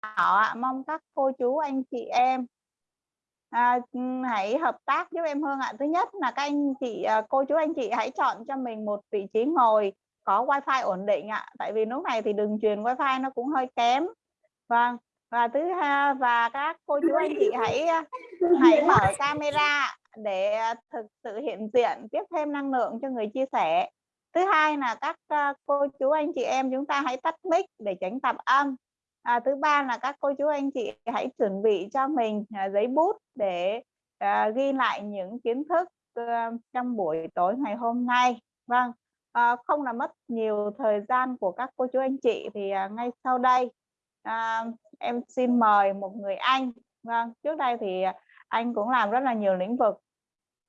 ạ mong các cô chú anh chị em à, ừ, hãy hợp tác giúp em Hương ạ. Thứ nhất là các anh chị à, cô chú anh chị hãy chọn cho mình một vị trí ngồi có wifi ổn định ạ. Tại vì lúc này thì đường truyền wifi nó cũng hơi kém. Vâng và thứ hai và các cô chú anh chị hãy à, hãy mở camera để thực sự hiện diện tiếp thêm năng lượng cho người chia sẻ. Thứ hai là các à, cô chú anh chị em chúng ta hãy tắt mic để tránh tạp âm à, thứ ba là các cô chú anh chị hãy chuẩn bị cho mình à, giấy bút để à, ghi lại những kiến thức à, trong buổi tối ngày hôm nay. Vâng à, không là mất nhiều thời gian của các cô chú anh chị thì à, ngay sau đây à, em xin mời một người anh. Vâng trước đây thì anh cũng làm rất là nhiều lĩnh vực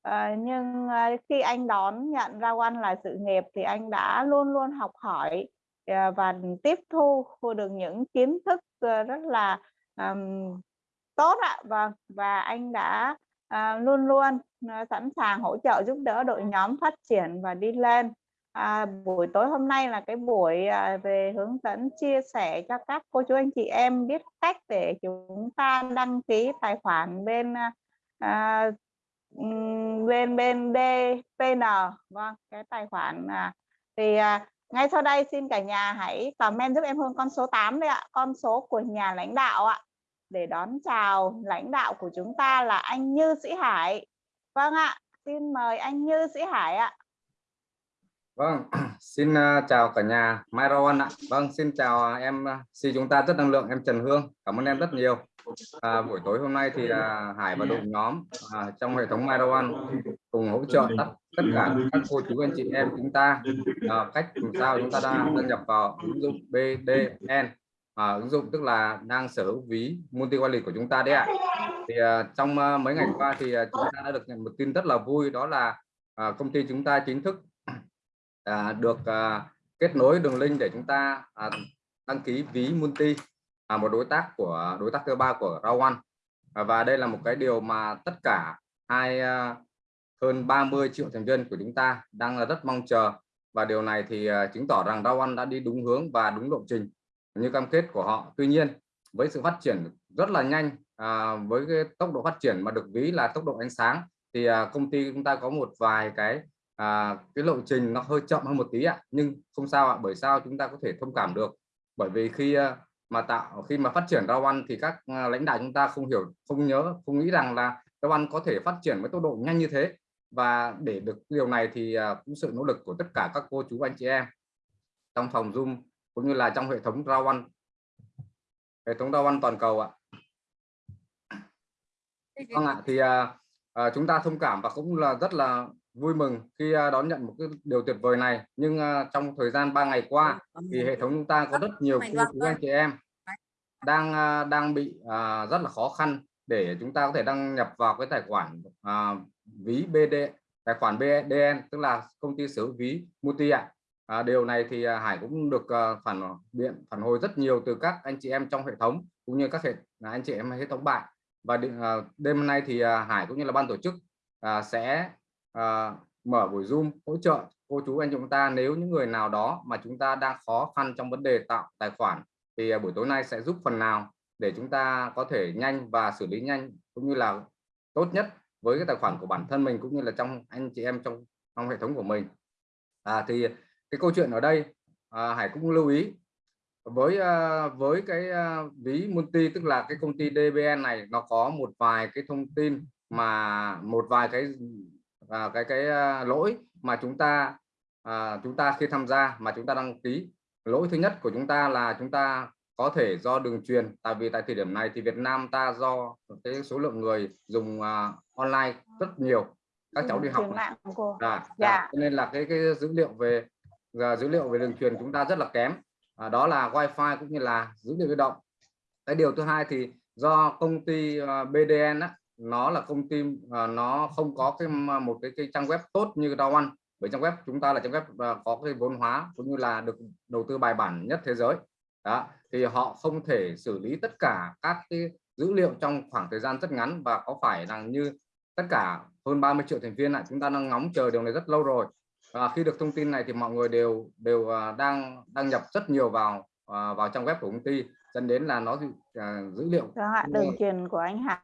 À, nhưng à, khi anh đón nhận ra quan là sự nghiệp thì anh đã luôn luôn học hỏi Ờ, và tiếp thu được những kiến thức ờ, rất là um, tốt ạ. Và và anh đã uh, luôn luôn sẵn sàng hỗ trợ giúp đỡ đội nhóm phát triển và đi lên. À, buổi tối hôm nay là cái buổi à, về hướng dẫn chia sẻ cho các cô chú anh chị em biết cách để chúng ta đăng ký tài khoản bên à, bên bên DPN vâng cái tài khoản à, thì à, ngay sau đây xin cả nhà hãy comment giúp em Hương con số 8 đây ạ con số của nhà lãnh đạo ạ để đón chào lãnh đạo của chúng ta là anh Như Sĩ Hải vâng ạ xin mời anh Như Sĩ Hải ạ Vâng, xin à, chào cả nhà Mai Rowan ạ. Vâng, xin chào à, em à, xin si chúng ta rất năng lượng em Trần Hương. Cảm ơn em rất nhiều. À, buổi tối hôm nay thì uh, Hải và đội nhóm à, trong hệ thống Mai cùng hỗ trợ tất tất cả các cô chú anh chị em chúng ta à, cách làm sao chúng ta đang đăng nhập vào ứng dụng BDN à, ứng dụng tức là đang sở hữu ví multi wallet của chúng ta đấy ạ. Thì à, trong à, mấy ngày qua thì à, chúng ta đã được nhận một tin rất là vui đó là à, công ty chúng ta chính thức à, được à, kết nối đường link để chúng ta à, đăng ký ví multi là một đối tác của đối tác thứ ba của Rawan. À, và đây là một cái điều mà tất cả hai à, hơn 30 triệu thành viên của chúng ta đang là rất mong chờ. Và điều này thì à, chứng tỏ rằng Rawan đã đi đúng hướng và đúng lộ trình như cam kết của họ. Tuy nhiên với sự phát triển rất là nhanh à, với cái tốc độ phát triển mà được ví là tốc độ ánh sáng thì à, công ty chúng ta có một vài cái à, cái lộ trình nó hơi chậm hơn một tí ạ. Nhưng không sao ạ bởi sao chúng ta có thể thông cảm được? Bởi vì khi à, mà tạo khi mà phát triển rau ăn thì các à, lãnh đạo chúng ta không hiểu không nhớ không nghĩ rằng là rau ăn có thể phát triển với tốc độ nhanh như thế. Và để được điều này thì à, cũng sự nỗ lực của tất cả các cô chú anh chị em trong phòng zoom cũng như là trong hệ thống rau ăn. Hệ thống rau ăn toàn cầu ạ. Vâng ạ thì à, à, chúng ta thông cảm và cũng là rất là vui mừng khi à, đón nhận một cái điều tuyệt vời này. Nhưng à, trong thời gian 3 ngày qua thì hệ thống chúng ta có rất nhiều cô chú anh chị em đang à, đang bị rất là khó khăn để chúng ta có thể đăng nhập vào cái tài khoản ví BD tài khoản BDN tức là công ty sở ví multi ạ. À, điều này thì Hải cũng được phản biện phản hồi rất nhiều từ các anh chị em trong hệ thống cũng như các hệ anh chị em hệ thống bạn. Và đêm nay thì Hải cũng như là ban tổ chức sẽ à, mở buổi zoom hỗ trợ cô chú anh chúng ta nếu những người nào đó mà chúng ta đang khó khăn trong vấn đề tạo tài khoản thì à, buổi tối nay sẽ giúp phần nào để chúng ta có thể nhanh và xử lý nhanh cũng như là tốt nhất với cái tài khoản của bản thân mình cũng như là trong anh chị em trong trong hệ thống của mình. À, thì cái câu chuyện ở đây à, Hải cũng lưu ý. Với à, với cái à, ví multi tức là cái công ty DBN này nó có một vài cái thông tin mà một vài cái à, cái cái à, lỗi mà chúng ta à, chúng ta khi tham gia mà chúng ta đăng ký. Lỗi thứ nhất của chúng ta là chúng ta có thể do đường truyền tại vì tại thời điểm này thì Việt Nam ta do cái số lượng người dùng uh, online rất nhiều. Các cháu đi học à, dạ. nên là cái cái dữ liệu về uh, dữ liệu về đường truyền chúng ta rất là kém. À, đó là wifi cũng như là dữ liệu di động. Cái điều thứ hai thì do công ty uh, BDN á, nó là công ty uh, nó không có cái một cái, cái trang web tốt như Dow One. Bởi trang web chúng ta là trang web uh, có cái vốn hóa cũng như là được đầu tư bài bản nhất thế giới. Đó thì họ không thể xử lý tất cả các cái dữ liệu trong khoảng thời gian rất ngắn và có phải rằng như tất cả hơn 30 triệu thành viên lại chúng ta đang ngóng chờ điều này rất lâu rồi. À, khi được thông tin này thì mọi người đều đều đang đăng nhập rất nhiều vào vào trang web của công ty dẫn đến là nó à, dữ liệu Vâng đường truyền của anh Hải.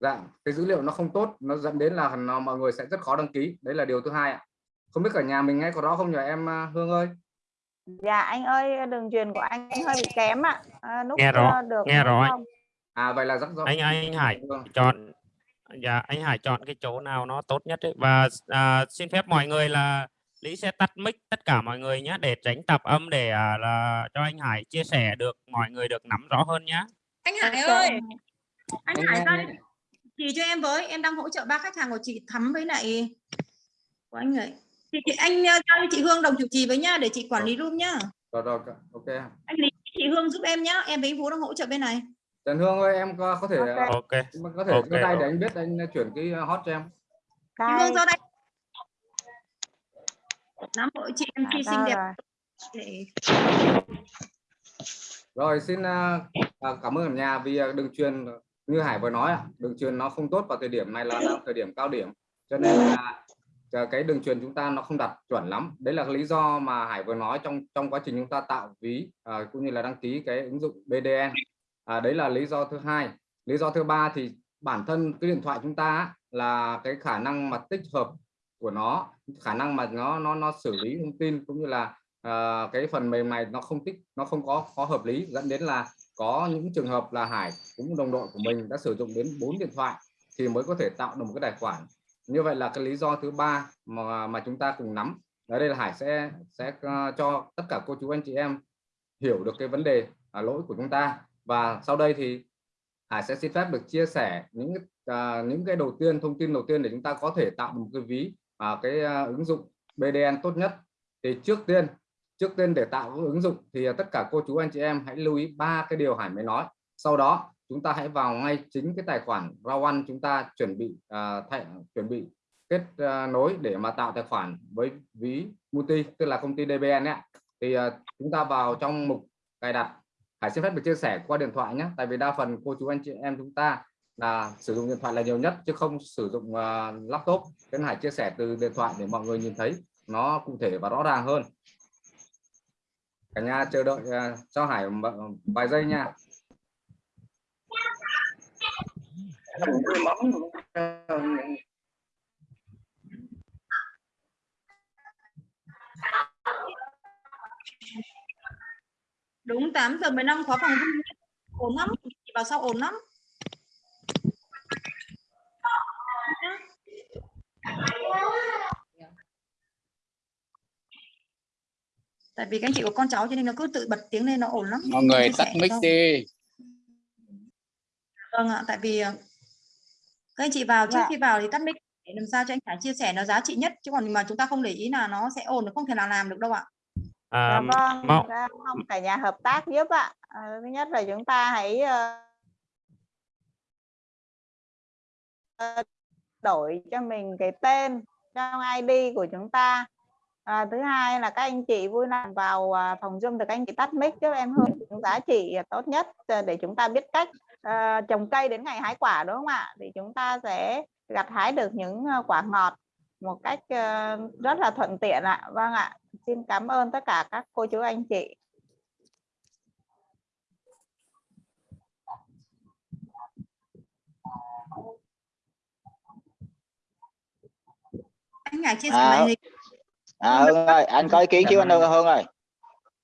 Dạ cái dữ liệu nó không tốt nó dẫn đến là nó, mọi người sẽ rất khó đăng ký. Đấy là điều thứ hai ạ. Không biết cả nhà mình nghe có rõ không nhờ em à, Hương ơi? Dạ anh ơi, đường truyền của anh hơi bị kém ạ. À, Nghe rõ, ờ, được nghe rõ à vậy là rất rõ. Anh anh Hải Vâng. chọn dạ anh Hải chọn cái chỗ nào nó tốt nhất ấy. và à, xin phép mọi người là Lý sẽ tắt mic tất cả mọi người nhé để tránh tạp âm để à, là cho anh Hải chia sẻ được mọi người được nắm rõ hơn nhé. Anh Hải Ok, ơi. anh- Hải ra chỉ cho em với em đang hỗ trợ ba khách hàng của chị Thắm với lại của anh ấy. Chị, chị anh ờ, cho chị Hương đồng chủ trì với nhá để chị quản lý room nhá. Rồi rồi ok anh Lý chị Hương giúp em nhá em với anh Vũ đang hỗ trợ bên này. Trần Hương ơi em có, có thể Ok. có thể Ok, giơ tay để anh biết anh chuyển cái hot cho em. Chị. Hương ra đây. Nam hội chị em À, khi đâu xinh đẹp. rồi? để Rồi xin à, cảm ơn cả nhà vì đường truyền như Hải vừa nói ạ, đường truyền nó không tốt vào thời điểm này là đang thời điểm cao điểm cho nên là cái đường truyền chúng ta nó không đặt chuẩn lắm. Đấy là lý do mà Hải vừa nói trong trong quá trình chúng ta tạo ví à, cũng như là đăng ký cái ứng dụng BDN. À, đấy là lý do thứ hai. Lý do thứ ba thì bản thân cái điện thoại chúng ta là cái khả năng mà tích hợp của nó, khả năng mà nó nó nó xử lý thông tin cũng như là à, cái phần mềm này nó không tích nó không có có hợp lý dẫn đến là có những trường hợp là Hải cũng đồng đội của mình đã sử dụng đến 4 điện thoại thì mới có thể tạo được một cái tài khoản. Như vậy là cái lý do thứ ba mà mà chúng ta cùng nắm. Ở đây là Hải sẽ sẽ ờ, cho tất cả cô chú anh chị em hiểu được cái vấn đề à, lỗi của chúng ta. Và sau đây thì Hải sẽ xin phép được chia sẻ những à, những cái đầu tiên thông tin đầu tiên để chúng ta có thể tạo một cái ví à, cái à, ứng dụng BDN tốt nhất. Thì trước tiên trước tiên để tạo ứng dụng thì à, tất cả cô chú anh chị em hãy lưu ý ba cái điều Hải mới nói. Sau đó chúng ta hãy vào ngay chính cái tài khoản Rawan chúng ta chuẩn bị uh, thay, chuẩn bị kết uh, nối để mà tạo tài khoản với ví multi tức là công ty DBN ấy. thì uh, chúng ta vào trong mục cài đặt. Hải xin phép được chia sẻ qua điện thoại nhé tại vì đa phần cô chú anh chị em chúng ta là sử dụng điện thoại là nhiều nhất chứ không sử dụng uh, laptop. Nên Hải chia sẻ từ điện thoại để mọi người nhìn thấy nó cụ thể và rõ ràng hơn cả nhà chờ đợi uh, cho Hải vài giây nha đúng 8 giờ 15 khóa phòng Zoom ổn lắm chị vào sau ổn lắm Thank you. Tại vì các anh chị có con cháu cho nên nó cứ tự bật tiếng lên nó ổn lắm mọi người tắt mic đi Vâng ạ, tại vì ờ, các anh chị vào trước Dạ. khi vào thì tắt mic để làm sao cho anh Khải chia sẻ nó giá trị nhất chứ còn mà chúng ta không để ý là nó sẽ ổn nó không thể nào làm được đâu ạ. à, Dạ vâng, mong mong cả nhà hợp tác giúp ạ. À, thứ nhất là chúng ta hãy ờ, ờ, đổi cho mình cái tên trong ID của chúng ta. À, thứ hai là các anh chị vui lòng vào à, phòng Zoom được các anh chị tắt mic giúp em hướng những giá trị tốt nhất ờ, để chúng ta biết cách ờ, trồng cây đến ngày hái quả đúng không ạ? Thì chúng ta sẽ gặt hái được những ờ, quả ngọt một cách rất là thuận tiện ạ. Vâng ạ. Xin cảm ơn tất cả các cô chú anh chị. Anh Khải chia sẻ À, màn hình. À Hương ơi anh có ý kiến chứ anh Hương Hương ơi.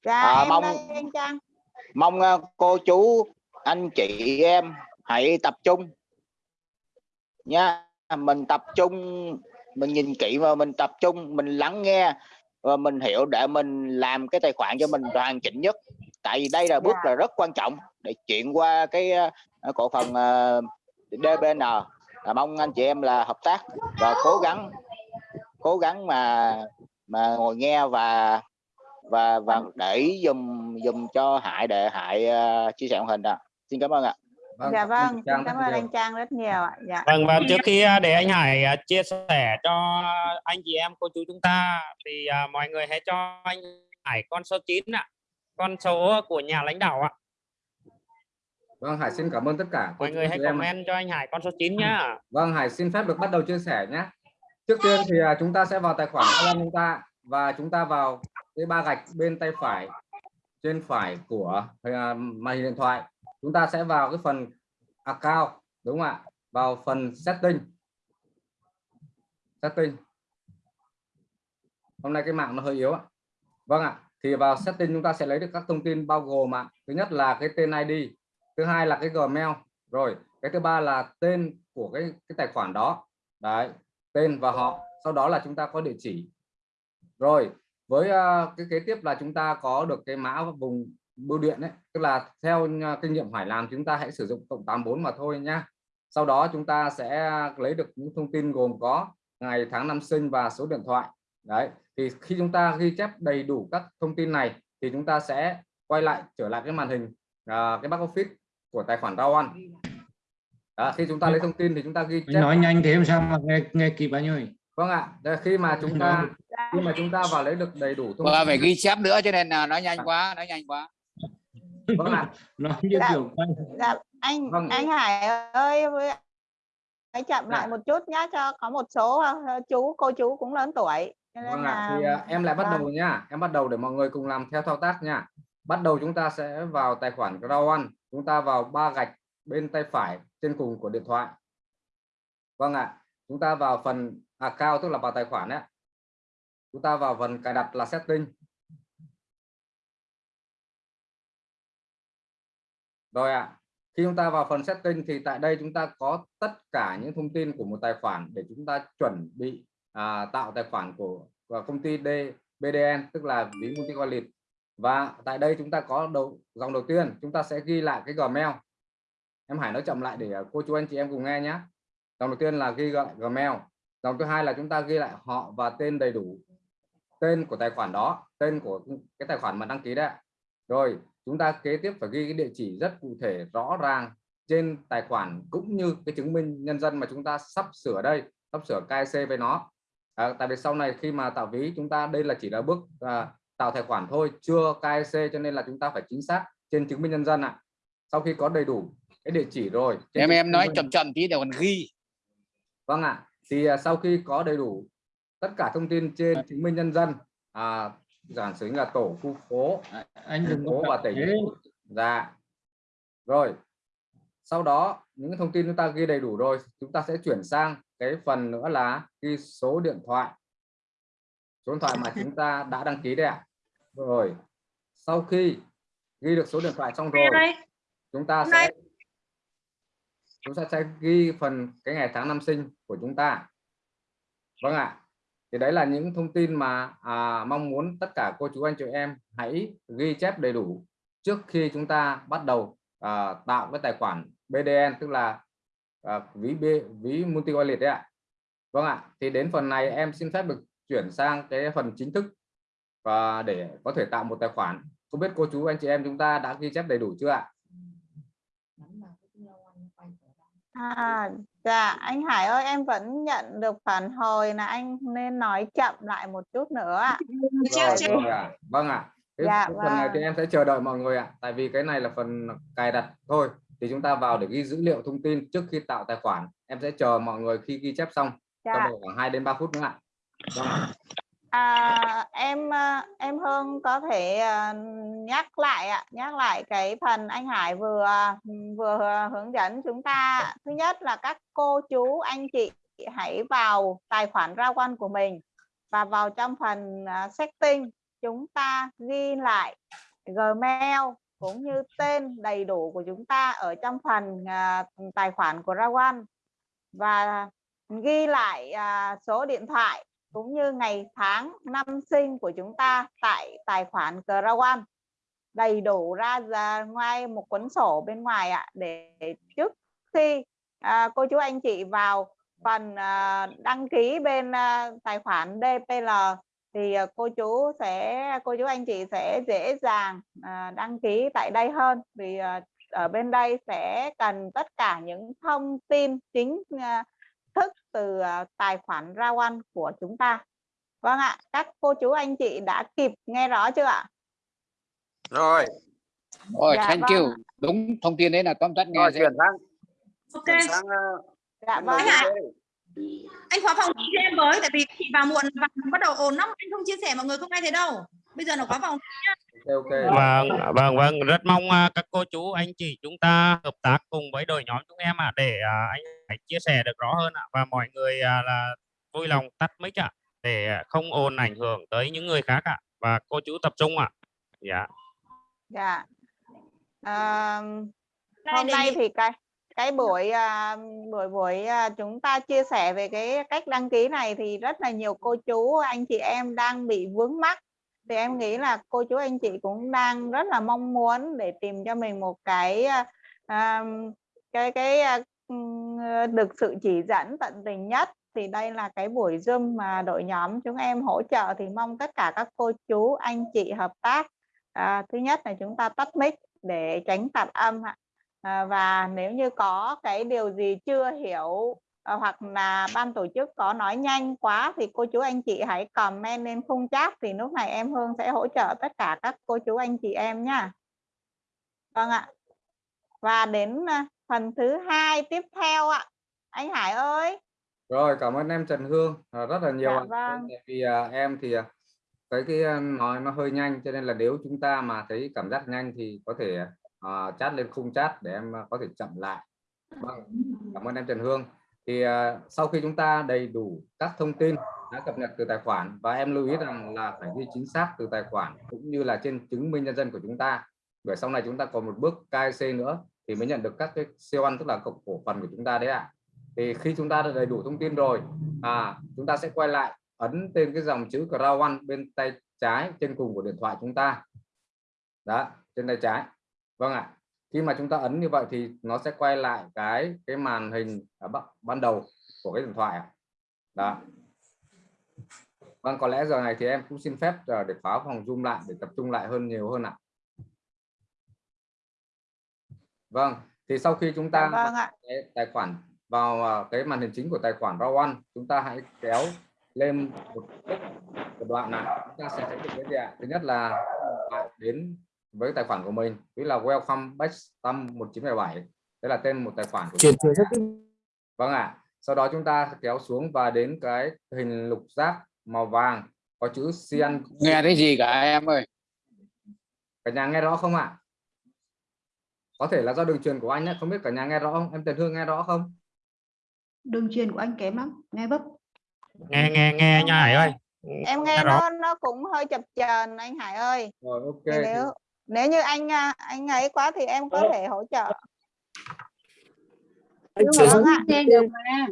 Dạ À, mong- đây mong ờ, cô chú anh chị em hãy tập trung. Nha mình tập trung mình nhìn kỹ và mình tập trung mình lắng nghe và mình hiểu để mình làm cái tài khoản cho mình hoàn chỉnh nhất. Tại vì đây là bước Dạ. là rất quan trọng để chuyển qua cái ờ, cổ phần ờ, DBN là mong anh chị em là hợp tác và cố gắng cố gắng mà mà ngồi nghe và và và để dùm dùm cho Hải để Hải ờ, chia sẻ màn hình ạ. Xin cảm ơn ạ. Dạ vâng, xin Trang cảm ơn nhiều. anh Trang rất nhiều ạ. Dạ. Vâng và trước khi à, để anh Hải à, chia sẻ cho anh chị em cô chú chúng ta thì à, mọi người hãy cho anh Hải con số 9 ạ. Con số của nhà lãnh đạo ạ. Vâng Hải xin cảm ơn tất cả Mọi người hãy chị em. comment cho anh Hải con số 9 nhá. Vâng Hải xin phép được bắt đầu chia sẻ nhé trước tiên thì à, chúng ta sẽ vào tài khoản Alan chúng ta và chúng ta vào cái ba gạch bên tay phải, trên phải của à, màn hình điện thoại. Chúng ta sẽ vào cái phần account, đúng không ạ? Vào phần setting. Setting. Hôm nay cái mạng nó hơi yếu ạ. Vâng ạ, thì vào setting chúng ta sẽ lấy được các thông tin bao gồm ạ. Thứ nhất là cái tên ID thứ hai là cái Gmail. Rồi, cái thứ ba là tên của cái cái tài khoản đó. Đấy tên và họ. Sau đó là chúng ta có địa chỉ. Rồi với uh, cái kế tiếp là chúng ta có được cái mã vùng bưu điện đấy tức là theo à, kinh nghiệm Hải làm chúng ta hãy sử dụng cộng 84 mà thôi nhá sau đó chúng ta sẽ lấy được những thông tin gồm có ngày tháng năm sinh và số điện thoại. Đấy thì khi chúng ta ghi chép đầy đủ các thông tin này thì chúng ta sẽ quay lại trở lại cái màn hình uh, cái back office của tài khoản rau ăn đó, khi chúng ta lấy thông tin thì chúng ta ghi chép nói nhanh thế làm sao mà nghe nghe kịp anh ơi vâng ạ Đây, khi mà chúng ta khi mà chúng ta vào lấy được đầy đủ thông tin phải ghi chép nữa cho nên là nói nhanh quá nói nhanh quá vâng ạ nói như Dạ. kiểu dạ anh Vâng. anh Hải ơi với hãy chậm lại Dạ. một chút nhá cho có một số ờ, chú cô chú cũng lớn tuổi nên Vâng ạ, là thì à, em lại bắt vâng. đầu nhá, em bắt đầu để mọi người cùng làm theo thao tác nha. Bắt đầu chúng ta sẽ vào tài khoản One, chúng ta vào ba gạch bên tay phải trên cùng của điện thoại. Vâng ạ, chúng ta vào phần account tức là vào tài khoản đấy. Chúng ta vào phần cài đặt là setting. Rồi ạ. Khi chúng ta vào phần setting thì tại đây chúng ta có tất cả những thông tin của một tài khoản để chúng ta chuẩn bị à, tạo tài khoản của, của công ty D, BDN tức là ví multi wallet và tại đây chúng ta có đầu dòng đầu tiên chúng ta sẽ ghi lại cái Gmail em Hải nói chậm lại để à, cô chú anh chị em cùng nghe nhé dòng đầu tiên là ghi lại Gmail. Dòng thứ hai là chúng ta ghi lại họ và tên đầy đủ. Tên của tài khoản đó tên của cái tài khoản mà đăng ký đấy rồi chúng ta kế tiếp phải ghi cái địa chỉ rất cụ thể rõ ràng trên tài khoản cũng như cái chứng minh nhân dân mà chúng ta sắp sửa đây sắp sửa KIC với nó. À, tại vì sau này khi mà tạo ví chúng ta đây là chỉ là bước à, tạo tài khoản thôi chưa KIC cho nên là chúng ta phải chính xác trên chứng minh nhân dân ạ. Sau khi có đầy đủ cái địa chỉ rồi. Trên em em nói chậm chậm tí để còn ghi. Vâng ạ. Thì à, sau khi có đầy đủ tất cả thông tin trên chứng minh nhân dân à, giản sử là tổ khu phố anh đừng Thành phố và tỉnh. thế. dạ. Rồi. Sau đó những thông tin chúng ta ghi đầy đủ rồi chúng ta sẽ chuyển sang cái phần nữa là ghi số điện thoại. Số điện thoại mà chúng ta đã đăng ký đấy ạ. Rồi. Sau khi ghi được số điện thoại xong rồi chúng ta sẽ chúng ta sẽ ghi phần cái ngày tháng năm sinh của chúng ta. Vâng ạ. Thì đấy là những thông tin mà à, mong muốn tất cả cô chú anh chị em hãy ghi chép đầy đủ trước khi chúng ta bắt đầu à, tạo cái tài khoản BDN tức là à, ví B, ví multi wallet đấy ạ. Vâng ạ. Thì đến phần này em xin phép được chuyển sang cái phần chính thức và để có thể tạo một tài khoản. Không biết cô chú anh chị em chúng ta đã ghi chép đầy đủ chưa ạ? À, dạ anh Hải ơi em vẫn nhận được phản hồi là anh nên nói chậm lại một chút nữa ạ. chưa rồi, chưa rồi ạ. vâng ạ cái, Dạ, phần này thì vâng. em sẽ chờ đợi mọi người ạ tại vì cái này là phần cài đặt thôi thì chúng ta vào để ghi dữ liệu thông tin trước khi tạo tài khoản em sẽ chờ mọi người khi ghi chép xong trong Dạ. độ khoảng 2 đến 3 phút nữa ạ vâng ạ. À, em à, em Hương có thể à, nhắc lại ạ, nhắc lại cái phần anh Hải vừa vừa hướng dẫn chúng ta. Thứ nhất là các cô chú anh chị hãy vào tài khoản ra quan của mình và vào trong phần à, setting chúng ta ghi lại Gmail cũng như tên đầy đủ của chúng ta ở trong phần à, tài khoản của Rawan và ghi lại à, số điện thoại cũng như ngày tháng năm sinh của chúng ta tại tài khoản Crown đầy đủ ra, ra ngoài một cuốn sổ bên ngoài ạ để trước khi à, cô chú anh chị vào phần à, đăng ký bên à, tài khoản DPL thì à, cô chú sẽ cô chú anh chị sẽ dễ dàng à, đăng ký tại đây hơn. Vì à, ở bên đây sẽ cần tất cả những thông tin chính à, từ à, tài khoản ra one của chúng ta. Vâng ạ, các cô chú anh chị đã kịp nghe rõ chưa ạ? rồi. Ôi, Dạ, thank vâng you. đúng thông tin đấy là tóm tắt nghe rồi chuyển sang. Ok. Chuyển sang uh, Dạ vâng ạ. anh khóa phòng cho em với tại vì chị vào muộn và bắt đầu ồn lắm anh không chia sẻ mọi người không nghe thấy đâu bây giờ nó có vòng ok ok Vâng, vâng, vâng, rất mong à, các cô chú, anh chị chúng ta hợp tác cùng với đội nhóm chúng em ạ để à, anh hãy chia sẻ được rõ hơn ạ và mọi người à, là vui lòng tắt mic ạ để à, không ồn ảnh hưởng tới những người khác ạ và cô chú tập trung ạ. Dạ. dạ à, hôm nay thì cái cái buổi à, buổi buổi à, chúng ta chia sẻ về cái cách đăng ký này thì rất là nhiều cô chú anh chị em đang bị vướng mắc thì em nghĩ là cô chú anh chị cũng đang rất là mong muốn để tìm cho mình một cái à, à cái cái à, ừ, được sự chỉ dẫn tận tình nhất. Thì đây là cái buổi zoom mà đội nhóm chúng em hỗ trợ. Thì mong tất cả các cô chú anh chị hợp tác. À, thứ nhất là chúng ta tắt mic để tránh tạp âm ạ. À, và nếu như có cái điều gì chưa hiểu hoặc là ban tổ chức có nói nhanh quá thì cô chú anh chị hãy comment lên khung chat thì lúc này em Hương sẽ hỗ trợ tất cả các cô chú anh chị em nhá. Vâng ạ. Và đến à, phần thứ hai tiếp theo ạ. Anh Hải ơi. Rồi cảm ơn em Trần Hương. À, rất là nhiều Dạ vâng. tại vì à, em thì cái cái nói nó hơi nhanh cho nên là nếu chúng ta mà thấy cảm giác nhanh thì có thể à, chat lên khung chat để em có thể chậm lại. Vâng cảm ơn em Trần Hương thì à, sau khi chúng ta đầy đủ các thông tin đã cập nhật từ tài khoản và em lưu ý rằng là phải ghi chính xác từ tài khoản cũng như là trên chứng minh nhân dân của chúng ta. Bởi sau này chúng ta còn một bước KYC nữa thì mới nhận được các cái siêu ăn, tức là cộng cổ phần của chúng ta đấy ạ. Thì khi chúng ta đã đầy đủ thông tin rồi à chúng ta sẽ quay lại ấn tên cái dòng chữ Crow One bên tay trái trên cùng của điện thoại chúng ta. Đó, trên tay trái. Vâng ạ khi mà chúng ta ấn như vậy thì nó sẽ quay lại cái cái màn hình ở ban- ban đầu của cái điện thoại đó. Vâng có lẽ giờ này thì em cũng xin phép ờ, để khóa phòng zoom lại để tập trung lại hơn nhiều hơn ạ. Vâng thì sau khi chúng dạ ta vâng ạ. cái tài khoản vào à, cái màn hình chính của tài khoản Raw One chúng ta hãy kéo lên một một đoạn này. Chúng ta sẽ thấy được cái gì ạ? Thứ nhất là đến với tài khoản của mình. Ví là welcome back tâm 1977 đây là tên một tài khoản của chúng ta. vâng ạ. Sau đó chúng ta kéo xuống và đến cái hình lục giác màu vàng có chữ cyan nghe thấy gì cả em ơi? Cả nhà nghe rõ không ạ? Có thể là do đường truyền của anh nhé không biết cả nhà nghe rõ không? Em Trần Hương nghe rõ không? Đường truyền của anh kém lắm nghe vấp Nghe nghe nghe nha Hải ơi. em nghe rõ. nó nó cũng hơi chập chờn anh Hải ơi. Rồi ok. Nếu nếu như anh à, anh ấy quá thì em có thể hỗ trợ. Vâng ạ? nghe được mà.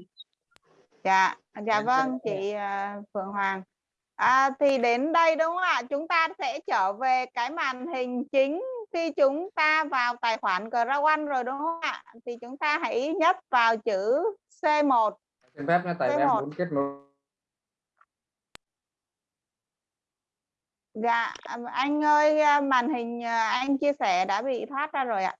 Dạ dạ vâng chị à, Phượng Hoàng. À, thì đến đây đúng không ạ? Chúng ta sẽ trở về cái màn hình chính khi chúng ta vào tài khoản Crown rồi đúng không ạ? Thì chúng ta hãy nhấp vào chữ C1 xin phép nha tại Cái em một. muốn kết nối dạ à, anh ơi à, màn hình à, anh chia sẻ đã bị thoát ra rồi ạ.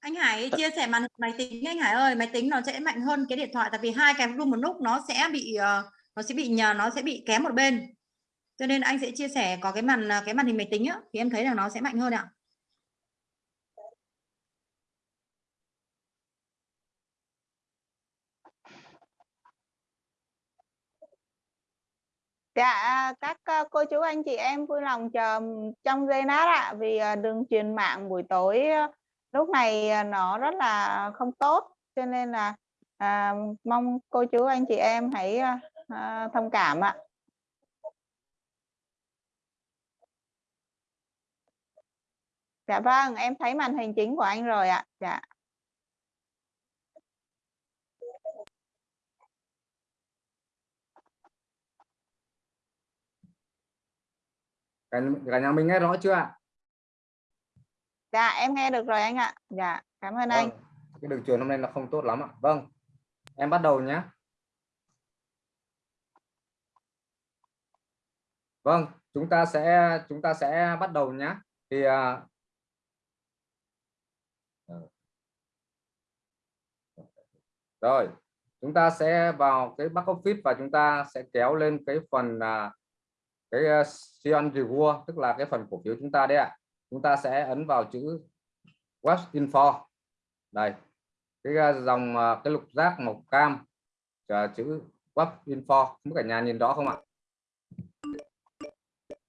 Anh Hải chia sẻ màn hình máy tính anh Hải ơi máy tính nó sẽ mạnh hơn cái điện thoại tại vì hai cái room một lúc nó sẽ bị ờ, nó sẽ bị nhờ nó sẽ bị kém một bên. Cho nên anh sẽ chia sẻ có cái màn cái màn hình máy tính á thì em thấy là nó sẽ mạnh hơn ạ Dạ các ờ, cô chú anh chị em vui lòng chờ trong giây lát ạ vì ờ, đường truyền mạng buổi tối ờ, lúc này nó rất là không tốt cho nên là à, mong cô chú anh chị em hãy à, thông cảm ạ. Dạ vâng, em thấy màn hình chính của anh rồi ạ. Dạ. Cả, cả nhà mình nghe rõ chưa ạ Dạ em nghe được rồi anh ạ. Dạ, cảm ơn anh. Vâng, cái đường truyền hôm nay nó không tốt lắm ạ vâng em bắt đầu nhé vâng chúng ta sẽ chúng ta sẽ bắt đầu nhé thì à, rồi chúng ta sẽ vào cái back office và chúng ta sẽ kéo lên cái phần à, cái uh, Sion Reward tức là cái phần cổ phiếu chúng ta đấy ạ. Chúng ta sẽ ấn vào chữ web info. Đây cái à, dòng à, cái lục giác màu cam à, chữ web info. Cả nhà nhìn rõ không ạ?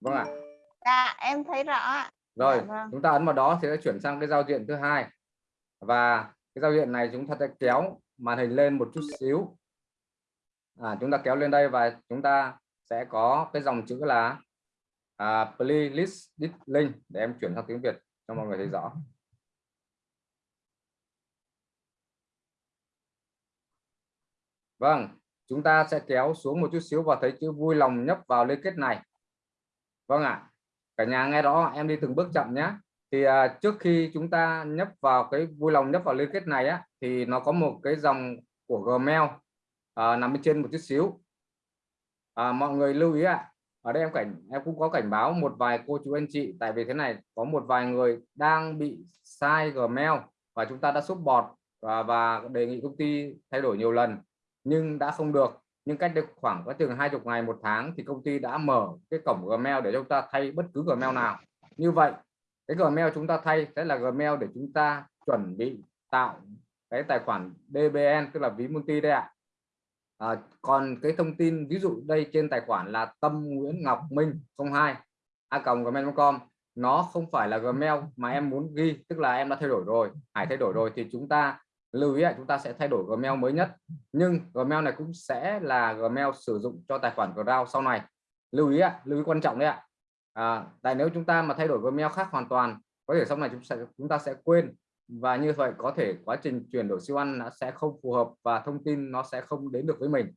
Vâng ạ. Dạ em thấy rõ rồi Dạ vâng. chúng ta ấn vào đó thì sẽ chuyển sang cái giao diện thứ hai. Và cái giao diện này chúng ta sẽ kéo màn hình lên một chút xíu. À, chúng ta kéo lên đây và chúng ta sẽ có cái dòng chữ là à, playlist link để em chuyển sang tiếng Việt cho mọi người thấy rõ Vâng, chúng ta sẽ kéo xuống một chút xíu và thấy chữ vui lòng nhấp vào liên kết này. Vâng ạ. Cả nhà nghe rõ em đi từng bước chậm nhé. Thì à, trước khi chúng ta nhấp vào cái vui lòng nhấp vào liên kết này á thì nó có một cái dòng của Gmail à, nằm bên trên một chút xíu. À, mọi người lưu ý ạ. Ở đây em cảnh em cũng có cảnh báo một vài cô chú anh chị tại vì thế này có một vài người đang bị sai Gmail và chúng ta đã xúc bọt và, và đề nghị công ty thay đổi nhiều lần nhưng đã không được. Nhưng cách đây khoảng có chừng hai chục ngày một tháng thì công ty đã mở cái cổng Gmail để chúng ta thay bất cứ Gmail nào. Như vậy cái Gmail chúng ta thay sẽ là Gmail để chúng ta chuẩn bị tạo cái tài khoản DBN tức là ví multi đây ạ. à, Ờ, còn cái thông tin ví dụ đây trên tài khoản là Tâm Nguyễn Ngọc Minh 02 a gmail.com nó không phải là Gmail mà em muốn ghi tức là em đã thay đổi rồi Hải thay đổi rồi thì chúng ta lưu ý là chúng ta sẽ thay đổi Gmail mới nhất. Nhưng Gmail này cũng sẽ là Gmail sử dụng cho tài khoản Cloud sau này. Lưu ý ạ lưu ý quan trọng đấy ạ. À, tại nếu chúng ta mà thay đổi Gmail khác hoàn toàn có thể sau này chúng sẽ chúng ta sẽ quên và như vậy có thể quá trình chuyển đổi siêu ăn nó sẽ không phù hợp và thông tin nó sẽ không đến được với mình.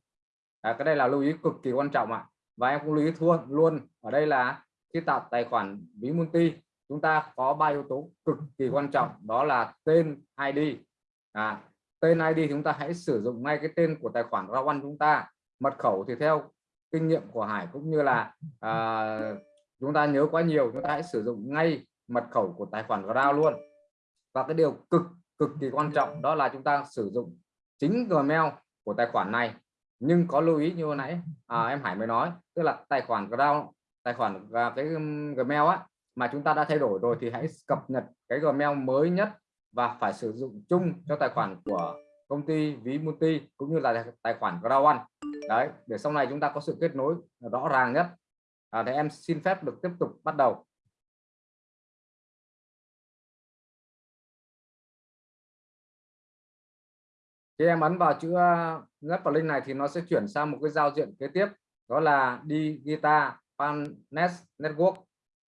À, cái đây là lưu ý cực kỳ quan trọng ạ. Và em cũng lưu ý thua luôn. Ở đây là khi tạo tài khoản ví multi chúng ta có ba yếu tố cực kỳ quan trọng đó là tên ID à, tên ID chúng ta hãy sử dụng ngay cái tên của tài khoản Rawan chúng ta. Mật khẩu thì theo kinh nghiệm của Hải cũng như là à, chúng ta nhớ quá nhiều chúng ta hãy sử dụng ngay mật khẩu của tài khoản Ground luôn và cái điều cực cực kỳ quan trọng đó là chúng ta sử dụng chính Gmail của tài khoản này. Nhưng có lưu ý như hồi nãy à, em Hải mới nói tức là tài khoản Ground tài khoản và cái Gmail á mà chúng ta đã thay đổi rồi thì hãy cập nhật cái Gmail mới nhất và phải sử dụng chung cho tài khoản của công ty ví multi cũng như là tài khoản Ground One. Đấy để sau này chúng ta có sự kết nối rõ ràng nhất. À, thì em xin phép được tiếp tục bắt đầu khi em ấn vào chữ nhấp vào link này thì nó sẽ chuyển sang một cái giao diện kế tiếp đó là đi guitar Panet Network.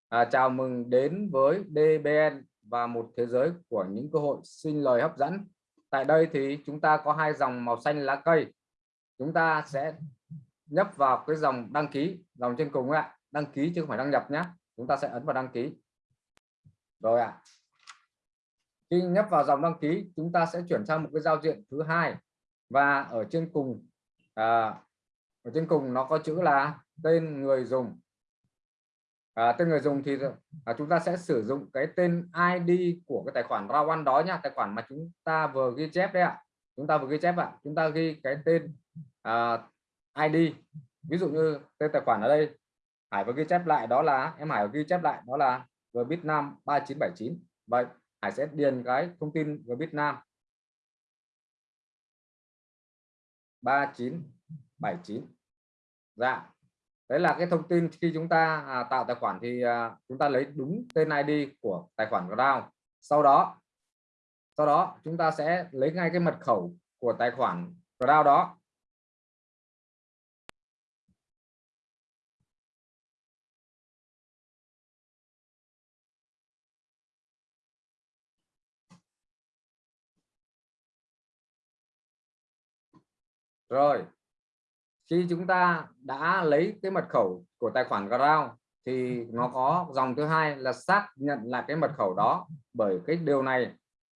À, chào mừng đến với DBN và một thế giới của những cơ hội sinh lời hấp dẫn. Tại đây thì chúng ta có hai dòng màu xanh lá cây. Chúng ta sẽ nhấp vào cái dòng đăng ký dòng trên cùng ạ. Đăng ký chứ không phải đăng nhập nhé chúng ta sẽ ấn vào đăng ký. Rồi ạ. à khi nhấp vào dòng đăng ký chúng ta sẽ chuyển sang một cái giao diện thứ hai. Và ở trên cùng à, ở trên cùng nó có chữ là tên người dùng. À, tên người dùng thì à, chúng ta sẽ sử dụng cái tên ID của cái tài khoản Rawan đó nhá tài khoản mà chúng ta vừa ghi chép đấy ạ. Chúng ta vừa ghi chép ạ. Chúng ta ghi cái tên à, ID ví dụ như tên tài khoản ở đây Hải vừa ghi chép lại đó là em Hải vừa ghi chép lại đó là Vbitnam 3979 vậy Hải sẽ điền cái thông tin về Việt Nam 3979 dạ. Đấy là cái thông tin khi chúng ta à, tạo tài khoản thì à, chúng ta lấy đúng tên ID của tài khoản Ground sau đó sau đó chúng ta sẽ lấy ngay cái mật khẩu của tài khoản Ground đó. Rồi khi chúng ta đã lấy cái mật khẩu của tài khoản Ground thì nó có dòng thứ hai là xác nhận lại cái mật khẩu đó bởi cái điều này.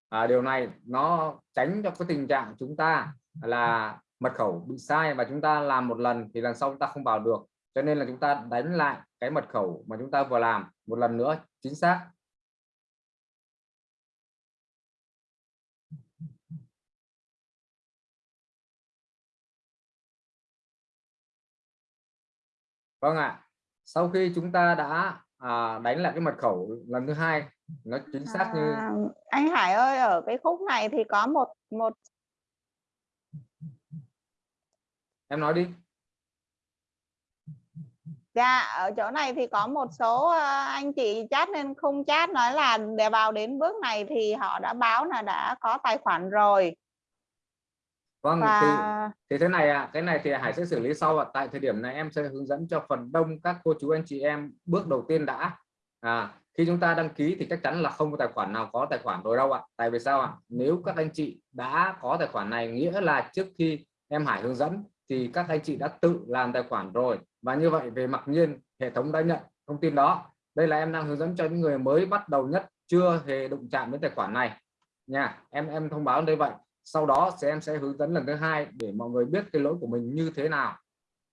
À, điều này nó tránh cho cái tình trạng chúng ta là mật khẩu bị sai và chúng ta làm một lần thì lần sau chúng ta không vào được. Cho nên là chúng ta đánh lại cái mật khẩu mà chúng ta vừa làm một lần nữa chính xác. Vâng ạ sau khi chúng ta đã à, đánh lại cái mật khẩu lần thứ hai nó chính xác như à, anh Hải ơi ở cái khúc này thì có một một em nói đi Dạ, ở chỗ này thì có một số ờ, anh chị chat nên không chat nói là để vào đến bước này thì họ đã báo là đã có tài khoản rồi. Vâng, thì, Và thì thế này ạ, cái này thì Hải sẽ xử lý sau ạ. Tại thời điểm này em sẽ hướng dẫn cho phần đông các cô chú anh chị em bước đầu tiên đã. À, khi chúng ta đăng ký thì chắc chắn là không có tài khoản nào có tài khoản rồi đâu ạ. Tại vì sao ạ? Nếu các anh chị đã có tài khoản này nghĩa là trước khi em Hải hướng dẫn thì các anh chị đã tự làm tài khoản rồi và như vậy về mặc nhiên hệ thống đã nhận thông tin đó đây là em đang hướng dẫn cho những người mới bắt đầu nhất chưa hề đụng chạm đến tài khoản này nha em em thông báo đây vậy sau đó sẽ em sẽ hướng dẫn lần thứ hai để mọi người biết cái lỗi của mình như thế nào.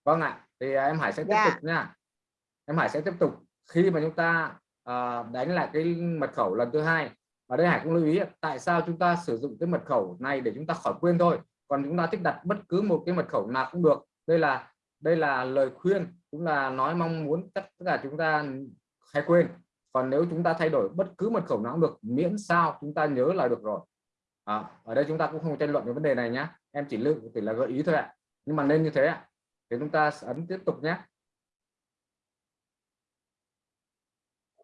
Vâng ạ thì em Hải sẽ tiếp Dạ. tục nha. Em Hải sẽ tiếp tục. Khi mà chúng ta à, đánh lại cái mật khẩu lần thứ hai ở đây Hải cũng lưu ý tại sao chúng ta sử dụng cái mật khẩu này để chúng ta khỏi quên thôi? Còn chúng ta thích đặt bất cứ một cái mật khẩu nào cũng được. Đây là đây là lời khuyên cũng là nói mong muốn tất tất cả chúng ta hay quên. Còn nếu chúng ta thay đổi bất cứ mật khẩu nào cũng được miễn sao chúng ta nhớ là được rồi à, ở đây chúng ta cũng không tranh luận về vấn đề này nhé em chỉ lưu chỉ là gợi ý thôi ạ. Nhưng mà nên như thế ạ. Thì chúng ta ấn tiếp tục nhé.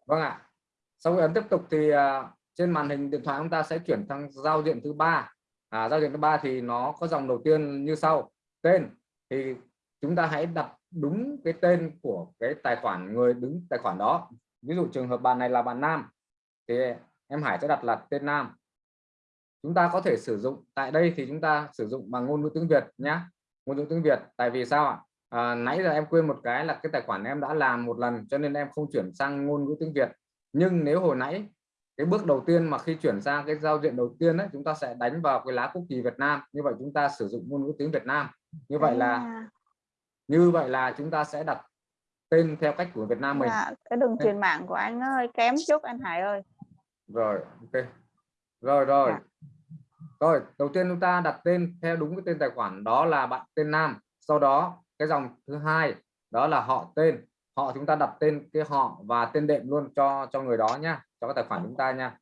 Vâng ạ. Sau khi ấn tiếp tục thì à, trên màn hình điện thoại chúng ta sẽ chuyển sang giao diện thứ ba. À, giao diện thứ ba thì nó có dòng đầu tiên như sau. Tên. Thì chúng ta hãy đặt đúng cái tên của cái tài khoản người đứng tài khoản đó. Ví dụ trường hợp bạn này là bạn nam. Thì em Hải sẽ đặt là tên nam chúng ta có thể sử dụng tại đây thì chúng ta sử dụng bằng ngôn ngữ tiếng Việt nhé ngôn ngữ tiếng Việt tại vì sao ạ? À, nãy giờ em quên một cái là cái tài khoản em đã làm một lần cho nên em không chuyển sang ngôn ngữ tiếng Việt. Nhưng nếu hồi nãy cái bước đầu tiên mà khi chuyển sang cái giao diện đầu tiên ấy, chúng ta sẽ đánh vào cái lá quốc kỳ Việt Nam. Như vậy chúng ta sử dụng ngôn ngữ tiếng Việt Nam. Như vậy là à, như vậy là chúng ta sẽ đặt tên theo cách của Việt Nam mình. Dạ, cái đường truyền mạng của anh nó hơi kém chút anh Hải ơi. rồi ok rồi rồi. Dạ. rồi đầu tiên chúng ta đặt tên theo đúng cái tên tài khoản đó là bạn tên Nam. Sau đó cái dòng thứ hai đó là họ tên. Họ chúng ta đặt tên cái họ và tên đệm luôn cho cho người đó nhá cho cái tài khoản chúng ta nha.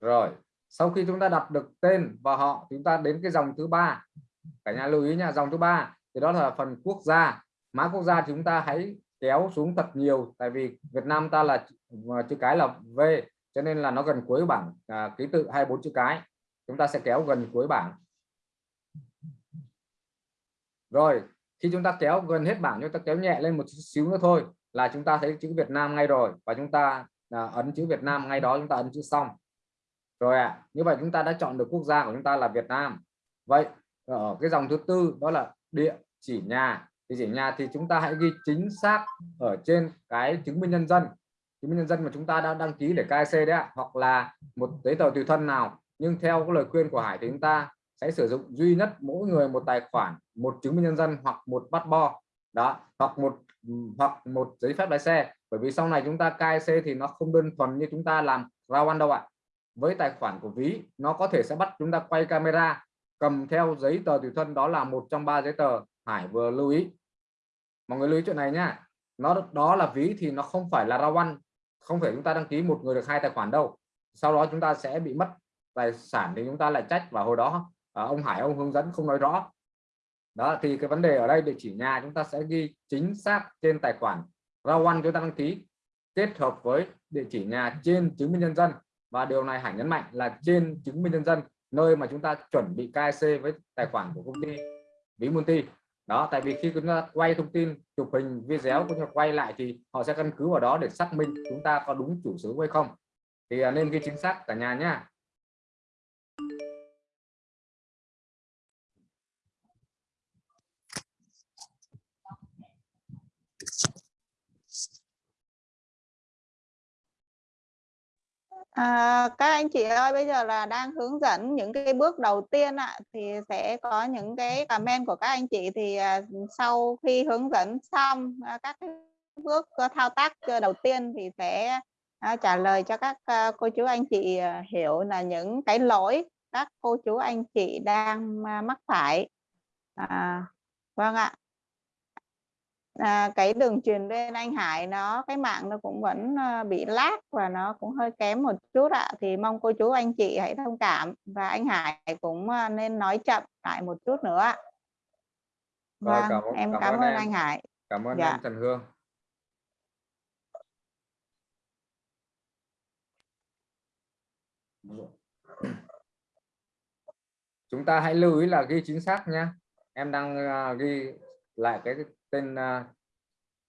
Rồi sau khi chúng ta đặt được tên và họ chúng ta đến cái dòng thứ ba. Cả nhà lưu ý nha dòng thứ ba thì đó là phần quốc gia mã quốc gia chúng ta hãy kéo xuống thật nhiều tại vì Việt Nam ta là chữ cái là V cho nên là nó gần cuối bảng à, ký tự 24 chữ cái. Chúng ta sẽ kéo gần cuối bảng. Rồi khi chúng ta kéo gần hết bảng chúng ta kéo nhẹ lên một chút xíu nữa thôi là chúng ta thấy chữ Việt Nam ngay rồi và chúng ta à, ấn chữ Việt Nam ngay đó chúng ta ấn chữ xong. Rồi ạ à, như vậy chúng ta đã chọn được quốc gia của chúng ta là Việt Nam. Vậy ở cái dòng thứ tư đó là địa chỉ nhà địa chỉ nhà thì chúng ta hãy ghi chính xác ở trên cái chứng minh nhân dân. Chứng minh nhân dân mà chúng ta đã đăng ký để KIC đấy ạ. Hoặc là một giấy tờ tùy thân nào. Nhưng theo cái lời khuyên của Hải thì chúng ta sẽ sử dụng duy nhất mỗi người một tài khoản, một chứng minh nhân dân hoặc một bắt bo đó, hoặc một hoặc một giấy phép lái xe. Bởi vì sau này chúng ta KIC thì nó không đơn thuần như chúng ta làm rau ăn đâu ạ. Với tài khoản của ví, nó có thể sẽ bắt chúng ta quay camera, cầm theo giấy tờ tùy thân. Đó là một trong ba giấy tờ Hải vừa lưu ý. Mọi người lưu ý chuyện này nhá. Nó đó là ví thì nó không phải là rao ăn không phải chúng ta đăng ký một người được hai tài khoản đâu. Sau đó chúng ta sẽ bị mất tài sản thì chúng ta lại trách và hồi đó. À, ông Hải ông hướng dẫn không nói rõ. Đó thì cái vấn đề ở đây địa chỉ nhà chúng ta sẽ ghi chính xác trên tài khoản rao ăn chúng ta đăng ký kết hợp với địa chỉ nhà trên chứng minh nhân dân. Và điều này Hải nhấn mạnh là trên chứng minh nhân dân nơi mà chúng ta chuẩn bị KC với tài khoản của công ty ví multi đó, tại vì khi chúng ta quay thông tin, chụp hình, video cũng như quay lại thì họ sẽ căn cứ vào đó để xác minh chúng ta có đúng chủ sở hay không. Thì à, nên ghi chính xác cả nhà nhá. À, các anh chị ơi bây giờ là đang hướng dẫn những cái bước đầu tiên ạ. Thì sẽ có những cái comment của các anh chị thì à, sau khi hướng dẫn xong à, các cái bước thao tác ờ, đầu tiên thì sẽ à, trả lời cho các à, cô chú anh chị à, hiểu là những cái lỗi các cô chú anh chị đang à, mắc phải. À, vâng ạ à, cái đường truyền lên anh Hải nó cái mạng nó cũng vẫn à, bị lag và nó cũng hơi kém một chút ạ thì mong cô chú anh chị hãy thông cảm và anh Hải cũng à, nên nói chậm lại một chút nữa ạ. Vâng, cảm ơn- em cảm cảm, ơn ơn em. anh Hải. cảm ơn Dạ. em Trần Hương chúng ta hãy lưu ý là ghi chính xác nhé em đang à, ghi lại cái tên à,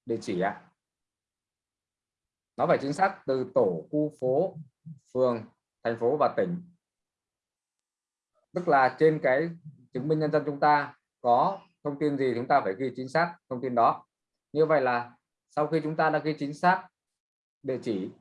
địa chỉ ạ. Nó phải chính xác từ tổ, khu phố, phường, thành phố và tỉnh. Tức là trên cái chứng minh nhân dân chúng ta có thông tin gì chúng ta phải ghi chính xác thông tin đó. Như vậy là sau khi chúng ta đã ghi chính xác địa chỉ,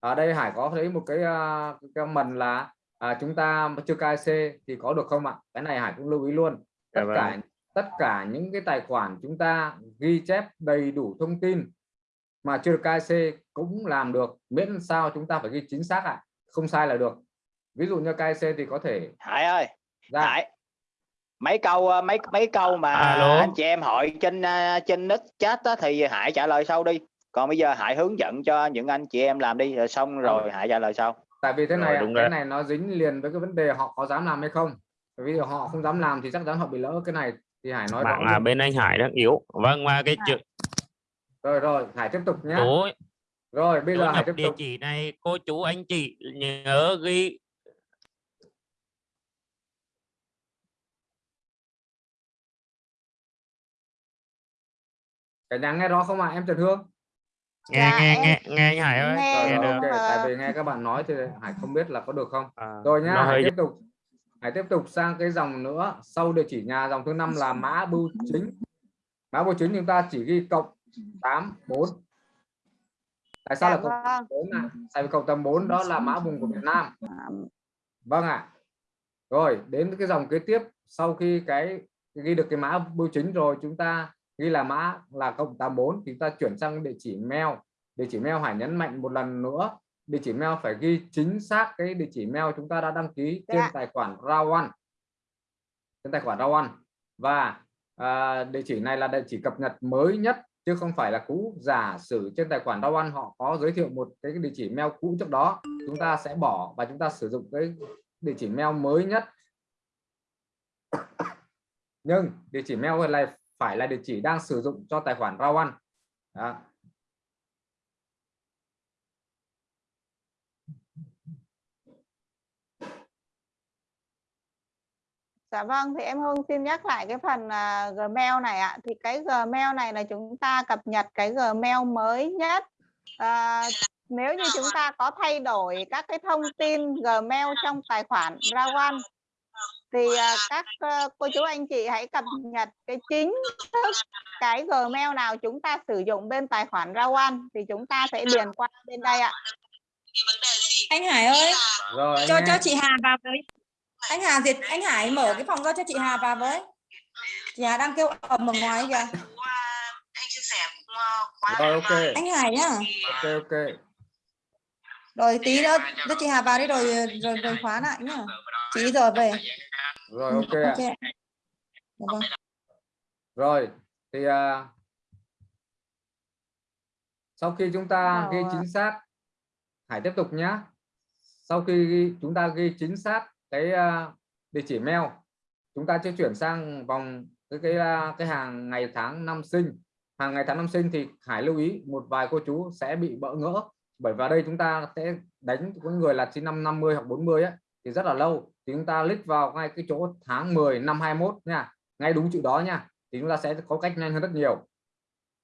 ở đây Hải có thấy một cái à, cái mình là à, chúng ta chưa KC thì có được không ạ? Cái này Hải cũng lưu ý luôn. Tất Dạ vâng. cả tất cả những cái tài khoản chúng ta ghi chép đầy đủ thông tin mà chưa được KC cũng làm được miễn sao chúng ta phải ghi chính xác ạ. Không sai là được. Ví dụ như KC thì có thể Hải ơi ra Hải mấy câu ờ, mấy mấy câu mà Alo. anh chị em hỏi trên ờ, trên nick chat á, thì Hải trả lời sau đi. Còn bây giờ Hải hướng dẫn cho những anh chị em làm đi rồi xong rồi Hải trả lời sau tại vì thế Rồi, này đúng cái rồi. này nó dính liền với cái vấn đề họ có dám làm hay không. Bởi vì họ không dám làm thì chắc chắn họ bị lỡ cái này thì Hải nói rõ mạng à, luôn. bên anh Hải đang yếu. Vâng và cái chữ rồi rồi Hải tiếp tục nhé rồi bây giờ Hải tiếp địa tục. chỉ này cô chú anh chị nhớ ghi. Cả nhà nghe rõ không ạ? Em Trần Hương nghe Dạ, nghe em nghe nghe anh Hải ơi. nghe rồi, nghe được. ok Ờ. tại vì nghe các bạn nói thì Hải không biết là có được không. À, rồi nhá Hải tiếp tục. Hải tiếp tục sang cái dòng nữa. Sau địa chỉ nhà dòng thứ năm là mã bưu chính. Mã bưu chính chúng ta chỉ ghi cộng 84 tại sao Dạ là cộng vâng. 4 ạ tại vì cộng 84 đó là mã vùng của Việt Nam. À, vâng ạ. Rồi đến cái dòng kế tiếp. Sau khi cái ghi được cái mã bưu chính rồi chúng ta ghi là mã là cộng 84 thì chúng ta chuyển sang địa chỉ mail. Địa chỉ mail Hải nhấn mạnh một lần nữa. Địa chỉ mail phải ghi chính xác cái địa chỉ mail chúng ta đã đăng ký trên Dạ. tài khoản Rawan. Trên tài khoản Rawan. Và à, địa chỉ này là địa chỉ cập nhật mới nhất chứ không phải là cũ. Giả sử trên tài khoản Rawan họ có giới thiệu một cái địa chỉ mail cũ trước đó chúng ta sẽ bỏ và chúng ta sử dụng cái địa chỉ mail mới nhất. Nhưng địa chỉ mail này phải là địa chỉ đang sử dụng cho tài khoản Rawan Đó. Dạ vâng, thì em Hương xin nhắc lại cái phần à, Gmail này ạ. Thì cái Gmail này là chúng ta cập nhật cái Gmail mới nhất. À, nếu như chúng ta có thay đổi các cái thông tin Gmail trong tài khoản Rawan thì à, các ờ, cô chú anh chị hãy cập nhật cái chính thức cái Gmail nào chúng ta sử dụng bên tài khoản Rawan thì chúng ta sẽ điền qua bên đây ạ. anh Hải ơi rồi anh cho nghe. cho chị Hà vào với. Anh Hà Việt anh Hải mở cái phòng ra cho chị Hà vào với. Chị Hà đang kêu ầm ở ngoài kìa. Rồi ok. Anh Hải nhá. Ok ok. Rồi tí nữa cho chị Hà vào đi rồi rồi rồi khóa lại nhá. Chị giờ về rồi ok ạ. ok ạ. Dạ vâng. rồi thì à, sau khi chúng ta ghi à. chính xác Hải tiếp tục nhé sau khi ghi, chúng ta ghi chính xác cái à, địa chỉ mail chúng ta sẽ chuyển sang vòng cái cái à, cái hàng ngày tháng năm sinh hàng ngày tháng năm sinh thì Hải lưu ý một vài cô chú sẽ bị bỡ ngỡ bởi vào đây chúng ta sẽ đánh những người là sinh năm 50 hoặc 40 ấy, thì rất là lâu. Thì chúng ta click vào ngay cái chỗ tháng 10 năm 21 nha. Ngay đúng chữ đó nha. Thì chúng ta sẽ có cách nhanh hơn rất nhiều.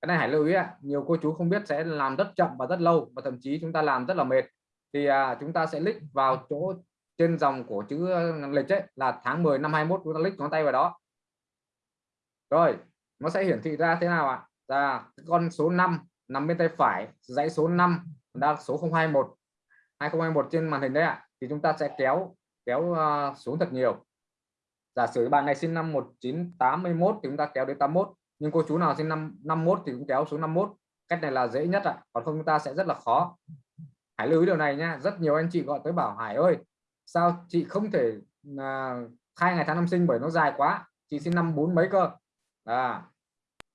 Cái này hãy lưu ý ạ. Nhiều cô chú không biết sẽ làm rất chậm và rất lâu và thậm chí chúng ta làm rất là mệt. Thì à, chúng ta sẽ click vào chỗ trên dòng của chữ ờ, lịch ấy là tháng 10 năm 21 chúng ta click ngón tay vào đó. Rồi nó sẽ hiển thị ra thế nào ạ? À? là con số 5 nằm bên tay phải dãy số 5 đang số 021 2021 trên màn hình đấy ạ thì chúng ta sẽ kéo kéo ờ, xuống thật nhiều. Giả sử bạn này sinh năm 1981 thì chúng ta kéo đến 81 nhưng cô chú nào sinh năm 51 thì cũng kéo xuống 51 cách này là dễ nhất ạ còn không chúng ta sẽ rất là khó. Hãy lưu ý điều này nha rất nhiều anh chị gọi tới bảo Hải ơi sao chị không thể à, khai ngày tháng năm sinh bởi nó dài quá chị sinh năm bốn mấy cơ? À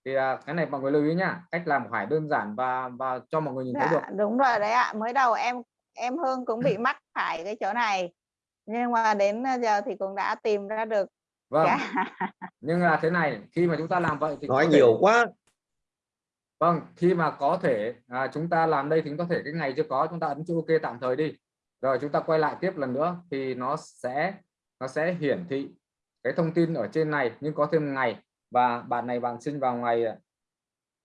thì à, cái này mọi người lưu ý nhá cách làm của Hải đơn giản và và cho mọi người nhìn thấy Dạ, được. đúng rồi đấy ạ mới đầu em em Hương cũng bị mắc phải cái chỗ này nhưng mà đến giờ thì cũng đã tìm ra được vâng Dạ. nhưng là thế này khi mà chúng ta làm vậy thì nói có thể- nhiều quá Vâng, khi mà có thể à, chúng ta làm đây thì có thể cái ngày chưa có chúng ta ấn chữ OK tạm thời đi. Rồi chúng ta quay lại tiếp lần nữa thì nó sẽ nó sẽ hiển thị cái thông tin ở trên này nhưng có thêm ngày và bạn này bạn sinh vào ngày à,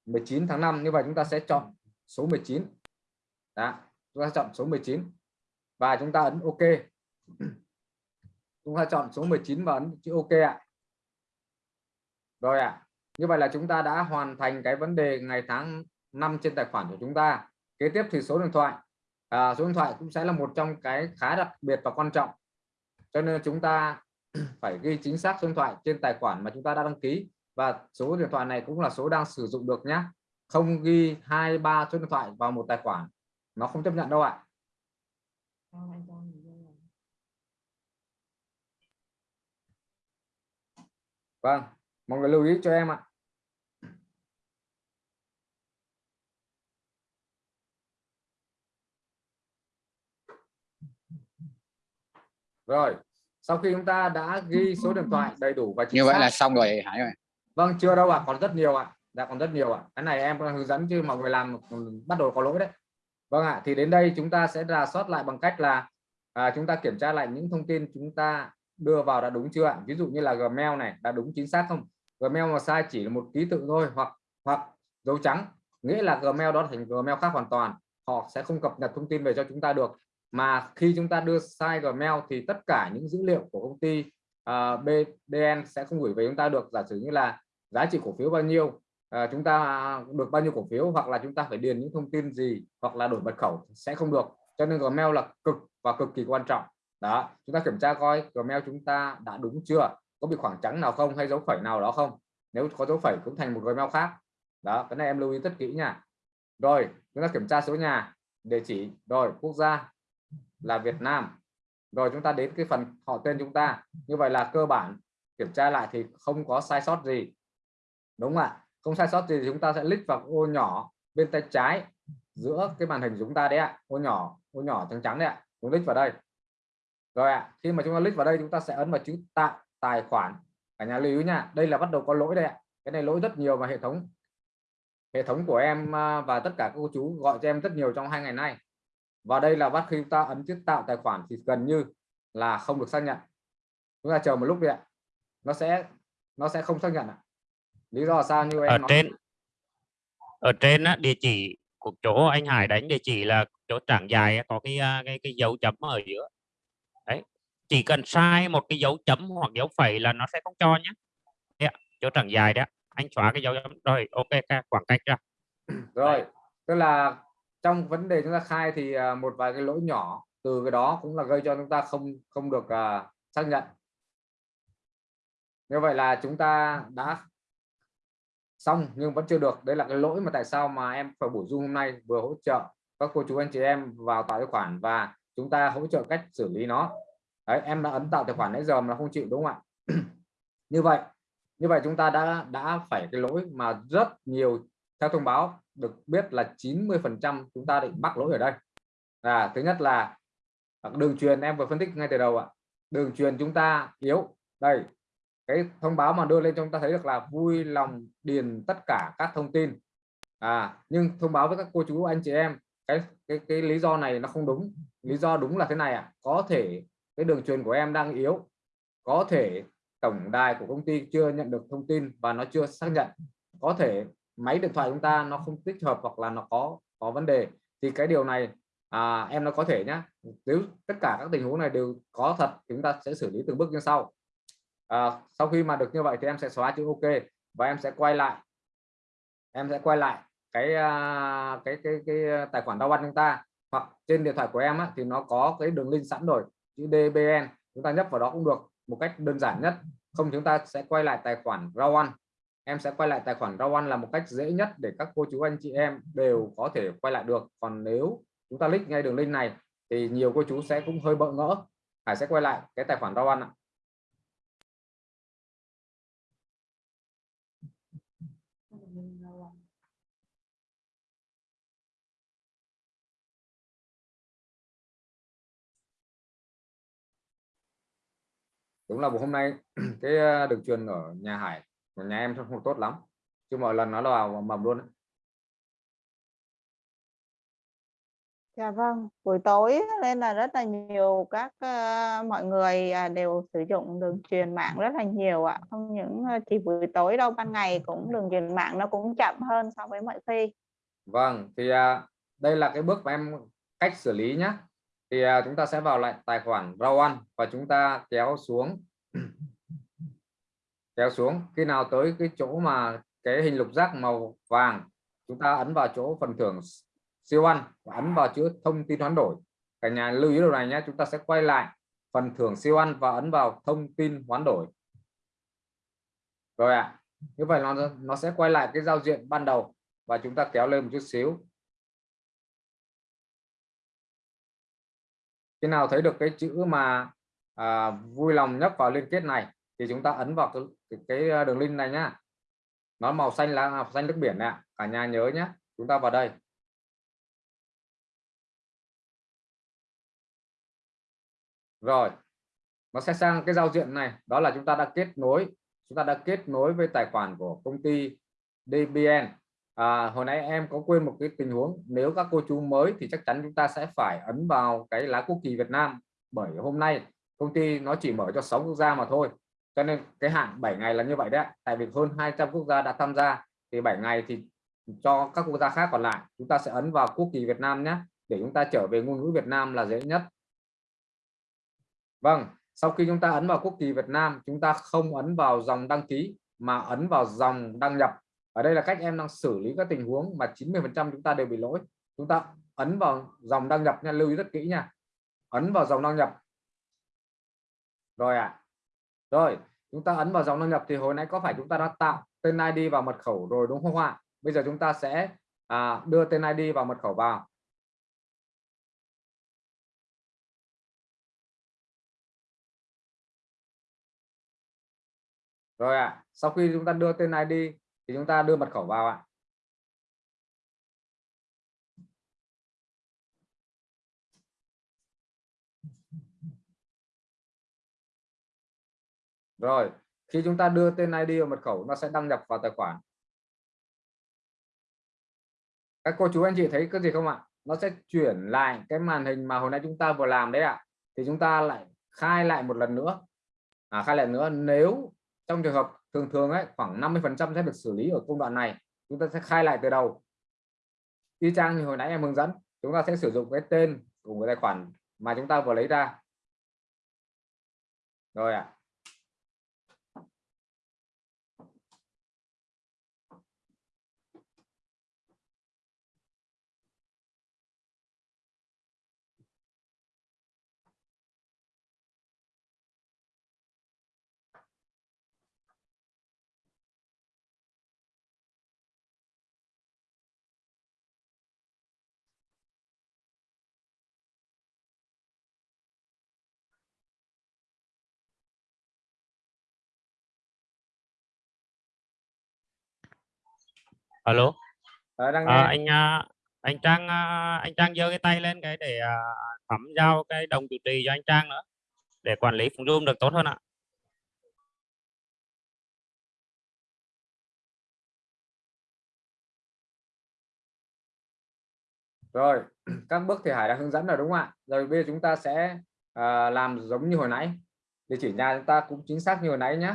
19 tháng 5 như vậy chúng ta sẽ chọn số 19. Đó, chúng ta chọn số 19 và chúng ta ấn OK. Chúng ta chọn số 19 và ấn chữ OK ạ. Rồi ạ. Như vậy là chúng ta đã hoàn thành cái vấn đề ngày tháng năm trên tài khoản của chúng ta. Kế tiếp thì số điện thoại. À, số điện thoại cũng sẽ là một trong cái khá đặc biệt và quan trọng. Cho nên chúng ta phải ghi chính xác số điện thoại trên tài khoản mà chúng ta đã đăng ký và số điện thoại này cũng là số đang sử dụng được nhé. Không ghi hai ba số điện thoại vào một tài khoản. Nó không chấp nhận đâu ạ. Vâng, mọi người lưu ý cho em ạ. Rồi, sau khi chúng ta đã ghi số điện thoại đầy đủ và chính như vậy xác- là xong rồi Hải ơi Vâng, chưa đâu ạ, còn rất nhiều ạ. Dạ còn rất nhiều ạ. Cái này em đang hướng dẫn chứ mọi người làm bắt đầu có lỗi đấy. Vâng ạ, thì đến đây chúng ta sẽ rà soát lại bằng cách là à, chúng ta kiểm tra lại những thông tin chúng ta đưa vào đã đúng chưa ạ? Ví dụ như là Gmail này đã đúng chính xác không? Gmail mà sai chỉ là một ký tự thôi hoặc hoặc dấu trắng, nghĩa là Gmail đó thành Gmail khác hoàn toàn. Họ sẽ không cập nhật thông tin về cho chúng ta được. Mà khi chúng ta đưa sai Gmail thì tất cả những dữ liệu của công ty à, uh, BDN sẽ không gửi về chúng ta được. Giả sử như là giá trị cổ phiếu bao nhiêu à, chúng ta được bao nhiêu cổ phiếu hoặc là chúng ta phải điền những thông tin gì hoặc là đổi mật khẩu sẽ không được. Cho nên Gmail là cực và cực kỳ quan trọng. Đó chúng ta kiểm tra coi Gmail chúng ta đã đúng chưa có bị khoảng trắng nào không hay dấu phẩy nào đó không? Nếu có dấu phẩy cũng thành một Gmail khác. Đó cái này em lưu ý rất kỹ nha. Rồi chúng ta kiểm tra số nhà địa chỉ rồi quốc gia là Việt Nam. Rồi chúng ta đến cái phần họ tên chúng ta. Như vậy là cơ bản kiểm tra lại thì không có sai sót gì. Đúng không ạ? Không sai sót gì thì chúng ta sẽ click vào ô nhỏ bên tay trái giữa cái màn hình chúng ta đấy ạ. Ô nhỏ ô nhỏ trắng trắng đấy ạ. Chúng click vào đây. Rồi ạ, khi mà chúng ta click vào đây, chúng ta sẽ ấn vào chữ tạo tài khoản. Cả nhà lưu ý nha, đây là bắt đầu có lỗi đây ạ. Cái này lỗi rất nhiều và hệ thống hệ thống của em à, và tất cả các cô chú gọi cho em rất nhiều trong hai ngày nay. Và đây là bắt khi chúng ta ấn chữ tạo tài khoản thì gần như là không được xác nhận. Chúng ta chờ một lúc đi ạ. Nó sẽ nó sẽ không xác nhận ạ lý do sao như ở em nói trên ở trên á, địa chỉ của chỗ anh Hải đánh địa chỉ là chỗ trảng dài có cái à, cái cái dấu chấm ở giữa. Đấy chỉ cần sai một cái dấu chấm hoặc dấu phẩy là nó sẽ không cho nhé. Đấy chỗ trảng dài đó anh xóa cái dấu chấm rồi ok khoảng cách ra. Rồi tức là trong vấn đề chúng ta khai thì à, một vài cái lỗi nhỏ từ cái đó cũng là gây cho chúng ta không không được à, xác nhận. Như vậy là chúng ta đã xong, nhưng vẫn chưa được. Đây là cái lỗi mà tại sao mà em phải bổ sung hôm nay, vừa hỗ trợ các cô chú anh chị em vào tạo tài khoản và chúng ta hỗ trợ cách xử lý nó. Đấy, em đã ấn tạo tài khoản nãy giờ mà không chịu, đúng không ạ? Như vậy như vậy chúng ta đã đã phải cái lỗi mà rất nhiều, theo thông báo, được biết là 90 phần trăm chúng ta định mắc lỗi ở đây. Là thứ nhất là đường truyền, em vừa phân tích ngay từ đầu ạ. Đường truyền chúng ta yếu. Đây cái thông báo mà đưa lên chúng ta thấy được là vui lòng điền tất cả các thông tin. À nhưng thông báo với các cô chú anh chị em cái cái cái lý do này nó không đúng. Lý do đúng là thế này ạ. Có thể cái đường truyền của em đang yếu. Có thể tổng đài của công ty chưa nhận được thông tin và nó chưa xác nhận. Có thể máy điện thoại chúng ta nó không tích hợp hoặc là nó có có vấn đề. Thì cái điều này à, em nó có thể nhá. Nếu tất cả các tình huống này đều có thật chúng ta sẽ xử lý từng bước như sau à, sau khi mà được như vậy thì em sẽ xóa chữ ok và em sẽ quay lại. Em sẽ quay lại cái à, cái cái cái tài khoản đau ăn chúng ta. Hoặc trên điện thoại của em á, thì nó có cái đường link sẵn rồi chữ DBN chúng ta nhấp vào đó cũng được một cách đơn giản nhất. Không chúng ta sẽ quay lại tài khoản rau ăn. Em sẽ quay lại tài khoản rau ăn là một cách dễ nhất để các cô chú anh chị em đều có thể quay lại được. Còn nếu chúng ta click ngay đường link này thì nhiều cô chú sẽ cũng hơi bỡ ngỡ. Hải sẽ quay lại cái tài khoản rau ăn ạ. Đúng là hôm nay cái ờ, đường truyền ở nhà Hải của nhà em không tốt lắm chứ mọi lần nó vào mầm luôn Dạ vâng, buổi tối nên là rất là nhiều các ờ, mọi người à, đều sử dụng đường truyền mạng rất là nhiều ạ. Không những ờ, chỉ buổi tối đâu, ban ngày cũng đường truyền mạng nó cũng chậm hơn so với mọi khi. Vâng, thì à, đây là cái bước mà em cách xử lý nhé. Thì à, chúng ta sẽ vào lại tài khoản Rawan và chúng ta kéo xuống. Kéo xuống. Khi nào tới cái chỗ mà cái hình lục giác màu vàng chúng ta ấn vào chỗ phần thưởng siêu ăn và ấn vào chữ thông tin hoán đổi. Cả nhà lưu ý điều này nhé chúng ta sẽ quay lại phần thưởng siêu ăn và ấn vào thông tin hoán đổi. Rồi ạ. À. như vậy nó nó sẽ quay lại cái giao diện ban đầu và chúng ta kéo lên một chút xíu. Khi nào thấy được cái chữ mà à, vui lòng nhấp vào liên kết này thì chúng ta ấn vào cái, cái à, đường link này nhá. Nó màu xanh là màu xanh nước biển nè cả nhà nhớ nhé chúng ta vào đây. Rồi nó sẽ sang cái giao diện này. Đó là chúng ta đã kết nối chúng ta đã kết nối với tài khoản của công ty DBN à, hồi nãy em có quên một cái tình huống. Nếu các cô chú mới thì chắc chắn chúng ta sẽ phải ấn vào cái lá quốc kỳ Việt Nam. Bởi hôm nay công ty nó chỉ mở cho 6 quốc gia mà thôi. Cho nên cái hạn 7 ngày là như vậy đấy tại vì hơn 200 quốc gia đã tham gia thì 7 ngày thì cho các quốc gia khác còn lại chúng ta sẽ ấn vào quốc kỳ Việt Nam nhé để chúng ta trở về ngôn ngữ Việt Nam là dễ nhất. Vâng sau khi chúng ta ấn vào quốc kỳ Việt Nam chúng ta không ấn vào dòng đăng ký mà ấn vào dòng đăng nhập ở đây là cách em đang xử lý các tình huống mà 90 phần trăm chúng ta đều bị lỗi. Chúng ta ấn vào dòng đăng nhập nha lưu ý rất kỹ nha. Ấn vào dòng đăng nhập. Rồi à. rồi chúng ta ấn vào dòng đăng nhập thì hồi nãy có phải chúng ta đã tạo tên ID và mật khẩu rồi đúng không ạ? Bây giờ chúng ta sẽ à, đưa tên ID và mật khẩu vào. Rồi ạ. À, sau khi chúng ta đưa tên ID thì chúng ta đưa mật khẩu vào ạ. Rồi khi chúng ta đưa tên ID và mật khẩu nó sẽ đăng nhập vào tài khoản. Các cô chú anh chị thấy cái gì không ạ? Nó sẽ chuyển lại cái màn hình mà hồi nãy chúng ta vừa làm đấy ạ. Thì chúng ta lại khai lại một lần nữa. À, khai lại nữa nếu trong trường hợp thường thường ấy, khoảng 50 phần trăm sẽ được xử lý ở công đoạn này. Chúng ta sẽ khai lại từ đầu. Y chang như hồi nãy em hướng dẫn, chúng ta sẽ sử dụng cái tên của cái tài khoản mà chúng ta vừa lấy ra. Rồi ạ. à. Alo? À, đang à, anh à, anh Trang à, anh Trang giơ cái tay lên cái để à, thẩm giao cái đồng chủ trì cho anh Trang nữa để quản lý phòng zoom được tốt hơn ạ. Rồi các bước thì Hải đã hướng dẫn rồi đúng không ạ? Rồi bây giờ chúng ta sẽ à, làm giống như hồi nãy. Địa chỉ nhà chúng ta cũng chính xác như hồi nãy nhé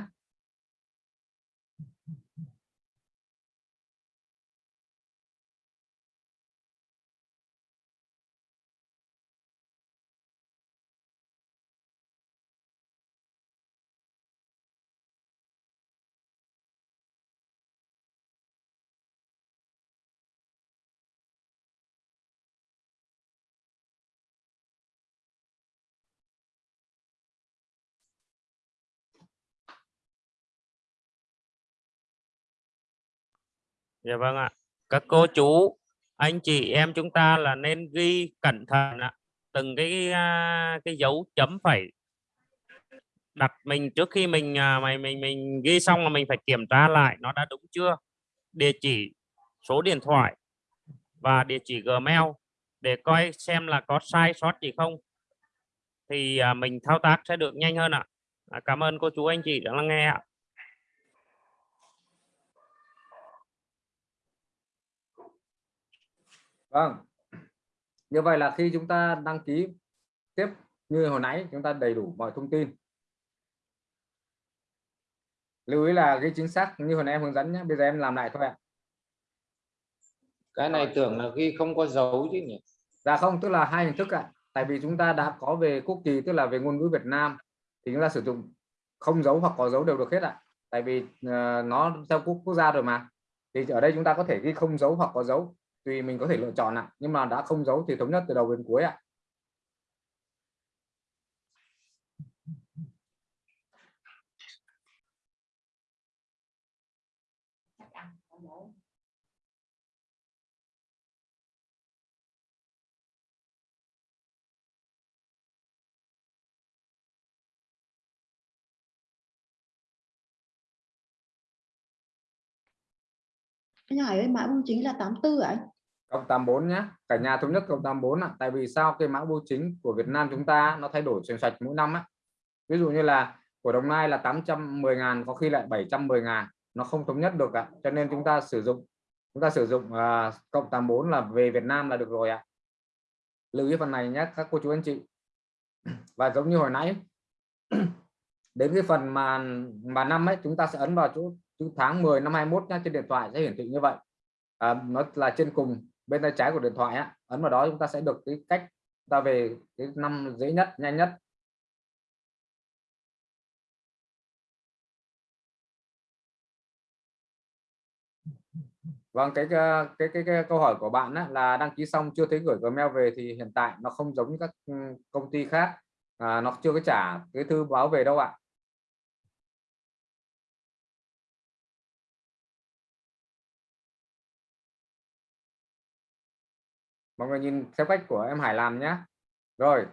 Dạ vâng ạ. Các cô chú, anh chị em chúng ta là nên ghi cẩn thận ạ. Từng cái à, cái dấu chấm phẩy đặt mình trước khi mình à, mày mình mình ghi xong là mình phải kiểm tra lại nó đã đúng chưa. địa chỉ số điện thoại và địa chỉ Gmail để coi xem là có sai sót gì không thì à, mình thao tác sẽ được nhanh hơn ạ. Cảm ơn cô chú anh chị đã lắng nghe ạ. Vâng. Như vậy là khi chúng ta đăng ký tiếp như hồi nãy chúng ta đầy đủ mọi thông tin. Lưu ý là ghi chính xác như hồi nãy em hướng dẫn nhé. Bây giờ em làm lại thôi ạ. cái này tưởng là ghi không có dấu chứ nhỉ Dạ không, tức là hai hình thức ạ. Tại vì chúng ta đã có về quốc kỳ tức là về ngôn ngữ Việt Nam thì chúng ta sử dụng không dấu hoặc có dấu đều được hết ạ. Tại vì ờ, nó theo quốc quốc gia rồi mà. Thì ở đây chúng ta có thể ghi không dấu hoặc có dấu tùy mình có thể lựa chọn ạ. Nhưng mà đã không giấu thì thống nhất từ đầu đến cuối ạ. Anh Hải ơi, mã bưu chính là 84 ạ à? Cộng 84 nhé cả nhà thống nhất cộng 84 ạ. Tại vì sao cái mã bưu chính của Việt Nam chúng ta nó thay đổi xoành xoạch mỗi năm á? Ví dụ như là của Đồng Nai là 810 ngàn có khi lại 710 ngàn. Nó không thống nhất được ạ. Cho nên chúng ta sử dụng chúng ta sử dụng à, cộng 84 là về Việt Nam là được rồi ạ. Lưu ý phần này nhé các cô chú anh chị. Và giống như hồi nãy đến cái phần mà mà năm ấy chúng ta sẽ ấn vào chỗ chữ tháng 10 năm 21 nhá trên điện thoại sẽ hiển thị như vậy. À, nó là trên cùng bên tay trái của điện thoại á, ấn vào đó chúng ta sẽ được cái cách ta về cái năm dễ nhất nhanh nhất. Vâng cái cái cái, cái, cái câu hỏi của bạn á, là đăng ký xong chưa thấy gửi Gmail về thì hiện tại nó không giống như các ừ, công ty khác. À, nó chưa có trả cái thư báo về đâu ạ. Mọi người nhìn theo cách của em Hải làm nhé rồi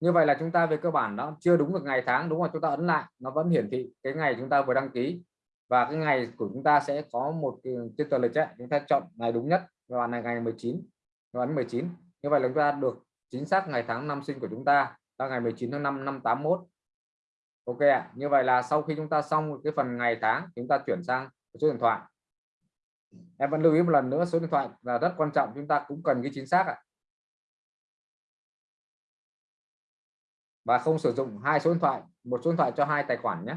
như vậy là chúng ta về cơ bản đó chưa đúng được ngày tháng đúng không? Chúng ta ấn lại nó vẫn hiển thị cái ngày chúng ta vừa đăng ký. Và cái ngày của chúng ta sẽ có một cái trên tờ lịch ấy, chúng ta chọn ngày đúng nhất và là ngày 19 và ấn 19 như vậy là chúng ta được chính xác ngày tháng năm sinh của chúng ta là ngày 19 tháng 5 năm 81 ok ạ như vậy là sau khi chúng ta xong cái phần ngày tháng chúng ta chuyển sang số điện thoại em vẫn lưu ý một lần nữa, số điện thoại là rất quan trọng, chúng ta cũng cần cái chính xác ạ. Và không sử dụng hai số điện thoại, một số điện thoại cho hai tài khoản nhé.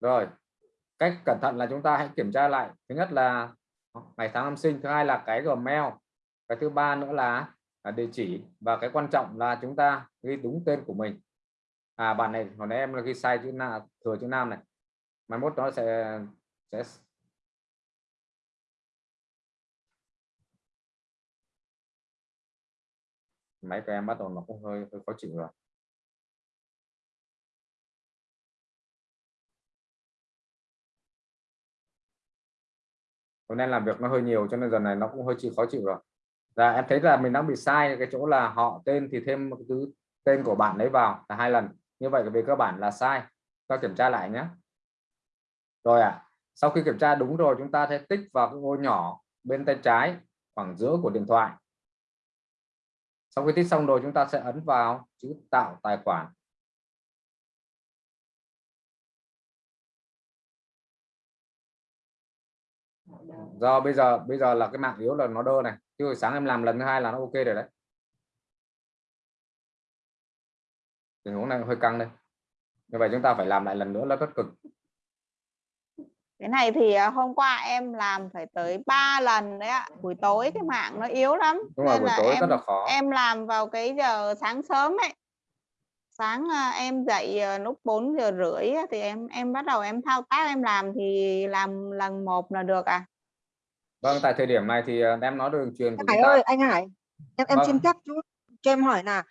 Rồi, cách cẩn thận là chúng ta hãy kiểm tra lại. Thứ nhất là ngày tháng năm sinh, thứ hai là cái gmail, cái thứ ba nữa là địa chỉ. Và cái quan trọng là chúng ta ghi đúng tên của mình. À bạn này hồi nãy em là ghi sai chữ nào thừa chữ nam này. Mai mốt nó sẽ sẽ máy của em bắt đầu nó cũng hơi, hơi khó chịu rồi. Hôm nay làm việc nó hơi nhiều cho nên giờ này nó cũng hơi chịu khó chịu rồi là em thấy là mình đang bị sai cái chỗ là họ tên thì thêm một thứ tên của bạn ấy vào là hai lần. Như vậy về cơ bản là sai. Ta kiểm tra lại nhé. Rồi ạ à, sau khi kiểm tra đúng rồi chúng ta sẽ tích vào cái ô nhỏ bên tay trái khoảng giữa của điện thoại. Sau khi tích xong rồi chúng ta sẽ ấn vào chữ tạo tài khoản. Do bây giờ bây giờ là cái mạng yếu là nó đơ này chứ sáng em làm lần thứ hai là nó ok rồi đấy. Tình huống này hơi căng đây. Như vậy chúng ta phải làm lại lần nữa là rất cực. Cái này thì à, hôm qua em làm phải tới 3 lần đấy ạ. Buổi tối cái mạng nó yếu lắm đúng rồi nên buổi là tối em rất là khó. em làm vào cái giờ sáng sớm ấy. Sáng à, em dậy à, lúc 4 giờ rưỡi thì em em bắt đầu em thao tác em làm thì làm lần một là được à vâng tại thời điểm này thì à, em nói đường truyền của Hải ơi anh Hải em em Vâng. xin phép chú cho em hỏi là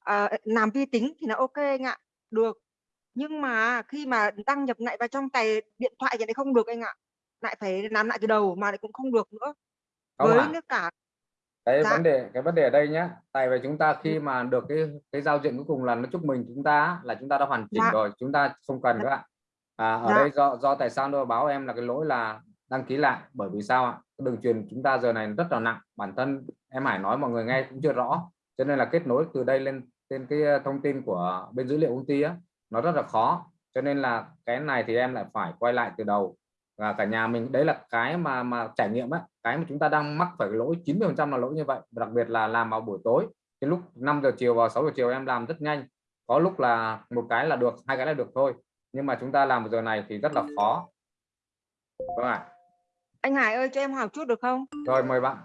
à, làm vi tính thì là ok anh ạ được nhưng mà khi mà đăng nhập lại vào trong tài điện thoại thì lại không được anh ạ lại phải làm lại từ đầu mà lại cũng không được nữa không với ạ nước cả cái Dạ. vấn đề cái vấn đề ở đây nhá tại vì chúng ta khi mà được cái cái giao diện cuối cùng là nó chúc mừng chúng ta là chúng ta đã hoàn chỉnh Dạ. rồi chúng ta không cần các bạn à, ở Dạ. đây do do tại sao tôi báo em là cái lỗi là đăng ký lại. Bởi vì sao ạ? Đường truyền chúng ta giờ này rất là nặng. Bản thân em Hải nói mọi người nghe cũng chưa rõ. Cho nên là kết nối từ đây lên trên cái ờ, thông tin của bên dữ liệu công ty á, nó rất là khó. Cho nên là cái này thì em lại phải quay lại từ đầu. Và cả nhà mình, đấy là cái mà mà trải nghiệm á, cái mà chúng ta đang mắc phải cái lỗi 90 phần trăm là lỗi như vậy. Đặc biệt là làm vào buổi tối cái lúc 5 giờ chiều vào 6 giờ chiều em làm rất nhanh. Có lúc là một cái là được, hai cái là được thôi. Nhưng mà chúng ta làm giờ này thì rất là khó. Vâng ạ anh Hải ơi cho em hỏi chút được không? Rồi mời bạn.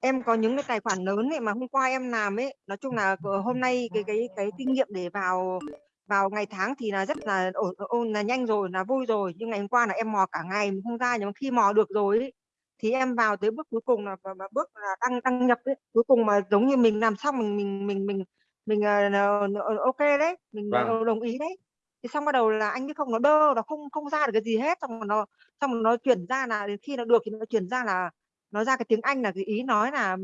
Em có những cái tài khoản lớn ấy mà hôm qua em làm ấy. Nói chung là hôm nay cái cái cái kinh nghiệm để vào vào ngày tháng thì là rất là ổn ổn là nhanh rồi là vui rồi. Nhưng ngày hôm qua là em mò cả ngày mình không ra nhưng mà khi mò được rồi ấy, thì em vào tới bước cuối cùng là và bước là đăng đăng nhập ấy. Cuối cùng mà giống như mình làm xong mình mình mình mình mình uh, ok đấy mình Vâng. ờ, đồng ý đấy. Thì xong bắt đầu là anh biết không nó đơ nó không không ra được cái gì hết xong rồi nó xong nó chuyển ra là đến khi nó được thì nó chuyển ra là nó ra cái tiếng Anh là cái ý nói là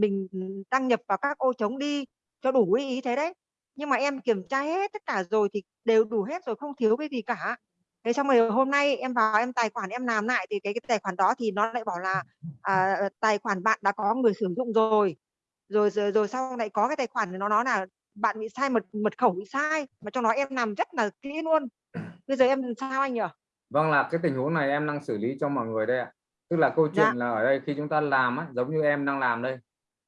mình đăng nhập vào các ô trống đi cho đủ ý, ý thế đấy. Nhưng mà em kiểm tra hết tất cả rồi thì đều đủ hết rồi không thiếu cái gì cả. Thế xong rồi hôm nay em vào em tài khoản em làm lại thì cái, cái tài khoản đó thì nó lại bảo là à, tài khoản bạn đã có người sử dụng rồi. Rồi rồi, rồi sau lại có cái tài khoản thì nó nói là bạn bị sai mật mật khẩu bị sai mà trong đó em làm rất là kỹ luôn. Bây giờ em sao anh nhỉ? Vâng là cái tình huống này em đang xử lý cho mọi người đây ạ. Tức là câu chuyện Dạ. là ở đây khi chúng ta làm á, giống như em đang làm đây,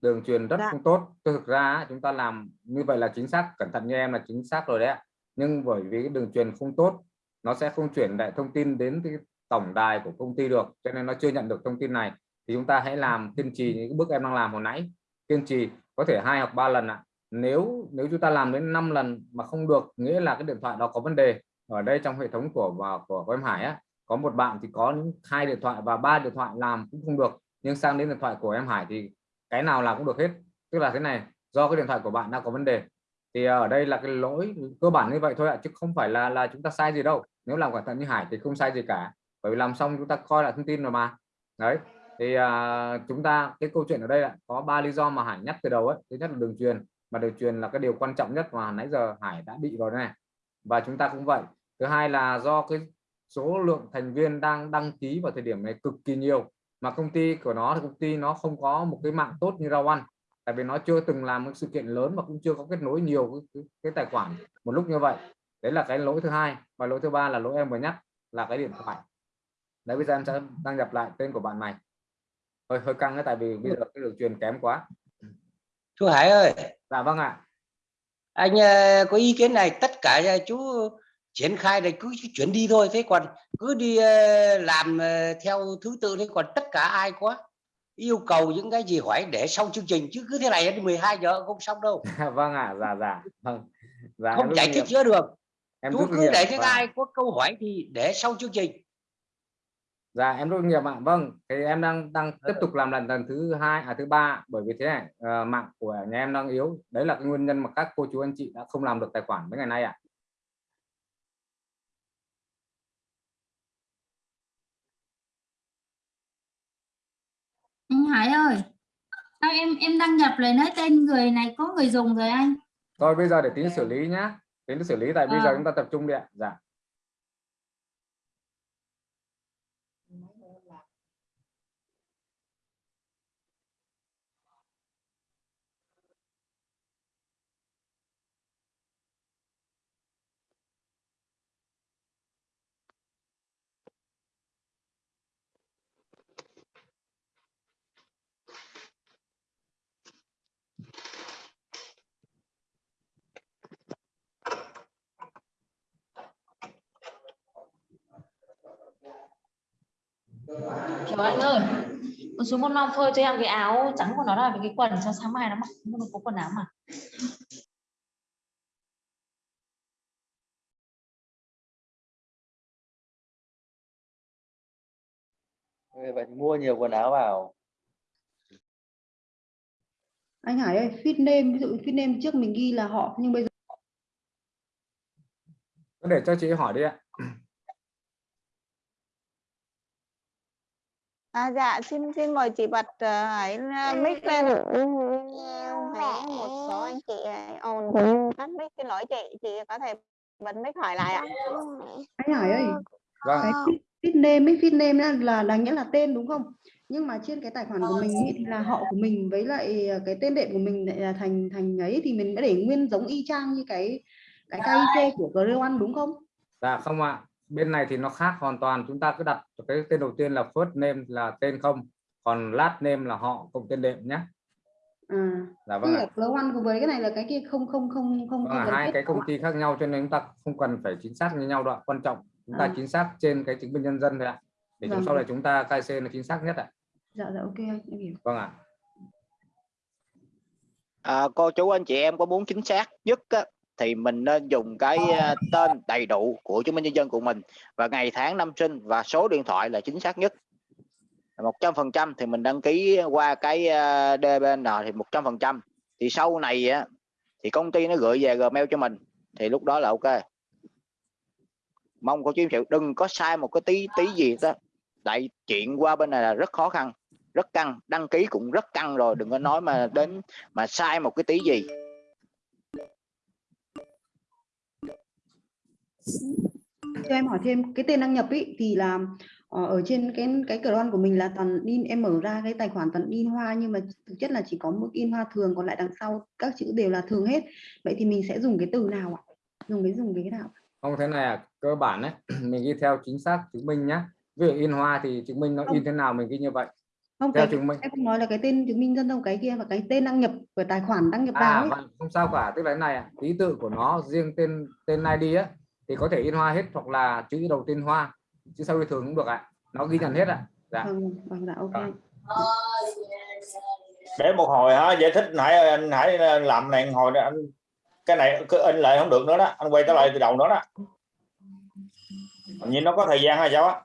đường truyền rất Dạ. không tốt. Thực ra á, chúng ta làm như vậy là chính xác, cẩn thận như em là chính xác rồi đấy ạ. Nhưng bởi vì cái đường truyền không tốt, nó sẽ không chuyển lại thông tin đến cái tổng đài của công ty được, cho nên nó chưa nhận được thông tin này. Thì chúng ta hãy làm kiên trì những bước em đang làm hồi nãy, kiên trì có thể hai hoặc ba lần ạ. Nếu nếu chúng ta làm đến 5 lần mà không được, nghĩa là cái điện thoại đó có vấn đề ở đây trong hệ thống của và của, của em Hải á có một bạn thì có những hai điện thoại và ba điện thoại làm cũng không được nhưng sang đến điện thoại của em Hải thì cái nào làm cũng được hết. Tức là thế này do cái điện thoại của bạn đang có vấn đề thì ở đây là cái lỗi cơ bản như vậy thôi ạ chứ không phải là là chúng ta sai gì đâu. Nếu làm cẩn thận như Hải thì không sai gì cả bởi vì làm xong chúng ta coi lại thông tin rồi mà. Đấy thì à, chúng ta cái câu chuyện ở đây là có ba lý do mà Hải nhắc từ đầu ấy thứ nhất là đường truyền mà đường truyền là cái điều quan trọng nhất mà nãy giờ Hải đã bị rồi này và chúng ta cũng vậy. Thứ hai là do cái số lượng thành viên đang đăng ký vào thời điểm này cực kỳ nhiều mà công ty của nó thì công ty nó không có một cái mạng tốt như Rao One tại vì nó chưa từng làm một sự kiện lớn và cũng chưa có kết nối nhiều cái, cái, cái tài khoản một lúc như vậy. Đấy là cái lỗi thứ hai. Và lỗi thứ ba là lỗi em vừa nhắc là cái điện thoại. Đấy bây giờ em sẽ đăng nhập lại tên của bạn này hơi hơi căng đấy tại vì bây giờ cái đường truyền kém quá. Chú Hải ơi. Dạ vâng ạ. Anh ờ, có ý kiến này tất cả chú triển khai này cứ chuyển đi thôi. Thế còn cứ đi ờ, làm ờ, theo thứ tự thế còn tất cả ai có yêu cầu những cái gì hỏi để xong chương trình. Chứ cứ thế này đến 12 giờ không xong đâu. Vâng ạ dạ dạ. Vâng. Dạ không giải thích chữa được. Em chú cứ để những Vâng. ai có câu hỏi thì để xong chương trình dạ em kinh nghiệm ạ. Vâng thì em đang đang tiếp tục làm lần lần thứ hai à thứ ba bởi vì thế này ờ, mạng của nhà em đang yếu. Đấy là cái nguyên nhân mà các cô chú anh chị đã không làm được tài khoản mấy ngày nay ạ. Anh Hải ơi sao em em đăng nhập lại nói tên người này có người dùng rồi anh? Thôi bây giờ để tính xử lý nhá. Tính xử lý tại bây giờ Ờ. chúng ta tập trung đi ạ. Dạ Kiểu anh ơi, con xuống con non phơi cho em cái áo trắng của nó là cái quần cho sáng mai nó mặc. Nó có quần áo mà. vậy mua nhiều quần áo vào. Anh Hải ơi fit name ví dụ fit name trước mình ghi là họ nhưng bây giờ để cho chị hỏi đi ạ À, dạ xin xin mời chị bật uh, hãy uh, mic lên ạ. Hãy một số anh chị hãy on tắt mic xin lỗi chị chị có thể bật mic hỏi lại ạ. anh Hải ơi vâng. cái fit, name ấy fit name là đáng nghĩa là tên đúng không? Nhưng mà trên cái tài khoản của mình ý, thì là họ của mình với lại cái tên đệm của mình lại là thành thành ấy thì mình đã để nguyên giống y chang như cái cái KIC của Greon đúng không? Dạ không ạ bên này thì nó khác hoàn toàn. Chúng ta cứ đặt cái tên đầu tiên là first name là tên không còn last name là họ cộng tên đệm nhé. À dạ vâng là ạ. Greon với cái này là cái kia không không không không Vâng hai cái công không ty khác nhau cho nên chúng ta không cần phải chính xác như nhau đâu ạ. Quan trọng chúng ta À. chính xác trên cái chứng minh nhân dân thôi ạ. Để chúng Vâng. sau này chúng ta KC là chính xác nhất ạ. Dạ dạ ok anh em hiểu. Vâng ạ. À, cô chú anh chị em có muốn chính xác nhất á, thì mình nên dùng cái à, tên đầy đủ của chứng minh nhân dân của mình. Và ngày tháng năm sinh và số điện thoại là chính xác nhất. Một trăm phần trăm thì mình đăng ký qua cái à, DBN thì một trăm phần trăm. Thì sau này á thì công ty nó gửi về Gmail cho mình thì lúc đó là ok. Mong cô chú em chịu đừng có sai một cái tí tí gì đó. Tại chuyện qua bên này là rất khó khăn rất căng đăng ký cũng rất căng rồi đừng có nói mà đến mà sai một cái tí gì cho em hỏi thêm cái tên đăng nhập ý, thì là ờ, ở trên cái cái Cron của mình là toàn in em mở ra cái tài khoản toàn in hoa nhưng mà thực chất là chỉ có mức in hoa thường còn lại đằng sau các chữ đều là thường hết. Vậy thì mình sẽ dùng cái từ nào ạ? Dùng cái dùng cái nào? Không thế này à, cơ bản đấy mình ghi theo chính xác chứng minh nhá. Ví dụ in hoa thì chứng minh nó Không. in thế nào mình ghi như vậy. Không theo cái chứng minh. em không nói là cái tên chứng minh dân đâu cái kia và cái tên đăng nhập của tài khoản đăng nhập vào à ấy. vâng, không sao cả. Tức là thế này ạ ký tự của nó riêng tên tên ID á thì có thể in hoa hết hoặc là chữ đầu tiên hoa chữ sau thường cũng được ạ. Nó ghi nhận hết ạ. Dạ. Vâng vâng dạ ok. Vâng. để một hồi hả? Giải thích nãy anh hãy làm này một hồi nữa anh cái này cứ in lại không được nữa đó. Anh quay trở lại từ đầu nữa đó. Nhìn nó có thời gian hay sao á?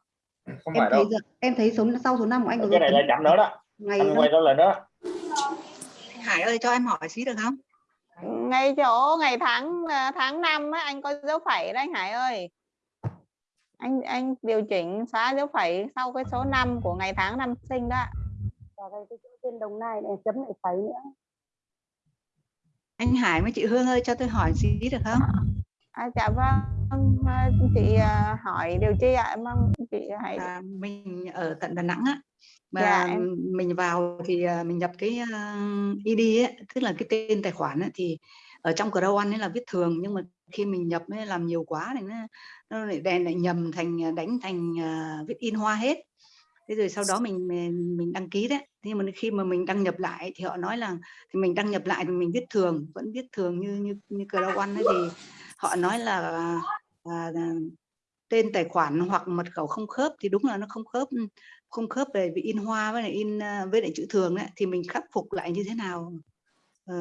Không em phải thấy đâu. giờ- em thấy số sau số năm của anh cái này lại chậm nữa đó. ngày anh quay trở lại nữa. Hải ơi cho em hỏi xí được không ngay chỗ ngày tháng à, tháng năm á, anh có dấu phẩy đấy anh Hải ơi. Anh anh điều chỉnh xóa dấu phẩy sau cái số 5 của ngày tháng năm sinh đó. Và đây cái chỗ trên đồng nai này chấm lại phẩy nữa. Anh Hải với chị Hương ơi cho tôi hỏi xí được không? À, dạ vâng à, chị à, hỏi điều chi ạ? Mong chị hãy à, mình ở tận Đà Nẵng á mà Dạ, em- mình vào thì à, mình nhập cái ID ấy, tức là cái tên tài khoản ấy, thì ở trong Crow One ấy là viết thường nhưng mà khi mình nhập ấy, làm nhiều quá thì nó nó lại đèn lại nhầm thành à, đánh thành à, viết in hoa hết. Thế rồi sau đó mình mình, mình đăng ký đấy. Nhưng mà khi mà mình đăng nhập lại thì họ nói là thì mình đăng nhập lại thì mình viết thường vẫn viết thường như như như Crow One ấy thì họ nói là à, tên tài khoản hoặc mật khẩu không khớp thì đúng là nó không khớp không khớp về bị in hoa với lại in à, với lại chữ thường đấy thì mình khắc phục lại như thế nào Ờ,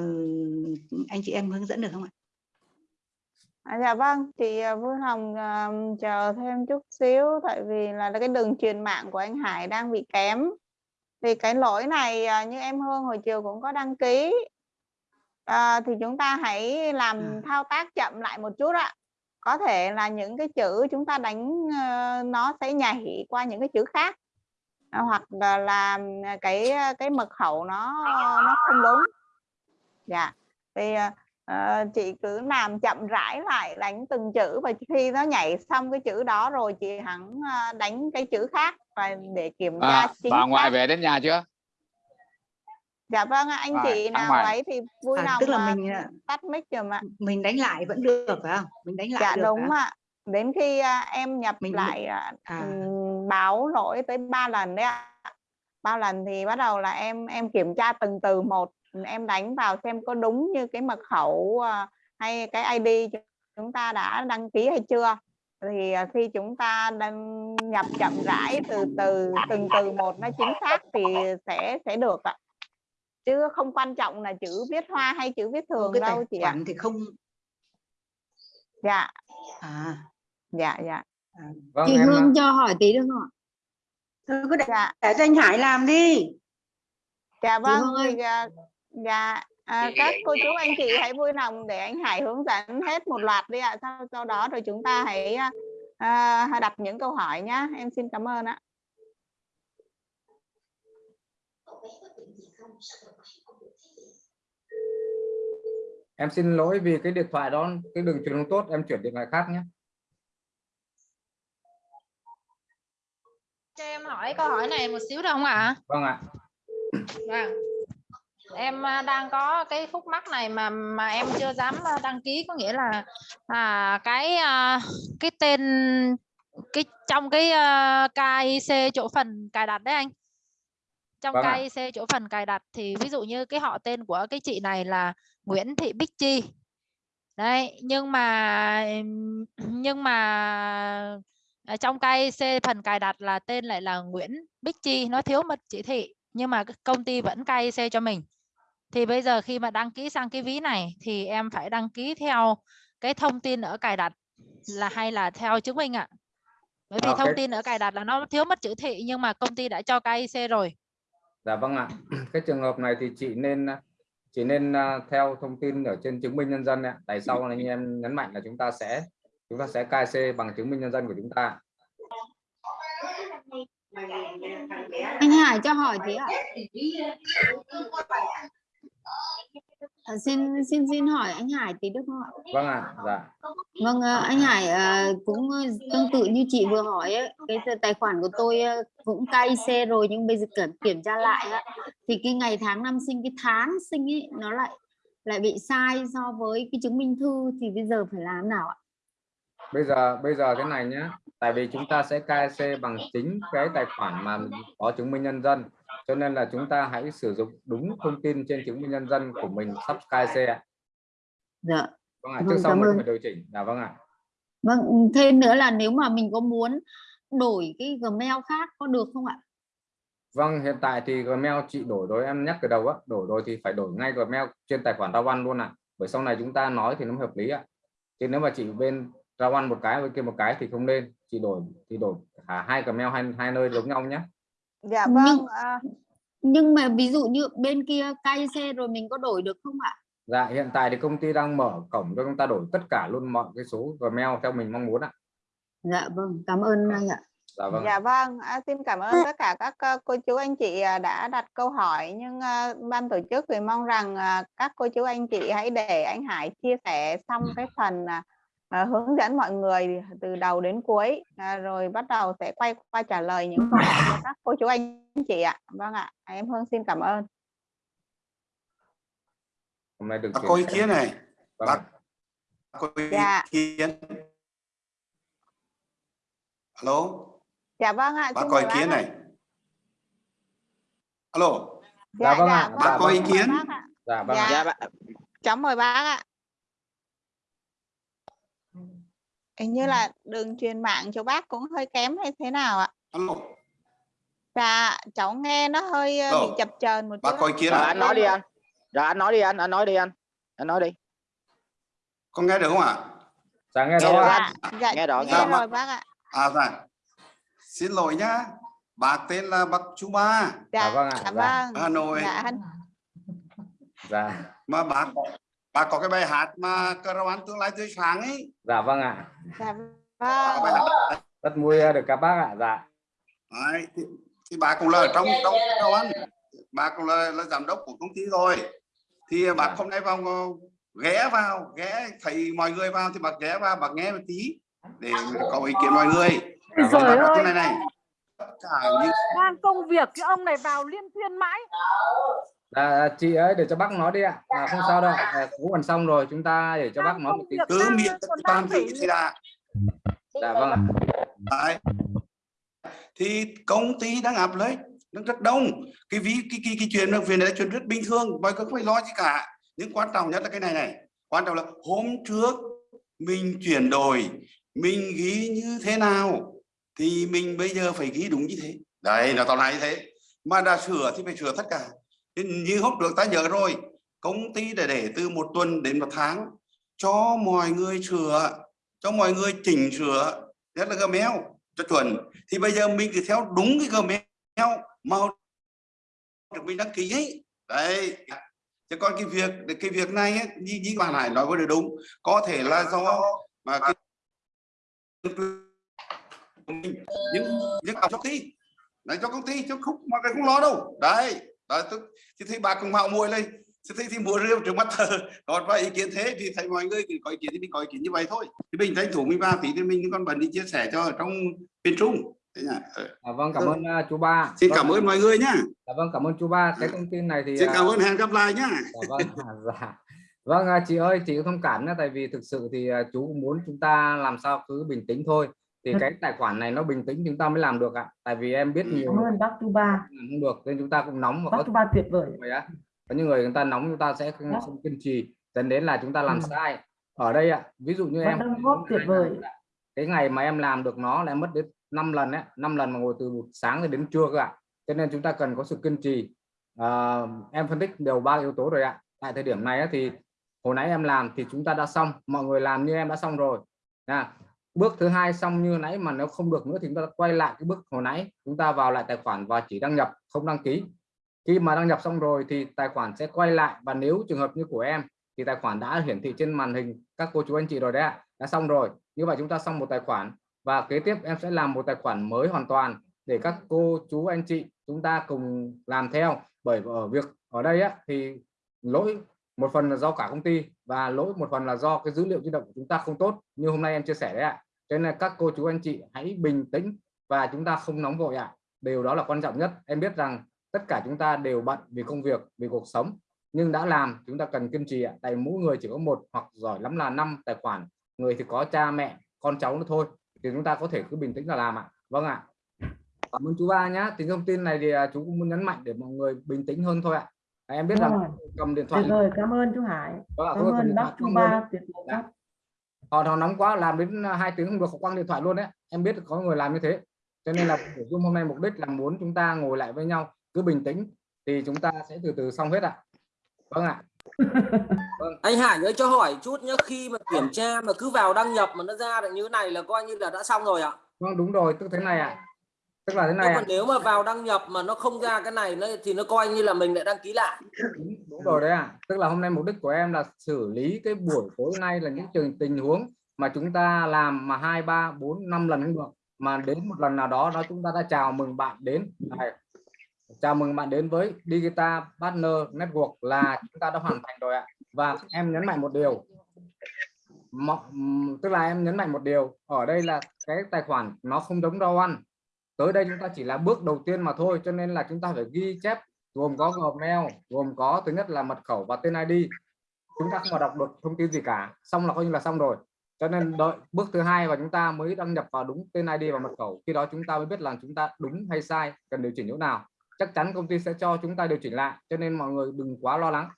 anh chị em hướng dẫn được không ạ À, dạ vâng, chị à, Vui Hồng à, chờ thêm chút xíu tại vì là cái đường truyền mạng của anh Hải đang bị kém. Thì cái lỗi này à, như em Hương hồi chiều cũng có đăng ký. À, thì chúng ta hãy làm thao tác chậm lại một chút ạ. Có thể là những cái chữ chúng ta đánh ờ, nó sẽ nhảy qua những cái chữ khác. À, hoặc là, cái cái mật khẩu nó nó không đúng. Dạ. Thì à, Ờ, chị cứ làm chậm rãi lại đánh từng chữ và khi nó nhảy xong cái chữ đó rồi chị hẳn à, đánh cái chữ khác và để kiểm tra À, chính bà ngoại về đến nhà chưa? Dạ vâng anh Rồi, chị nào ngoài. ấy thì vui À, lòng tức là à, mình, à, tắt mic giùm ạ. mình đánh lại vẫn được phải không mình đánh lại Dạ được đúng ạ. Đến khi à, em nhập Mình- lại à, à. Báo lỗi tới ba lần đấy ạ. Ba lần thì bắt đầu là em em kiểm tra từng từ một, em đánh vào xem có đúng như cái mật khẩu à, hay cái ID chúng- ta đã đăng ký hay chưa. Thì à, khi chúng ta đăng nhập chậm rãi từ từ từng từ một nó chính xác thì sẽ sẽ được ạ. Chứ không quan trọng là chữ viết hoa hay chữ viết thường cái đâu chị ạ. thì không Dạ, à dạ, dạ. Vâng Chị em Hương cho hỏi tí được không ạ? Thôi cứ để, Dạ. để cho anh Hải làm đi Dạ vâng, thì à, dạ à, các cô chú anh chị hãy vui lòng để anh Hải hướng dẫn hết một loạt đi ạ. Sau sau đó rồi chúng ta hãy à, à, đặt những câu hỏi nhá. Em xin cảm ơn ạ. em xin lỗi vì cái điện thoại đó cái đường truyền không tốt em chuyển điện thoại khác nhé cho em hỏi câu hỏi này một xíu được không ạ vâng ạ Vâng. Em à, đang có cái khúc mắc này mà mà em chưa dám à, đăng ký có nghĩa là à, cái à, cái tên cái trong cái KIC chỗ phần cài đặt đấy anh. Trong Vâng. KIC chỗ phần cài đặt thì ví dụ như cái họ tên của cái chị này là Nguyễn Thị Bích Chi. Đấy, nhưng mà nhưng mà ở trong KIC phần cài đặt là tên lại là Nguyễn Bích Chi nó thiếu một chỉ thị nhưng mà cái công ty vẫn KIC cho mình thì bây giờ khi mà đăng ký sang cái ví này thì em phải đăng ký theo cái thông tin ở cài đặt là hay là theo chứng minh ạ bởi vì Ờ, thông cái- tin ở cài đặt là nó thiếu mất chữ thị nhưng mà công ty đã cho KIC rồi Dạ vâng ạ. Cái trường hợp này thì chị nên chị nên à, theo thông tin ở trên chứng minh nhân dân ạ. Tại sao anh em nhấn mạnh là chúng ta sẽ chúng ta sẽ KC bằng chứng minh nhân dân của chúng ta. Anh Hải cho hỏi tí ạ. À, xin xin xin hỏi anh Hải tí được không ạ? Vâng ạ. Dạ. Vâng, ờ, anh Hải ờ, cũng tương tự như chị vừa hỏi ấy, cái tài khoản của tôi ờ, cũng KIC rồi nhưng bây giờ kiểm kiểm tra lại á, thì cái ngày tháng năm sinh cái tháng sinh ấy nó lại lại bị sai so với cái chứng minh thư thì bây giờ phải làm nào ạ? Bây giờ bây giờ thế này nhé. Tại vì chúng ta sẽ KC bằng chính cái tài khoản mà có chứng minh nhân dân. Cho nên là chúng ta hãy sử dụng đúng thông tin trên chứng minh nhân dân của mình sắp KC ạ. Dạ. Vâng ạ. Vâng, Trước sau cảm mình phải điều chỉnh. Dạ vâng ạ. Vâng, thêm nữa là nếu mà mình có muốn đổi cái Gmail khác có được không ạ? Vâng, hiện tại thì Gmail chị đổi rồi em nhắc từ đầu á, đổi rồi thì phải đổi ngay Gmail trên tài khoản Rawan luôn ạ. Bởi sau này chúng ta nói thì nó hợp lý ạ. Chứ nếu mà chị bên Rawan một cái bên kia một cái thì không nên. Chị đổi thì đổi cả hai Gmail hai hai nơi giống nhau nhé. Dạ Nhưng- vâng, à, Nhưng mà ví dụ như bên kia KIC rồi mình có đổi được không ạ? Dạ, hiện tại thì công ty đang mở cổng cho chúng ta đổi tất cả luôn mọi cái số Gmail theo mình mong muốn ạ. Dạ vâng, cảm ơn anh ạ. Dạ vâng. dạ vâng, à, xin cảm ơn tất cả các ờ, cô chú anh chị à, đã đặt câu hỏi nhưng à, ban tổ chức thì mong rằng à, các cô chú anh chị hãy để anh Hải chia sẻ xong cái phần à, à, hướng dẫn mọi người từ đầu đến cuối à, rồi bắt đầu sẽ quay qua trả lời những câu hỏi của các cô chú anh chị ạ. Vâng ạ, em Hương xin cảm ơn. Hôm nay được có ý kiến này. Vâng. Bác có ý Dạ. kiến. Alo, Dạ vâng ạ, bác có ý kiến này. Alo, Dạ vâng ạ. vâng, bác có ý mời kiến. Dạ vâng. Dạ. ạ. Dạ bác Cháu mời bác ạ. Hình như là đường truyền mạng cho bác cũng hơi kém hay thế nào ạ? alo. Dạ, cháu nghe nó hơi ờ, bị Rồi, chập chờn một bác chút có ý ạ. kiến Rồi à? anh nói đi anh. Rồi anh nói đi anh, anh nói đi anh. Anh nói đi. Con nghe được không ạ? Dạ nghe rõ được ạ. anh. Dạ, Nghe rõ, nghe nghe rồi bác ạ. À dạ. Xin lỗi nhá. Bác tên là bác Chú Ba, Dạ vâng ạ. Dạ Dạ. vâng. Hà Nội. Dạ, anh- Dạ. Mà bác bác có cái bài hát mà rau ăn tương lai tươi sáng ấy. Dạ vâng ạ. dạ vâng. bài hát Rất vui được các bác ạ. Dạ. Đấy, thì, thì bà cũng là ở trong trong đâu ăn bà cũng là, là giám đốc của công ty rồi thì bà Dạ. hôm nay vào ghé vào ghé thấy mọi người vào thì bà ghé vào bà nghe một tí để có ý kiến mọi người Dạ vâng bà ạ. nói thế này này cả những đang công việc cái ông này vào liên tuyên mãi Dạ, chị ấy để cho bác nói đi ạ. À, không sao đâu. À, cũng gần xong rồi, chúng ta để cho bác nói một tí. cứ miệng toàn vị thì là Dạ vâng ạ. Đấy. thì công ty đang áp lấy đang rất đông cái ví cái cái, cái chuyện việc này là chuyện rất bình thường mọi người không phải lo gì cả nhưng quan trọng nhất là cái này này quan trọng là hôm trước mình chuyển đổi mình ghi như thế nào thì mình bây giờ phải ghi đúng như thế đấy nó tao nói như thế mà đã sửa thì phải sửa tất cả như hôm được ta nhớ rồi công ty để để từ một tuần đến một tháng cho mọi người sửa cho mọi người chỉnh sửa nhất là Gmail cho chuẩn. Thì bây giờ mình cứ theo đúng cái Gmail mà được mình đăng ký ấy. Đấy. Chứ còn cái việc cái việc này ấy, như như bạn Hải nói vừa được đúng. Có thể là do mà cái những những cho công ty. Đấy cho công ty chứ không mà cái không lo đâu. Đấy đó tức thì thấy bà cùng mạo muội lên thì thấy thì mua rượu trước mắt thờ còn có ý kiến thế thì thấy mọi người thì có ý kiến thì mình có ý kiến như vậy thôi thì mình tranh thủ mình ba tí thì mình còn bận đi chia sẻ cho ở trong bên trung? Ờ. À, vâng cảm Ừ. ơn uh, chú ba xin Vâng, cảm ơn mọi người nhá dạ vâng cảm ơn chú ba cái thông tin này thì xin à, cảm ơn hẹn gặp lại nhá Dạ vâng, dạ. Vâng chị ơi, chị có thông cảm nhé, tại vì thực sự thì chú cũng muốn chúng ta làm sao cứ bình tĩnh thôi. Thì cái tài khoản này nó bình tĩnh chúng ta mới làm được ạ. Tại vì em biết nhiều Cảm ơn bác Tu Ba. không được nên chúng ta cũng nóng và Bác Tu Ba tuyệt vời. vậy á. Có những người người ta nóng chúng ta sẽ không, không kiên trì dẫn đến là chúng ta làm Ừ. sai. Ở đây ạ, ví dụ như Bác em góp tuyệt vời. cái ngày mà em làm được nó là em mất đến 5 lần đấy, 5 lần mà ngồi từ sáng đến trưa cơ ạ. Cho nên chúng ta cần có sự kiên trì. À, em phân tích đều ba yếu tố rồi ạ. Tại thời điểm này á, thì hồi nãy em làm thì chúng ta đã xong, mọi người làm như em đã xong rồi. Nha. Bước thứ hai xong như nãy mà nếu không được nữa thì chúng ta quay lại cái bước hồi nãy, chúng ta vào lại tài khoản và chỉ đăng nhập, không đăng ký. Khi mà đăng nhập xong rồi thì tài khoản sẽ quay lại. Và nếu trường hợp như của em thì tài khoản đã hiển thị trên màn hình các cô chú anh chị rồi đấy ạ, đã xong rồi. Như vậy chúng ta xong một tài khoản. Và kế tiếp em sẽ làm một tài khoản mới hoàn toàn để các cô chú anh chị chúng ta cùng làm theo. Bởi ở việc ở đây á, thì lỗi một phần là do cả công ty và lỗi một phần là do cái dữ liệu di động của chúng ta không tốt. Như hôm nay em chia sẻ đấy ạ cho nên là các cô chú anh chị hãy bình tĩnh và chúng ta không nóng vội ạ. Điều đó là quan trọng nhất. Em biết rằng tất cả chúng ta đều bận vì công việc vì cuộc sống. Nhưng đã làm chúng ta cần kiên trì ạ. Tại mỗi người chỉ có một hoặc giỏi lắm là năm tài khoản. Người thì có cha mẹ con cháu nữa thôi. Thì chúng ta có thể cứ bình tĩnh là làm ạ. Vâng ạ. Cảm ơn chú ba nhá. Thì thông tin này thì à, chú cũng muốn nhấn mạnh để mọi người bình tĩnh hơn thôi ạ. À, em biết Đúng rằng rồi. cầm điện thoại Tuyệt vời, cảm ơn chú Hải. Vâng Cảm cầm ơn bác không Ba tuyệt vời Dạ. Họ họ nóng quá làm đến à, hai tiếng không được họ quăng điện thoại luôn đấy. Em biết có người làm như thế. Cho nên là hôm nay mục đích là muốn chúng ta ngồi lại với nhau cứ bình tĩnh thì chúng ta sẽ từ từ xong hết ạ. Vâng ạ. Anh Hải ơi cho hỏi chút nhé khi mà kiểm tra mà cứ vào đăng nhập mà nó ra được như thế này là coi như là đã xong rồi ạ. Vâng đúng rồi tức thế này ạ tức là thế này còn nếu mà vào đăng nhập mà nó không ra cái này nó thì nó coi như là mình lại đăng ký lại. Đúng rồi đấy ạ. Tức là hôm nay mục đích của em là xử lý cái buổi tối nay là những trường tình huống mà chúng ta làm mà hai ba bốn năm lần không được. Mà đến một lần nào đó đó chúng ta đã chào mừng bạn đến. Này. chào mừng bạn đến với Digital Partner Network là chúng ta đã hoàn thành rồi ạ. Và em nhấn mạnh một điều. Tức là em nhấn mạnh một điều. Ở đây là cái tài khoản nó không giống rau ăn tới đây chúng ta chỉ là bước đầu tiên mà thôi, cho nên là chúng ta phải ghi chép gồm có Gmail, gồm có thứ nhất là mật khẩu và tên ID chúng ta không có đọc được thông tin gì cả. Xong là coi như là xong rồi. Cho nên đợi bước thứ hai và chúng ta mới đăng nhập vào đúng tên ID và mật khẩu. Khi đó chúng ta mới biết là chúng ta đúng hay sai, cần điều chỉnh chỗ nào. Chắc chắn công ty sẽ cho chúng ta điều chỉnh lại, cho nên mọi người đừng quá lo lắng.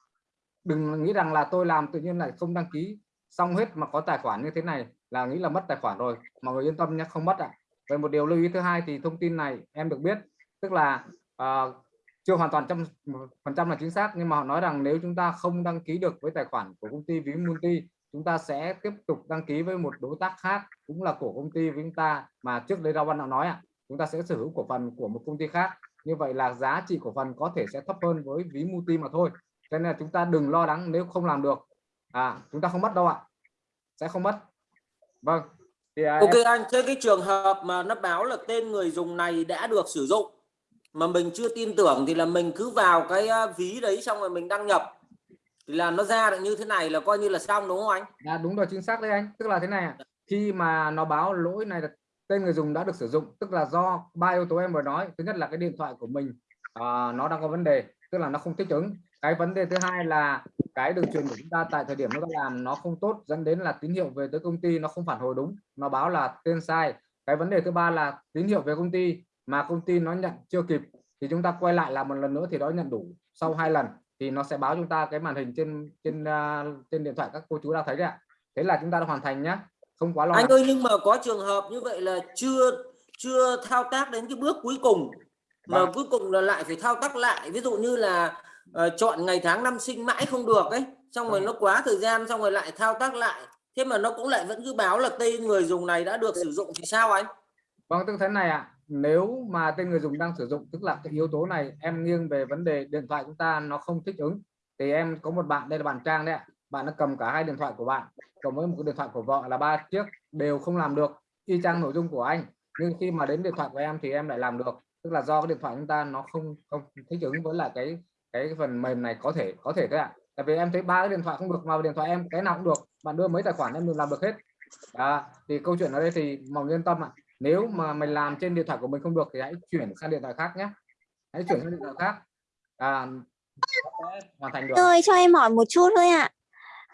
Đừng nghĩ rằng là tôi làm tự nhiên lại không đăng ký, xong hết mà có tài khoản như thế này là nghĩ là mất tài khoản rồi. Mọi người yên tâm nhé, không mất ạ về một điều lưu ý thứ hai thì thông tin này em được biết tức là uh, chưa hoàn toàn trăm phần trăm là chính xác nhưng mà họ nói rằng nếu chúng ta không đăng ký được với tài khoản của công ty ví multi chúng ta sẽ tiếp tục đăng ký với một đối tác khác cũng là của công ty với chúng ta mà trước đây Rao Văn đã nói ạ. Chúng ta sẽ sở hữu cổ phần của một công ty khác. Như vậy là giá trị cổ phần có thể sẽ thấp hơn với ví multi mà thôi. Cho nên là chúng ta đừng lo lắng nếu không làm được. À chúng ta không mất đâu ạ. Sẽ không mất. Vâng à, Ok em- anh thế cái trường hợp mà nó báo là tên người dùng này đã được sử dụng mà mình chưa tin tưởng thì là mình cứ vào cái ờ, ví đấy xong rồi mình đăng nhập. Thì là nó ra được như thế này là coi như là xong đúng không anh? À, đúng rồi chính xác đấy anh. Tức là thế này khi mà nó báo lỗi này là tên người dùng đã được sử dụng tức là do ba yếu tố em vừa nói. Thứ nhất là cái điện thoại của mình à, nó đang có vấn đề tức là nó không thích ứng cái vấn đề thứ hai là cái đường truyền của chúng ta tại thời điểm nó đang làm nó không tốt dẫn đến là tín hiệu về tới công ty nó không phản hồi đúng nó báo là tên sai. Cái vấn đề thứ ba là tín hiệu về công ty mà công ty nó nhận chưa kịp thì chúng ta quay lại làm một lần nữa thì nó nhận đủ sau hai lần thì nó sẽ báo chúng ta cái màn hình trên trên à, trên điện thoại các cô chú đang thấy đấy ạ. Thế là chúng ta đã hoàn thành nhá không quá lo anh ơi nhưng mà có trường hợp như vậy là chưa chưa thao tác đến cái bước cuối cùng mà Vâng. cuối cùng là lại phải thao tác lại. Ví dụ như là ờ, chọn ngày tháng năm sinh mãi không được ấy. Xong rồi nó quá thời gian xong rồi lại thao tác lại. Thế mà nó cũng lại vẫn cứ báo là tên người dùng này đã được sử dụng thì sao anh? Vâng, tức thế này ạ. Nếu mà tên người dùng đang sử dụng, tức là cái yếu tố này em nghiêng về vấn đề điện thoại chúng ta nó không thích ứng, thì em có một bạn đây là bạn Trang đấy ạ. Bạn đã cầm cả hai điện thoại của bạn, cộng với một cái điện thoại của vợ là ba chiếc đều không làm được. Y chang nội dung của anh. Nhưng khi mà đến điện thoại của em thì em lại làm được, tức là do cái điện thoại chúng ta nó không không thích ứng với lại cái cái phần mềm này có thể có thể các bạn, tại vì em thấy ba cái điện thoại không được vào điện thoại em cái nào cũng được. Bạn đưa mấy tài khoản em đều làm được hết. À, thì câu chuyện ở đây thì mong yên tâm ạ. Nếu mà mình làm trên điện thoại của mình không được thì hãy chuyển sang điện thoại khác nhé. Hãy chuyển sang điện thoại khác. À, hoàn thành được Ơi cho em hỏi một chút thôi ạ.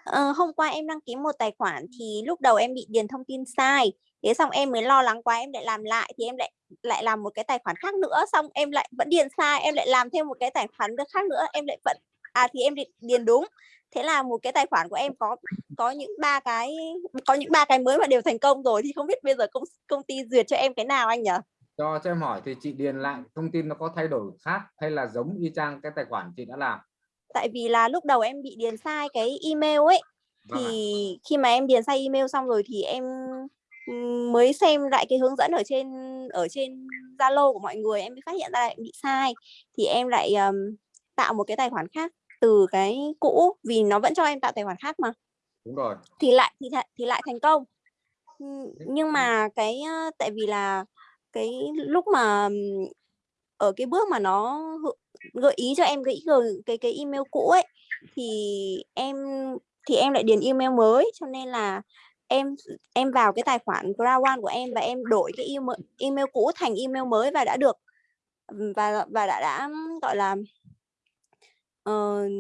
Ờ, hôm qua em đăng ký một tài khoản thì lúc đầu em bị điền thông tin sai. Thế xong em mới lo lắng quá em lại làm lại thì em lại lại làm một cái tài khoản khác nữa xong em lại vẫn điền sai em lại làm thêm một cái tài khoản khác nữa em lại vẫn à thì em điền- đúng. Thế là một cái tài khoản của em có có những ba cái có những ba cái mới mà đều thành công rồi thì không biết bây giờ công công ty duyệt cho em cái nào anh nhỉ? Cho cho em hỏi thì chị điền lại thông tin nó có thay đổi khác hay là giống y chang cái tài khoản chị đã làm? Tại vì là lúc đầu em bị điền sai cái email ấy Vâng thì khi mà em điền sai email xong rồi thì em mới xem lại cái hướng dẫn ở trên ở trên Zalo của mọi người em mới phát hiện ra lại bị sai. Thì em lại ừm, tạo một cái tài khoản khác từ cái cũ vì nó vẫn cho em tạo tài khoản khác mà. Đúng rồi. Thì lại thì lại thì lại thành công. Nhưng mà cái tại vì là cái lúc mà ở cái bước mà nó gợi ý cho em cái cái cái email cũ ấy thì em thì em lại điền email mới cho nên là em em vào cái tài khoản Ground One của em và em đổi cái email email cũ thành email mới và đã được và và đã đã gọi là uh,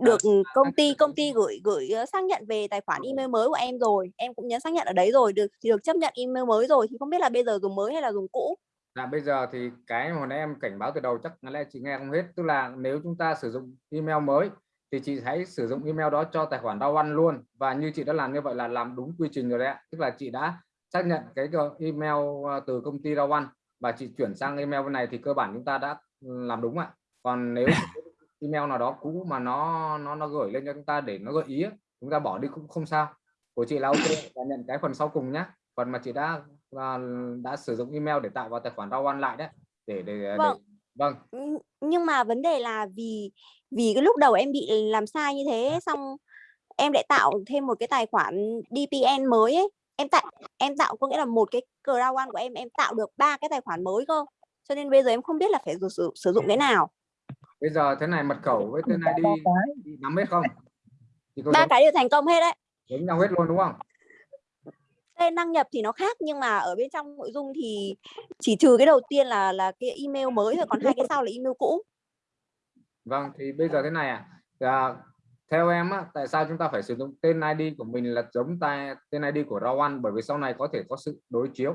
được công ty công ty gửi gửi ờ, xác nhận về tài khoản email mới của em rồi. Em cũng nhấn xác nhận ở đấy rồi được thì được chấp nhận email mới rồi. Thì không biết là bây giờ dùng mới hay là dùng cũ? Là bây giờ thì cái mà hồi nãy em cảnh báo từ đầu chắc là lẽ chị nghe không hết. Tức là nếu chúng ta sử dụng email mới thì chị hãy sử dụng email đó cho tài khoản đau ăn luôn. Và như chị đã làm như vậy là làm đúng quy trình rồi đấy ạ. Tức là chị đã xác nhận cái email ờ, từ công ty đau ăn và chị chuyển sang email này thì cơ bản chúng ta đã làm đúng ạ. Còn nếu email nào đó cũ mà nó nó nó gửi lên cho chúng ta để nó gợi ý chúng ta bỏ đi cũng không sao. Của chị là ok và nhận cái phần sau cùng nhé phần mà chị đã là đã sử dụng email để tạo vào tài khoản rau ăn lại đấy để để, để vâng. Vâng. Nh- nhưng mà vấn đề là vì vì cái lúc đầu em bị làm sai như thế xong em lại tạo thêm một cái tài khoản DPN mới ấy. Em tạo em tạo có nghĩa là một cái Crown One của em em tạo được ba cái tài khoản mới cơ. Cho nên bây giờ em không biết là phải sử, sử, sử dụng cái nào. Bây giờ thế này mật khẩu với tên ID chị nắm hết không? Ba cái đều thành công hết đấy. Giống nhau hết luôn đúng không tên đăng nhập thì nó khác nhưng mà ở bên trong nội dung thì chỉ trừ cái đầu tiên là là cái email mới thôi còn hai cái sau là email cũ. Vâng thì bây giờ thế này à, à theo em á, tại sao chúng ta phải sử dụng tên ID của mình là giống tay tên ID của rau ăn bởi vì sau này có thể có sự đối chiếu.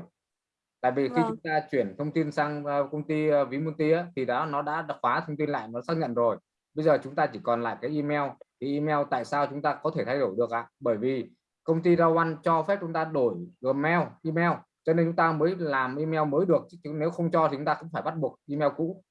Tại vì khi Vâng. chúng ta chuyển thông tin sang ờ, công ty uh, ví multi á, thì đó nó đã đã khóa thông tin lại nó xác nhận rồi. Bây giờ chúng ta chỉ còn lại cái email. Thì email tại sao chúng ta có thể thay đổi được ạ? Bởi vì công ty rau ăn cho phép chúng ta đổi gmail email. Cho nên chúng ta mới làm email mới được chứ nếu không cho thì chúng ta cũng phải bắt buộc email cũ.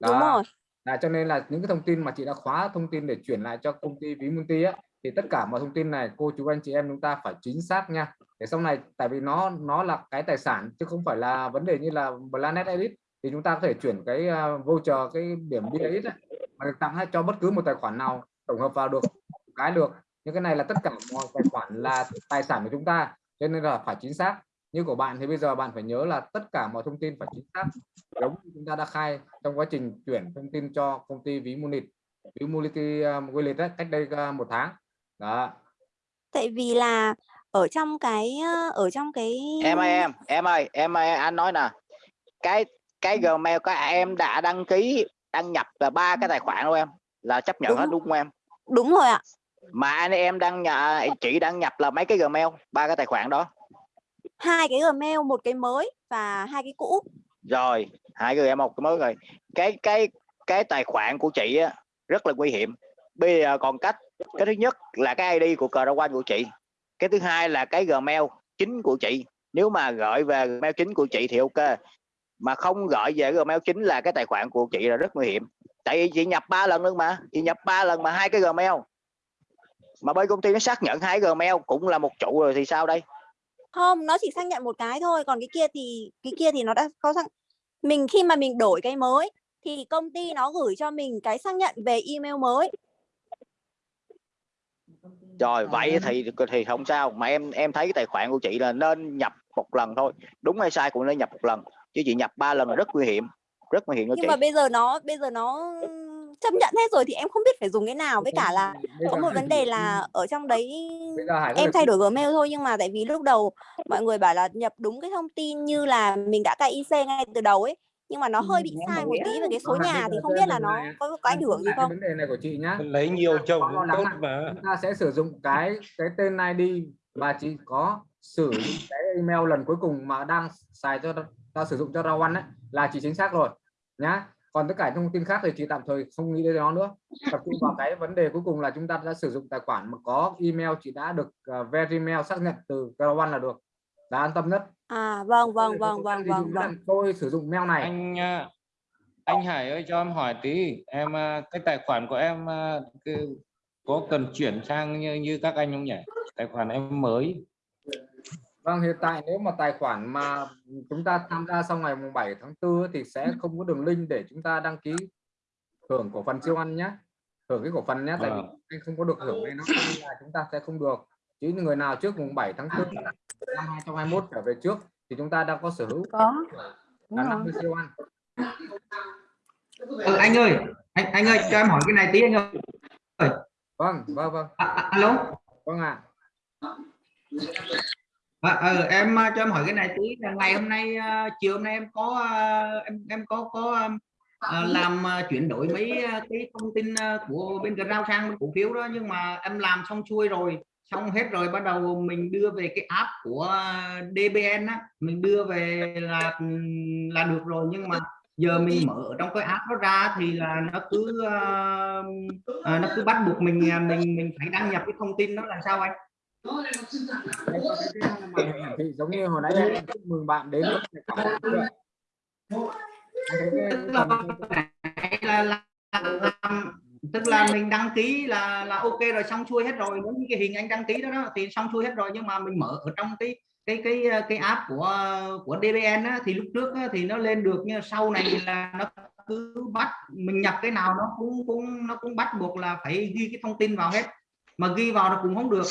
Đúng rồi. Là cho nên là những cái thông tin mà chị đã khóa thông tin để chuyển lại cho công ty ví multi á thì tất cả mọi thông tin này cô chú anh chị em chúng ta phải chính xác nha. Để sau này tại vì nó nó là cái tài sản chứ không phải là vấn đề như là Planet Edit thì chúng ta có thể chuyển cái uh, voucher cái điểm ấy, mà được tặngcho bất cứ một tài khoản nào tổng hợp vào được cái được nhưng cái này là tất cả mọi tài khoản là tài sản của chúng ta cho nên là phải chính xác. Như của bạn thì bây giờ bạn phải nhớ là tất cả mọi thông tin phải chính xác giống như chúng ta đã khai trong quá trình chuyển thông tin cho công ty ví Munich ví Multi uh, Wallet cách đây uh, một tháng. Đó. Tại vì là ở trong cái ờ, ở trong cái em ơi em em ơi em ơi anh nói nè. Cái cái gmail của em đã đăng ký đăng nhập là ba cái tài khoản của em là chấp nhận Đúng. hết đúng. không em? Đúng rồi ạ mà anh em đăng nhập chị đăng nhập là mấy cái gmail? Ba cái tài khoản đó. Hai cái Gmail một cái mới và hai cái cũ. Rồi hai em một cái mới rồi. Cái cái cái tài khoản của chị á, rất là nguy hiểm. Bây giờ còn cách cái thứ nhất là cái ID của cờ quan của chị. Cái thứ hai là cái Gmail chính của chị. Nếu mà gửi về Gmail chính của chị thì ok. Mà không gửi về Gmail chính là cái tài khoản của chị là rất nguy hiểm. Tại vì chị nhập ba lần luôn mà. Chị nhập ba lần mà hai cái Gmail mà bên công ty nó xác nhận hai Gmail cũng là một trụ rồi thì sao đây? Không nó chỉ xác nhận một cái thôi còn cái kia thì cái kia thì nó đã có xác mình khi mà mình đổi cái mới thì công ty nó gửi cho mình cái xác nhận về email mới. Rồi vậy thì thì không sao. Mà em em thấy cái tài khoản của chị là nên nhập một lần thôi. Đúng hay sai cũng nên nhập một lần. Chứ chị nhập ba lần là rất nguy hiểm. Rất nguy hiểm cho nhưng chị. mà bây giờ nó bây giờ nó chấp nhận hết rồi thì em không biết phải dùng cái nào. Với cả là có một vấn đề là ở trong đấy em thay đổi Gmail thôi nhưng mà tại vì lúc đầu mọi người bảo là nhập đúng cái thông tin như là mình đã cài IC ngay từ đầu ấy nhưng mà nó hơi bị sai một tí về cái số nhà thì không biết là nó này có có ảnh hưởng gì không? vấn đề này của chị nhá. Lấy nhiều chồng tốt mà. chúng ta sẽ sử dụng cái cái tên ID và chỉ có sử dụng cái email lần cuối cùng mà đang xài cho ta sử dụng cho rau ăn ấy là chỉ chính xác rồi nhá còn tất cả thông tin khác thì chị tạm thời không nghĩ đến nó nữa. Tập trung vào cái vấn đề cuối cùng là chúng ta đã sử dụng tài khoản mà có email chị đã được uh, Veremail xác nhận từ ăn là được. Là an tâm nhất. À vâng vâng vâng vâng vâng vâng. tôi sử dụng mail này. Anh à, anh Hải ơi cho em hỏi tí. Em à, cái tài khoản của em cái, có cần chuyển sang như, như các anh không nhỉ? Tài khoản em mới Vâng, hiện tại nếu mà tài khoản mà chúng ta tham gia sau ngày mùng 7 tháng 4 thì sẽ không có đường link để chúng ta đăng ký hưởng cổ phần siêu ăn nhé. Hưởng cái cổ phần nhé, tại vì Vâng. anh không có được hưởng này nó nên là chúng ta sẽ không được. Chỉ người nào trước mùng 7 tháng 4 năm 2021 trở về trước thì chúng ta đang có sở hữu có là 50 siêu ăn. ừ, anh ơi anh anh ơi cho em hỏi cái này tí anh ơi Vâng, vâng, vâng. à, à, alo Vâng ạ. À, ừ, em à, cho em hỏi cái này tí. Là ngày hôm nay à, chiều hôm nay em có à, em em có có à, làm à, chuyển đổi mấy à, cái thông tin à, của bên Grao sang bên cổ phiếu đó. Nhưng mà em làm xong xuôi rồi xong hết rồi bắt đầu mình đưa về cái app của à, DBN á. Mình đưa về là là được rồi. Nhưng mà giờ mình mở trong cái app đó ra thì là nó cứ à, à, nó cứ bắt buộc mình à, mình mình phải đăng nhập cái thông tin đó là sao anh thì hiển thị giống như hồi nãy em chúc mừng bạn đến với tài khoản chưa? Tức là, là, là, là tức là mình đăng ký là là ok rồi xong xuôi hết rồi. Giống như cái hình anh đăng ký đó, đó thì xong xuôi hết rồi. Nhưng mà mình mở ở trong cái cái cái cái app của của DBN á, thì lúc trước á, thì nó lên được nhưng sau này là nó cứ bắt mình nhập cái nào nó cũng cũng nó cũng bắt buộc là phải ghi cái thông tin vào hết. Mà ghi vào nó cũng không được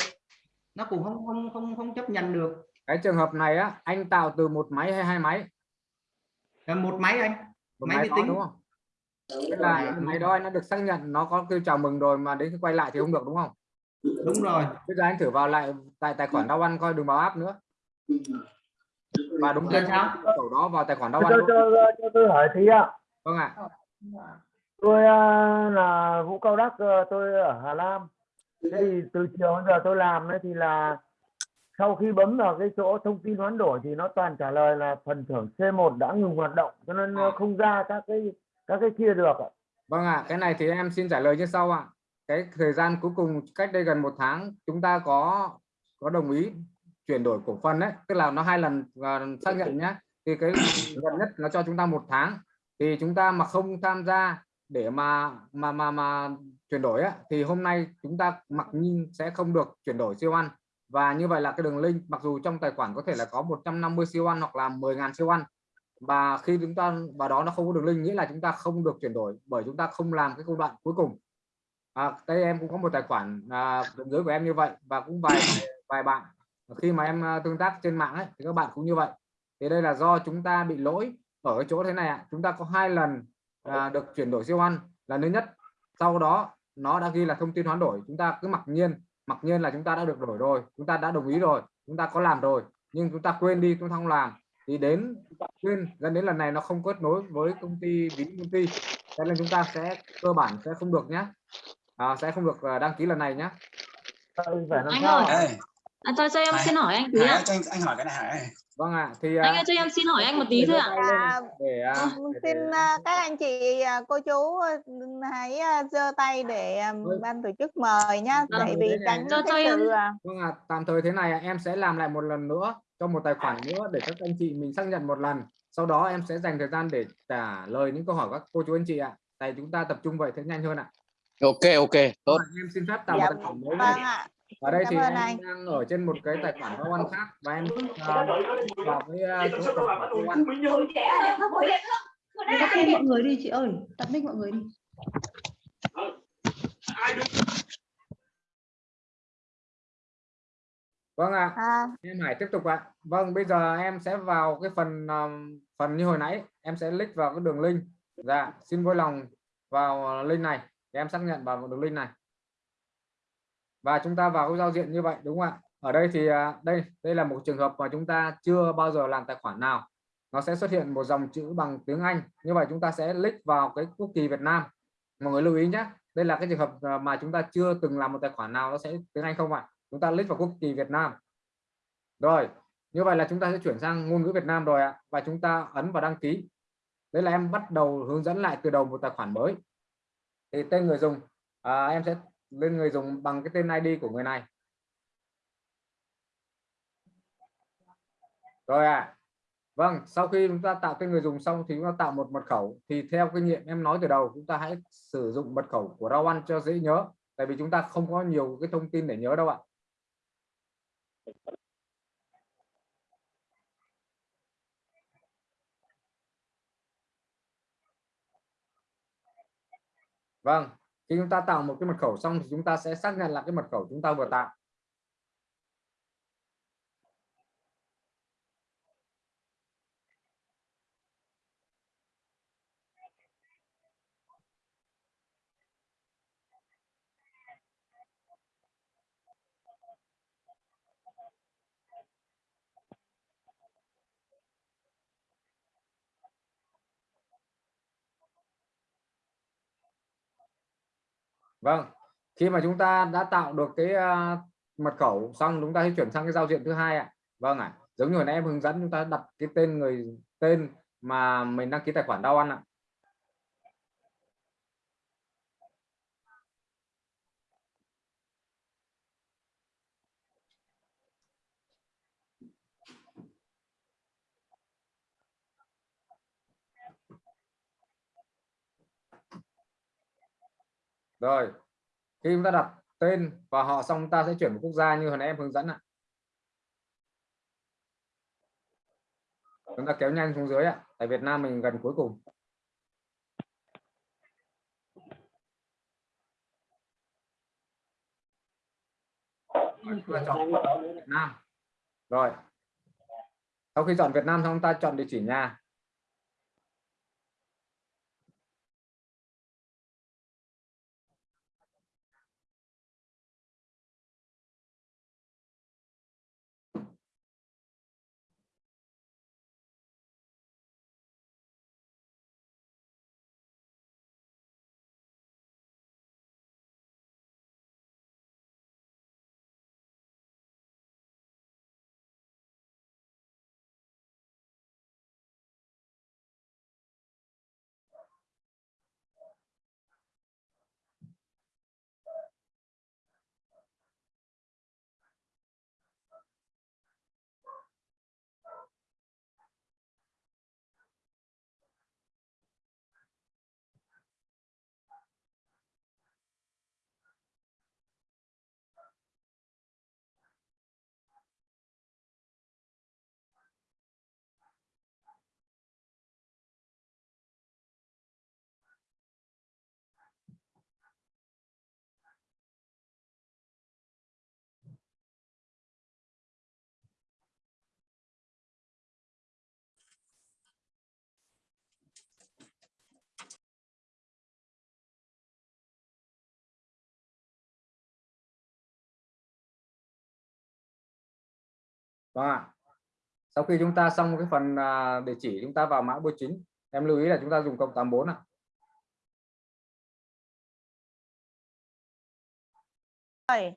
nó cũng không không không không chấp nhận được. Cái trường hợp này á anh tạo từ một máy hay hai máy? Là một máy anh. Một máy máy vi tính. đúng không? Tức là máy đó anh đã được xác nhận nó có kêu chào mừng rồi mà đến khi quay lại thì không được đúng không? Đúng rồi. Bây giờ anh thử vào lại tại tài khoản đau ăn coi đừng vào app nữa. Và đúng tên sao? cầu đó vào tài khoản đau ăn cho, luôn. cho, cho tôi hỏi tí ạ. Vâng ạ. Tôi à, là Vũ Cao Đắc à, tôi ở Hà Nam thì từ chiều đến giờ tôi làm ấy thì là sau khi bấm vào cái chỗ thông tin hoán đổi thì nó toàn trả lời là phần thưởng C1 đã ngừng hoạt động cho nên nó không ra các cái các cái kia được ạ Vâng ạ, cái này thì em xin trả lời như sau ạ. Cái thời gian cuối cùng cách đây gần một tháng chúng ta có có đồng ý chuyển đổi cổ phần đấy, tức là nó hai lần à, xác nhận nhé. Thì cái gần nhất nó cho chúng ta một tháng. Thì chúng ta mà không tham gia để mà mà mà mà chuyển đổi á, thì hôm nay chúng ta mặc nhiên sẽ không được chuyển đổi siêu ăn. Và như vậy là cái đường link mặc dù trong tài khoản có thể là có 150 siêu ăn hoặc là 10.000 siêu ăn và khi chúng ta vào đó nó không có đường link nghĩa là chúng ta không được chuyển đổi bởi chúng ta không làm cái công đoạn cuối cùng. À, đây em cũng có một tài khoản à, dưới của em như vậy và cũng vài vài bạn. Khi mà em à, tương tác trên mạng ấy, thì các bạn cũng như vậy. Thì đây là do chúng ta bị lỗi ở cái chỗ thế này ạ. Chúng ta có hai lần à, được chuyển đổi siêu ăn. Lần thứ nhất sau đó nó đã ghi là thông tin hoán đổi chúng ta cứ mặc nhiên mặc nhiên là chúng ta đã được đổi rồi chúng ta đã đồng ý rồi chúng ta có làm rồi nhưng chúng ta quên đi chúng ta không làm thì đến quên dẫn đến lần này nó không kết nối với công ty ví công ty. Cho nên chúng ta sẽ cơ bản sẽ không được nhé à, sẽ không được à, đăng ký lần này nhé Anh ơi. À, cho cho em xin hỏi anh tí Hải ạ. ơi, cho anh, anh hỏi cái này Hải vâng ạ thì Anh ơi cho em xin hỏi anh một tí thôi ạ. À, để à, xin à, các anh chị à, cô chú à, hãy à, giơ tay để à, ban tổ chức mời nhá Vâng, tại vì tránh Cho- cho cái em- sự à, Vâng ạ, tạm thời thế này em sẽ làm lại một lần nữa cho một tài khoản nữa để các anh chị mình xác nhận một lần. Sau đó em sẽ dành thời gian để trả lời những câu hỏi các cô chú anh chị ạ. Tại chúng ta tập trung vậy sẽ nhanh hơn ạ. ok ok tốt Em xin phép tạo một Dạ, tài khoản mới. vâng ạ Ở đây Cảm thì em anh. đang ở trên một cái tài khoản giao ăn khác và em à, vào cái à, chỗ tài khoản giao ăn. tắt mic mọi người đi chị ơi tắt mic mọi người đi Vâng ạ. à, Em Hải tiếp tục ạ. Vâng, bây giờ em sẽ vào cái phần um, phần như hồi nãy, em sẽ click vào cái đường link. Dạ, xin vui lòng vào link này em xác nhận vào đường link này và chúng ta vào cái giao diện như vậy đúng không ạ? Ở đây thì à, đây đây là một trường hợp mà chúng ta chưa bao giờ làm tài khoản nào. Nó sẽ xuất hiện một dòng chữ bằng tiếng Anh. Như vậy chúng ta sẽ click vào cái quốc kỳ Việt Nam. Mọi người lưu ý nhé đây là cái trường hợp à, mà chúng ta chưa từng làm một tài khoản nào nó sẽ tiếng Anh không ạ? Chúng ta click vào quốc kỳ Việt Nam. Rồi như vậy là chúng ta sẽ chuyển sang ngôn ngữ Việt Nam rồi ạ. Và chúng ta ấn vào đăng ký. Đây là em bắt đầu hướng dẫn lại từ đầu một tài khoản mới. Thì tên người dùng à, em sẽ lên người dùng bằng cái tên ID của người này. Rồi à vâng sau khi chúng ta tạo tên người dùng xong thì chúng ta tạo một mật khẩu. Thì theo kinh nghiệm em nói từ đầu chúng ta hãy sử dụng mật khẩu của rau ăn cho dễ nhớ. Tại vì chúng ta không có nhiều cái thông tin để nhớ đâu ạ. Vâng, khi chúng ta tạo một cái mật khẩu xong thì chúng ta sẽ xác nhận là cái mật khẩu chúng ta vừa tạo. Vâng, khi mà chúng ta đã tạo được cái uh, mật khẩu xong chúng ta sẽ chuyển sang cái giao diện thứ hai ạ. Vâng ạ. Giống như hồi nãy em hướng dẫn chúng ta đặt cái tên người tên mà mình đăng ký tài khoản đau ăn ạ. Rồi, khi chúng ta đặt tên và họ xong ta sẽ chuyển một quốc gia như hồi nãy em hướng dẫn ạ. Chúng ta kéo nhanh xuống dưới ạ, tại Việt Nam mình gần cuối cùng. Chúng ta chọn Việt Nam. Rồi, sau khi chọn Việt Nam xong, ta chọn địa chỉ nhà. Vâng ạ. Sau khi chúng ta xong cái phần à, địa chỉ chúng ta vào mã bưu chính. Em lưu ý là chúng ta dùng cộng 84 ạ. Rồi.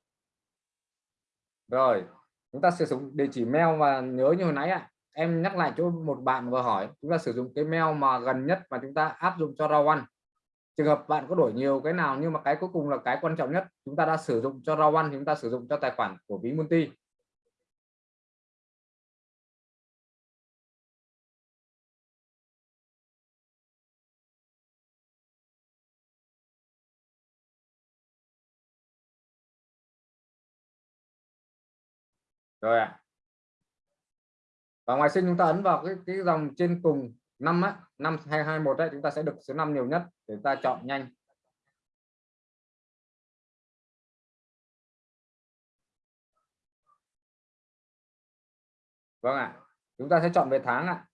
Rồi, chúng ta sử dụng địa chỉ mail và nhớ như hồi nãy ạ. Em nhắc lại cho một bạn vừa hỏi, chúng ta sử dụng cái mail mà gần nhất mà chúng ta áp dụng cho rau ăn. Trường hợp bạn có đổi nhiều cái nào nhưng mà cái cuối cùng là cái quan trọng nhất, chúng ta đã sử dụng cho rau ăn, chúng ta sử dụng cho tài khoản của ví multi. Rồi ạ à. và ngoài sinh chúng ta ấn vào cái cái dòng trên cùng năm á năm hai hai một đấy chúng ta sẽ được số 5 nhiều nhất để ta chọn nhanh vâng ạ à. chúng ta sẽ chọn về tháng ạ à.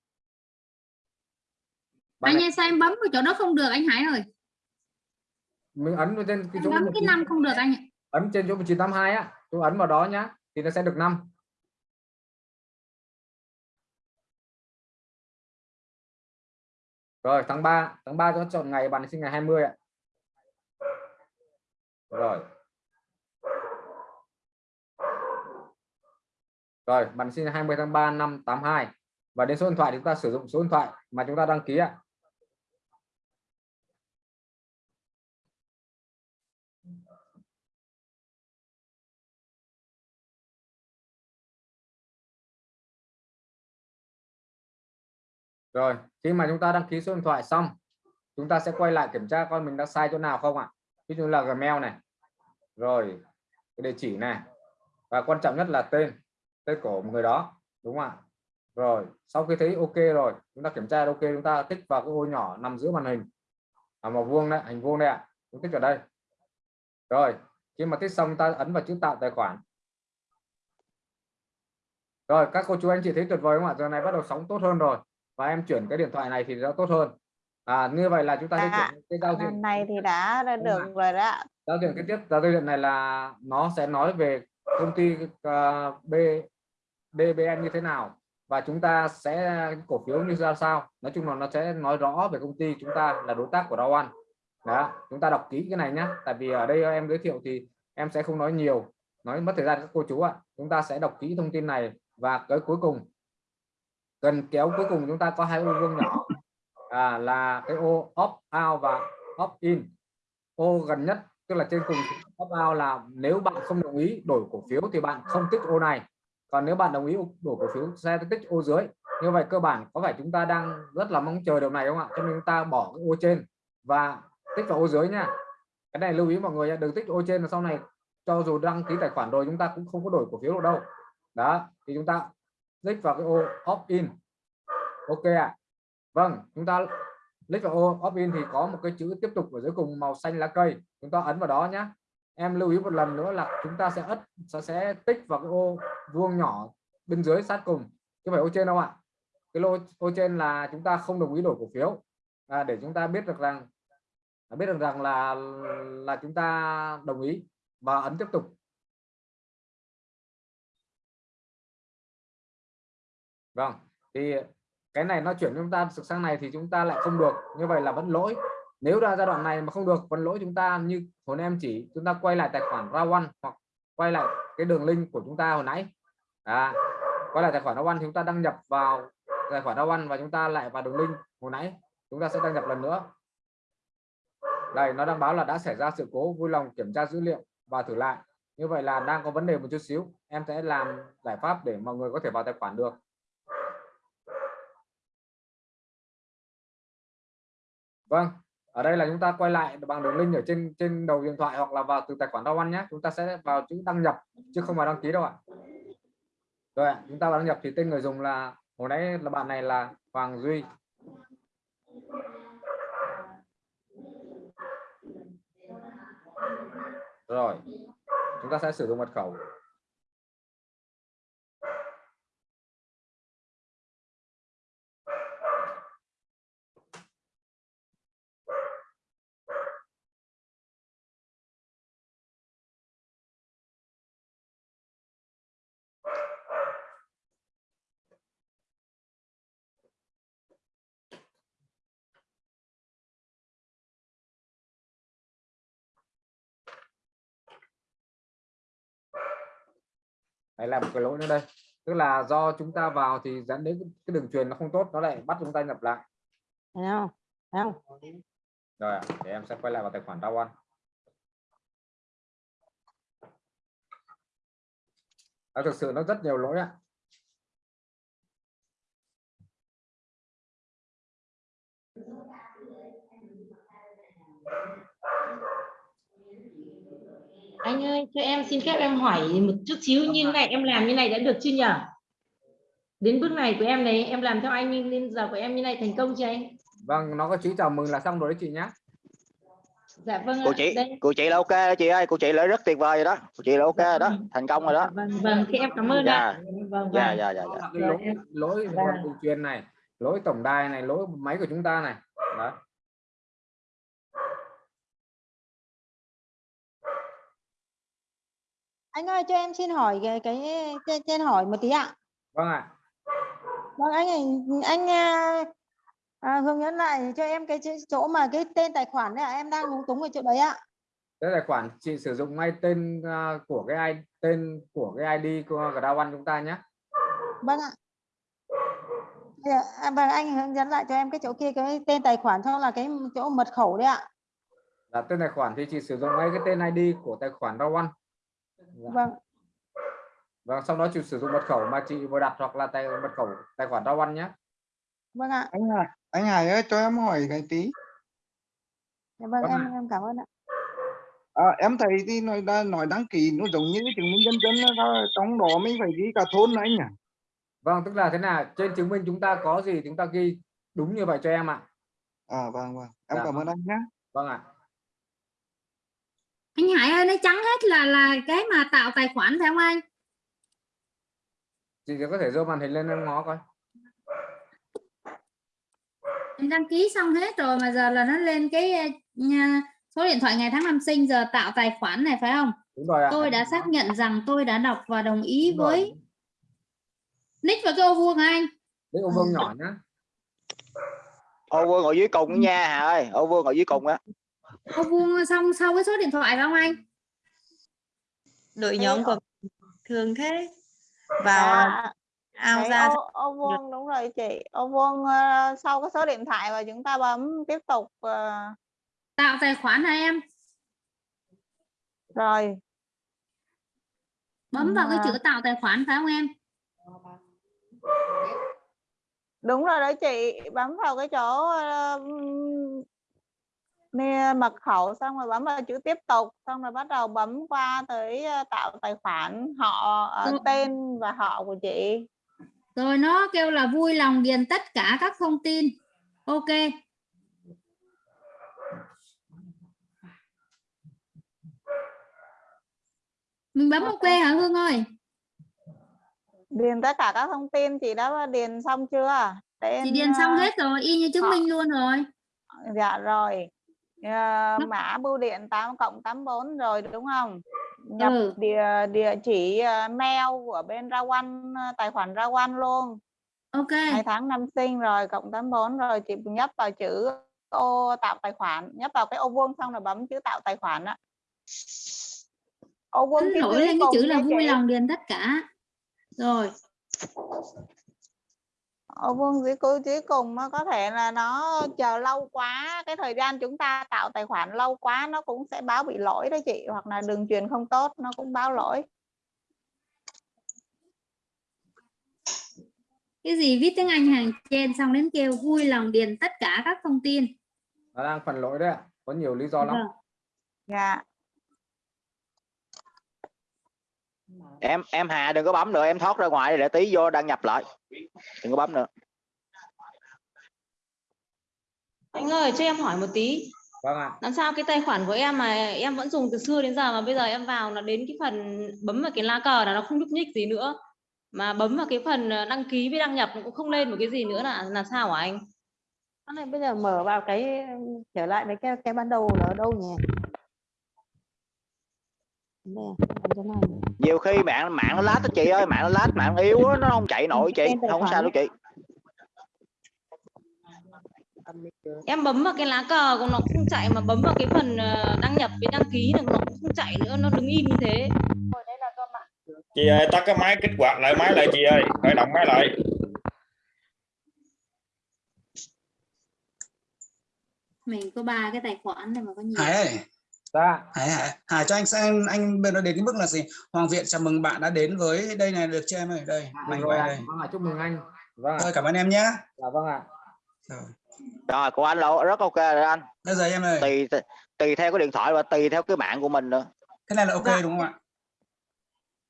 anh ơi sao em bấm vào chỗ đó không được anh Hải ơi mình ấn trên cái chỗ Bấm cái năm không được anh ạ. ấn trên chỗ 1982 á tôi ấn vào đó nhá thì nó sẽ được 5 rồi, tháng 3 tháng 3 cho chọn ngày, bạn sinh ngày 20 ạ. Rồi. Rồi, bạn sinh 20 tháng 3 năm 82 và đến số điện thoại chúng ta sử dụng số điện thoại mà chúng ta đăng ký ạ. Rồi, khi mà chúng ta đăng ký số điện thoại xong, chúng ta sẽ quay lại kiểm tra coi mình đã sai chỗ nào không ạ. Ví dụ là Gmail này. Rồi, cái địa chỉ này. Và quan trọng nhất là tên, tên của người đó, đúng không ạ? Rồi, sau khi thấy ok rồi, chúng ta kiểm tra ok, chúng ta tích vào cái ô nhỏ nằm giữa màn hình. À, màu vuông đấy, hình vuông đây ạ. Chúng tích vào đây. Rồi, khi mà tích xong ta ấn vào chữ tạo tài khoản. Rồi, các cô chú anh chị thấy tuyệt vời không ạ? Giờ này bắt đầu sóng tốt hơn rồi và em chuyển cái điện thoại này thì nó tốt hơn. À như vậy là chúng ta sẽ À, chuyển cái giao diện. này thì đã Đúng được rồi đó. Giao diện cái tiếp giao diện này là nó sẽ nói về công ty uh, B DBN như thế nào. Và chúng ta sẽ cổ phiếu như ra sao. Nói chung là nó sẽ nói rõ về công ty chúng ta là đối tác của Dow đó chúng ta đọc kỹ cái này nhé tại vì ở đây em giới thiệu thì em sẽ không nói nhiều. Nói mất thời gian các cô chú ạ. Chúng ta sẽ đọc kỹ thông tin này. Và cái cuối cùng gần kéo cuối cùng chúng ta có hai ô vuông nhỏ. À, là cái ô opt out và opt in. Ô gần nhất tức là trên cùng opt out là nếu bạn không đồng ý đổi cổ phiếu thì bạn không tích ô này. Còn nếu bạn đồng ý đổi cổ phiếu sẽ tích ô dưới. Như vậy cơ bản có phải chúng ta đang rất là mong chờ điều này không ạ? Cho nên chúng ta bỏ cái ô trên và tích vào ô dưới nha. Cái này lưu ý mọi người đừng tích ô trên là sau này cho dù đăng ký tài khoản rồi chúng ta cũng không có đổi cổ phiếu được đâu. Đó thì chúng ta click vào cái ô opt in ok ạ. À. vâng chúng ta click vào ô opt in thì có một cái chữ tiếp tục ở dưới cùng màu xanh lá cây. Chúng ta ấn vào đó nhé em lưu ý một lần nữa là chúng ta sẽ ất sẽ, sẽ tích vào cái ô vuông nhỏ bên dưới sát cùng. Chứ phải ô trên đâu ạ. Cái lô ô trên là chúng ta không đồng ý đổi cổ phiếu. À, để chúng ta biết được rằng à, biết được rằng là là chúng ta đồng ý. Và ấn tiếp tục. Vâng thì cái này nó chuyển chúng ta sang này thì chúng ta lại không được. Như vậy là vẫn lỗi. Nếu ra giai đoạn này mà không được vẫn lỗi chúng ta. Như hồi em chỉ chúng ta quay lại tài khoản rawan hoặc quay lại cái đường link của chúng ta hồi nãy. À, quay lại tài khoản rawan chúng ta đăng nhập vào tài khoản rawan và chúng ta lại vào đường link hồi nãy. Chúng ta sẽ đăng nhập lần nữa. Đây nó đang báo là đã xảy ra sự cố vui lòng kiểm tra dữ liệu và thử lại. Như vậy là đang có vấn đề một chút xíu. Em sẽ làm giải pháp để mọi người có thể vào tài khoản được. Vâng, ở đây là chúng ta quay lại bằng đường link ở trên trên đầu điện thoại hoặc là vào từ tài khoản Dow ăn nhé. Chúng ta sẽ vào chữ đăng nhập chứ không phải đăng ký đâu ạ. Rồi ạ, chúng ta vào đăng nhập thì tên người dùng là hồi nãy là bạn này là Hoàng Duy. Rồi, chúng ta sẽ sử dụng mật khẩu. Đấy là một cái lỗi nữa đây. Tức là do chúng ta vào thì dẫn đến cái đường truyền nó không tốt nó lại bắt chúng ta nhập lại. Thấy không? Thấy không? Rồi để em sẽ quay lại vào tài khoản Dow One. À, thực sự nó rất nhiều lỗi ạ anh ơi cho em xin phép em hỏi một chút xíu như này em làm như này đã được chưa nhỉ? Đến bước này của em này em làm theo anh nhưng đến giờ của em như này thành công chưa anh? Vâng nó có chữ chào mừng là xong rồi đấy chị nhé dạ vâng cô chị đây. cô chị là ok đó chị ơi cô chị là rất tuyệt vời rồi đó. Cô chị là ok rồi đó thành công rồi đó. Vâng vâng thì em cảm ơn dạ. Ạ vâng dạ vâng. dạ dạ, dạ. cái lỗi lỗi Vâng. đường truyền này lỗi tổng đài này lỗi máy của chúng ta này. Đó anh ơi cho em xin hỏi cái cái trên, trên hỏi một tí ạ. Vâng ạ. Vâng anh anh à, à, hướng dẫn lại cho em cái chỗ mà cái tên tài khoản đấy ạ. Em đang lúng túng ở chỗ đấy ạ. Cái tài khoản chị sử dụng ngay tên à, của cái ID tên của cái ID của Grab chúng ta nhé. Vâng ạ. À, vâng anh hướng dẫn lại cho em cái chỗ kia cái tên tài khoản xong là cái chỗ mật khẩu đấy ạ. Là tên tài khoản thì chị sử dụng ngay cái tên ID của tài khoản Grab vâng. Và sau đó chị sử dụng mật khẩu mà chị vừa đặt hoặc là tài mật khẩu tài khoản Grab nhé vâng ạ. Anh Hải anh Hải ơi cho em hỏi cái tí. Dạ vâng Vâng em em cảm ơn ạ. À, em thấy thì nói nói đăng ký nó giống như cái chứng minh nhân dân đó, trong đó mình phải ghi cả thôn nữa anh nhỉ? Vâng tức là thế nào? Trên chứng minh chúng ta có gì chúng ta ghi đúng như vậy cho em ạ. À vâng vâng. Em Dạ. cảm ơn anh nhé vâng ạ anh Hải ơi nó trắng hết là là cái mà tạo tài khoản phải không anh? Chị có thể giơ màn hình lên em ngó coi. Em đăng ký xong hết rồi mà giờ là nó lên cái ờ, số điện thoại ngày tháng năm sinh giờ tạo tài khoản này phải không? Đúng rồi ạ. Tôi đã xác nhận rằng tôi đã đọc và đồng ý Đúng rồi. với nick và cái ô vuông hả anh? Đấy ô vuông nhỏ nhá. Ô vương ngồi dưới cùng nha Hà ơi ô vương ngồi dưới cùng á ô vuông xong sau cái số điện thoại phải không anh? Đội nhóm ở- của thường thế. Vào Dạ, ao ra ô, ô vuông đúng rồi chị. Ô vuông ờ, sau cái số điện thoại và chúng ta bấm tiếp tục ờ, tạo tài khoản hả em? Rồi. Bấm vào cái À. chữ tạo tài khoản phải không em? Đúng rồi đấy chị. Bấm vào cái chỗ ờ, nè, mật khẩu xong rồi bấm vào chữ tiếp tục xong rồi bắt đầu bấm qua tới ờ, tạo tài khoản họ ờ, Ừ. tên và họ của chị. Rồi nó kêu là vui lòng điền tất cả các thông tin. Ok. Mình bấm ok hả Hương ơi? Điền tất cả các thông tin chị đã điền xong chưa? Tên chị điền xong ờ, hết rồi y như chứng họ- minh luôn rồi. Dạ rồi Ờ, mã bưu điện 8 cộng 84 rồi đúng không? Nhập Ừ. địa địa chỉ ờ, mail của bên Rawan ờ, tài khoản Rawan luôn. Ok. Ngày tháng năm sinh rồi cộng 84 rồi chị nhấp vào chữ ô tạo tài khoản nhấp vào cái ô vuông xong rồi bấm chữ tạo tài khoản á. Ô vuông nổi lên cái chữ là vui lòng điền tất cả. Rồi ô vuông dưới cuối dưới cùng nó có thể là nó chờ lâu quá cái thời gian chúng ta tạo tài khoản lâu quá nó cũng sẽ báo bị lỗi đó chị hoặc là đường truyền không tốt nó cũng báo lỗi. Cái gì viết tiếng Anh hàng trên xong đến kêu vui lòng điền tất cả các thông tin. Nó đang phần lỗi đấy ạ có nhiều lý do lắm. Vâng. dạ em em Hà đừng có bấm nữa em thoát ra ngoài để tí vô đăng nhập lại đừng có bấm nữa Anh ơi, cho em hỏi một tí. vâng ạ Làm sao cái tài khoản của em mà em vẫn dùng từ xưa đến giờ mà bây giờ em vào là đến cái phần bấm vào cái lá cờ là nó không nhúc nhích gì nữa. Mà bấm vào cái phần ờ, đăng ký với đăng nhập cũng không lên một cái gì nữa là là sao hả anh? Cái này bây giờ mở vào cái trở lại với cái cái ban đầu là ở đâu nhỉ Đây, làm thế này. Nhiều khi mạng mạng nó lát đó chị ơi mạng nó lát mạng nó yếu á, nó không chạy nổi chị không sao đâu chị. Em bấm vào cái lá cờ cũng nó cũng không chạy mà bấm vào cái phần ờ, đăng nhập với đăng ký thì nó cũng không chạy nữa, nó đứng im như thế. chị ơi tắt cái máy kích hoạt lại máy lại chị ơi khởi động máy lại. Mình có ba cái tài khoản này mà có nhiều dạ. Hải Hải, Hải cho anh xem anh bên đó đến cái mức là gì? Hoàng Viện chào mừng bạn đã đến với đây này được chưa em ơi? Đây, Được mảnh rồi đây. vâng ạ chúc mừng anh. Vâng ạ. Thôi cảm ơn em nhé. dạ vâng ạ. Rồi. Của anh lộ rất ok rồi anh. Bây giờ em ơi, tùy tùy theo cái điện thoại và tùy theo cái mạng của mình nữa. Cái này là ok Dạ. đúng không ạ?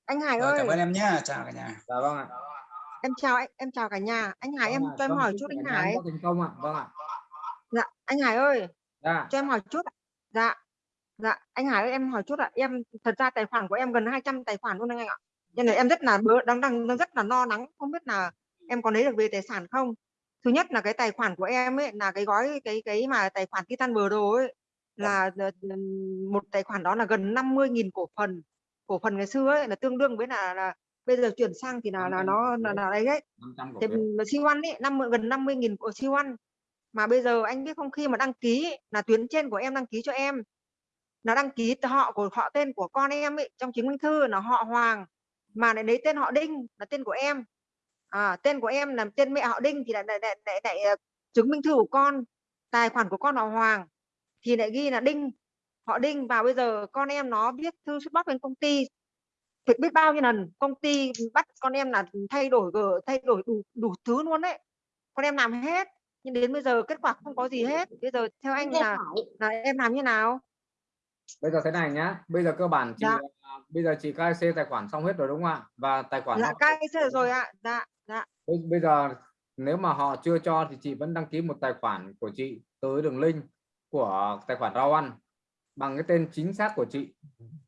anh Hải Rồi ơi. cảm ơn em nhé. Chào cả nhà. dạ vâng ạ. Em chào anh em chào cả nhà. Anh Hải em Vâng ạ, cho em vâng, hỏi chút anh Hải. có thành công ạ. Vâng ạ. Dạ anh Hải ơi. Dạ. Cho em hỏi chút dạ dạ anh Hải ơi em hỏi chút ạ. Em thật ra tài khoản của em gần 200 tài khoản luôn anh ạ. Nên là em rất là bớ đang đang đang rất là lo lắng không biết là em có lấy được về tài sản không. Thứ nhất là cái tài khoản của em ấy là cái gói cái cái mà tài khoản Titan bờ đồ ấy là ờ, một tài khoản đó là gần 50.000 cổ phần. Cổ phần ngày xưa ấy là tương đương với là, là bây giờ chuyển sang thì là là nó là, là đấy đấy. 500 cổ thì phiếu C1 ấy năm gần 50 nghìn của C1 mà bây giờ anh biết không khi mà đăng ký ấy, là tuyến trên của em đăng ký cho em là đăng ký họ của họ tên của con em ấy trong chứng minh thư là họ Hoàng mà lại lấy tên họ Đinh là tên của em. À, tên của em là tên mẹ họ Đinh thì lại lại, lại, lại, lại ờ, chứng minh thư của con tài khoản của con là Hoàng thì lại ghi là Đinh họ Đinh. Và bây giờ con em nó viết thư xuất bắt bên công ty thì biết bao nhiêu lần công ty bắt con em là thay đổi gờ thay đổi đủ đủ thứ luôn đấy con em làm hết nhưng đến bây giờ kết quả không có gì hết. Bây giờ theo anh là là em làm như nào bây giờ thế này nhá. Bây giờ cơ bản chị Dạ. à, bây giờ chị KC tài khoản xong hết rồi đúng không ạ? Và tài khoản dạ cai rồi ạ. Dạ dạ. Bây, bây giờ nếu mà họ chưa cho thì chị vẫn đăng ký một tài khoản của chị tới đường link của tài khoản rau ăn bằng cái tên chính xác của chị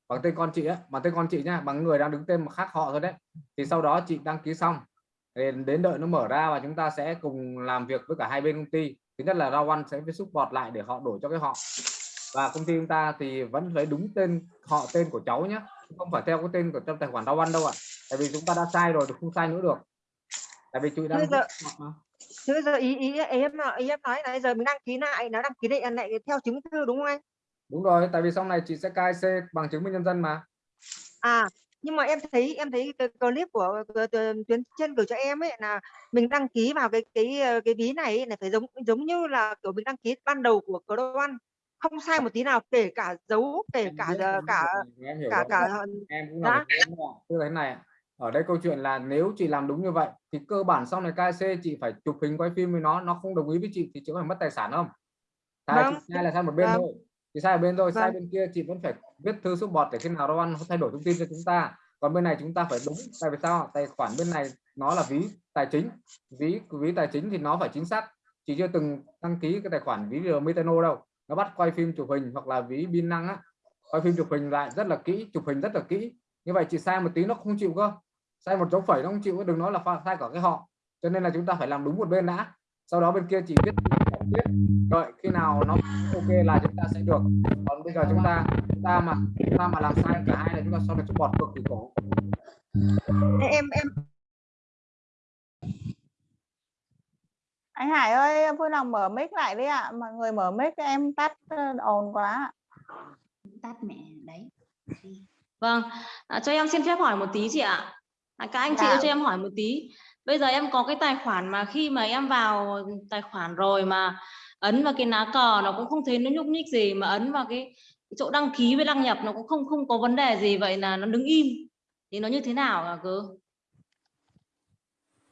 bằng tên con chị á bằng tên con chị nhá bằng người đang đứng tên mà khác họ thôi đấy. Thì sau đó chị đăng ký xong đến đợi nó mở ra và chúng ta sẽ cùng làm việc với cả hai bên công ty. Thứ nhất là rau ăn sẽ phải support lại để họ đổi cho cái họ và công ty chúng ta thì vẫn phải đúng tên họ tên của cháu nhé không phải theo cái tên của trong tài khoản rau ăn đâu ạ. Tại vì chúng ta đã sai rồi thì không sai nữa được. Tại vì chị đang bây giờ ý ý em ý em nói là giờ mình đăng ký lại nó đăng ký lại lại theo chứng thư đúng không anh? Đúng rồi tại vì sau này chị sẽ KC bằng chứng minh nhân dân mà. À nhưng mà em thấy em thấy cái clip của của- của tuyến trên gửi cho em ấy là mình đăng ký vào cái cái ờ, cái ví này là phải giống giống như là kiểu mình đăng ký ban đầu của ăn không sai một tí nào kể cả dấu kể cả cả em hiểu cả rồi. cả em cũng tức là thế này ở đây câu chuyện là nếu chị làm đúng như vậy thì cơ bản sau này KC chị phải chụp hình quay phim với nó nó không đồng ý với chị thì chị có phải mất tài sản không? Sai Vâng. chị sai là sai một bên Vâng. thôi. Chị sai một bên sai Vâng. bên kia chị vẫn phải viết thư support để khi nào ăn thay đổi thông tin cho chúng ta. Còn bên này chúng ta phải đúng tại vì sao tài khoản bên này nó là ví tài chính. Ví ví tài chính thì nó phải chính xác. Chị chưa từng đăng ký cái tài khoản ví Metano đâu nó bắt quay phim chụp hình hoặc là ví pin năng á. Quay phim chụp hình lại rất là kỹ, chụp hình rất là kỹ. Như vậy chị sai một tí nó không chịu cơ. Sai một dấu phẩy nó không chịu đừng nói là sai cả cái họ. Cho nên là chúng ta phải làm đúng một bên đã. Sau đó bên kia chỉ biết biết đợi khi nào nó ok là chúng ta sẽ được. Còn bây giờ chúng ta chúng ta mà chúng ta mà làm sai cả hai là chúng ta sau này support cực kỳ cổ em em anh Hải ơi vui lòng mở mic lại đi ạ mọi người mở mic em tắt ờ, ồn quá tắt mẹ đấy Vâng, à, cho em xin phép hỏi một tí chị ạ. À, các anh chị Dạ. ơi, cho em hỏi một tí. Bây giờ em có cái tài khoản mà khi mà em vào tài khoản rồi mà ấn vào cái lá cờ nó cũng không thấy nó nhúc nhích gì mà ấn vào cái chỗ đăng ký với đăng nhập nó cũng không không có vấn đề gì vậy là nó đứng im. Thì nó như thế nào hả cơ?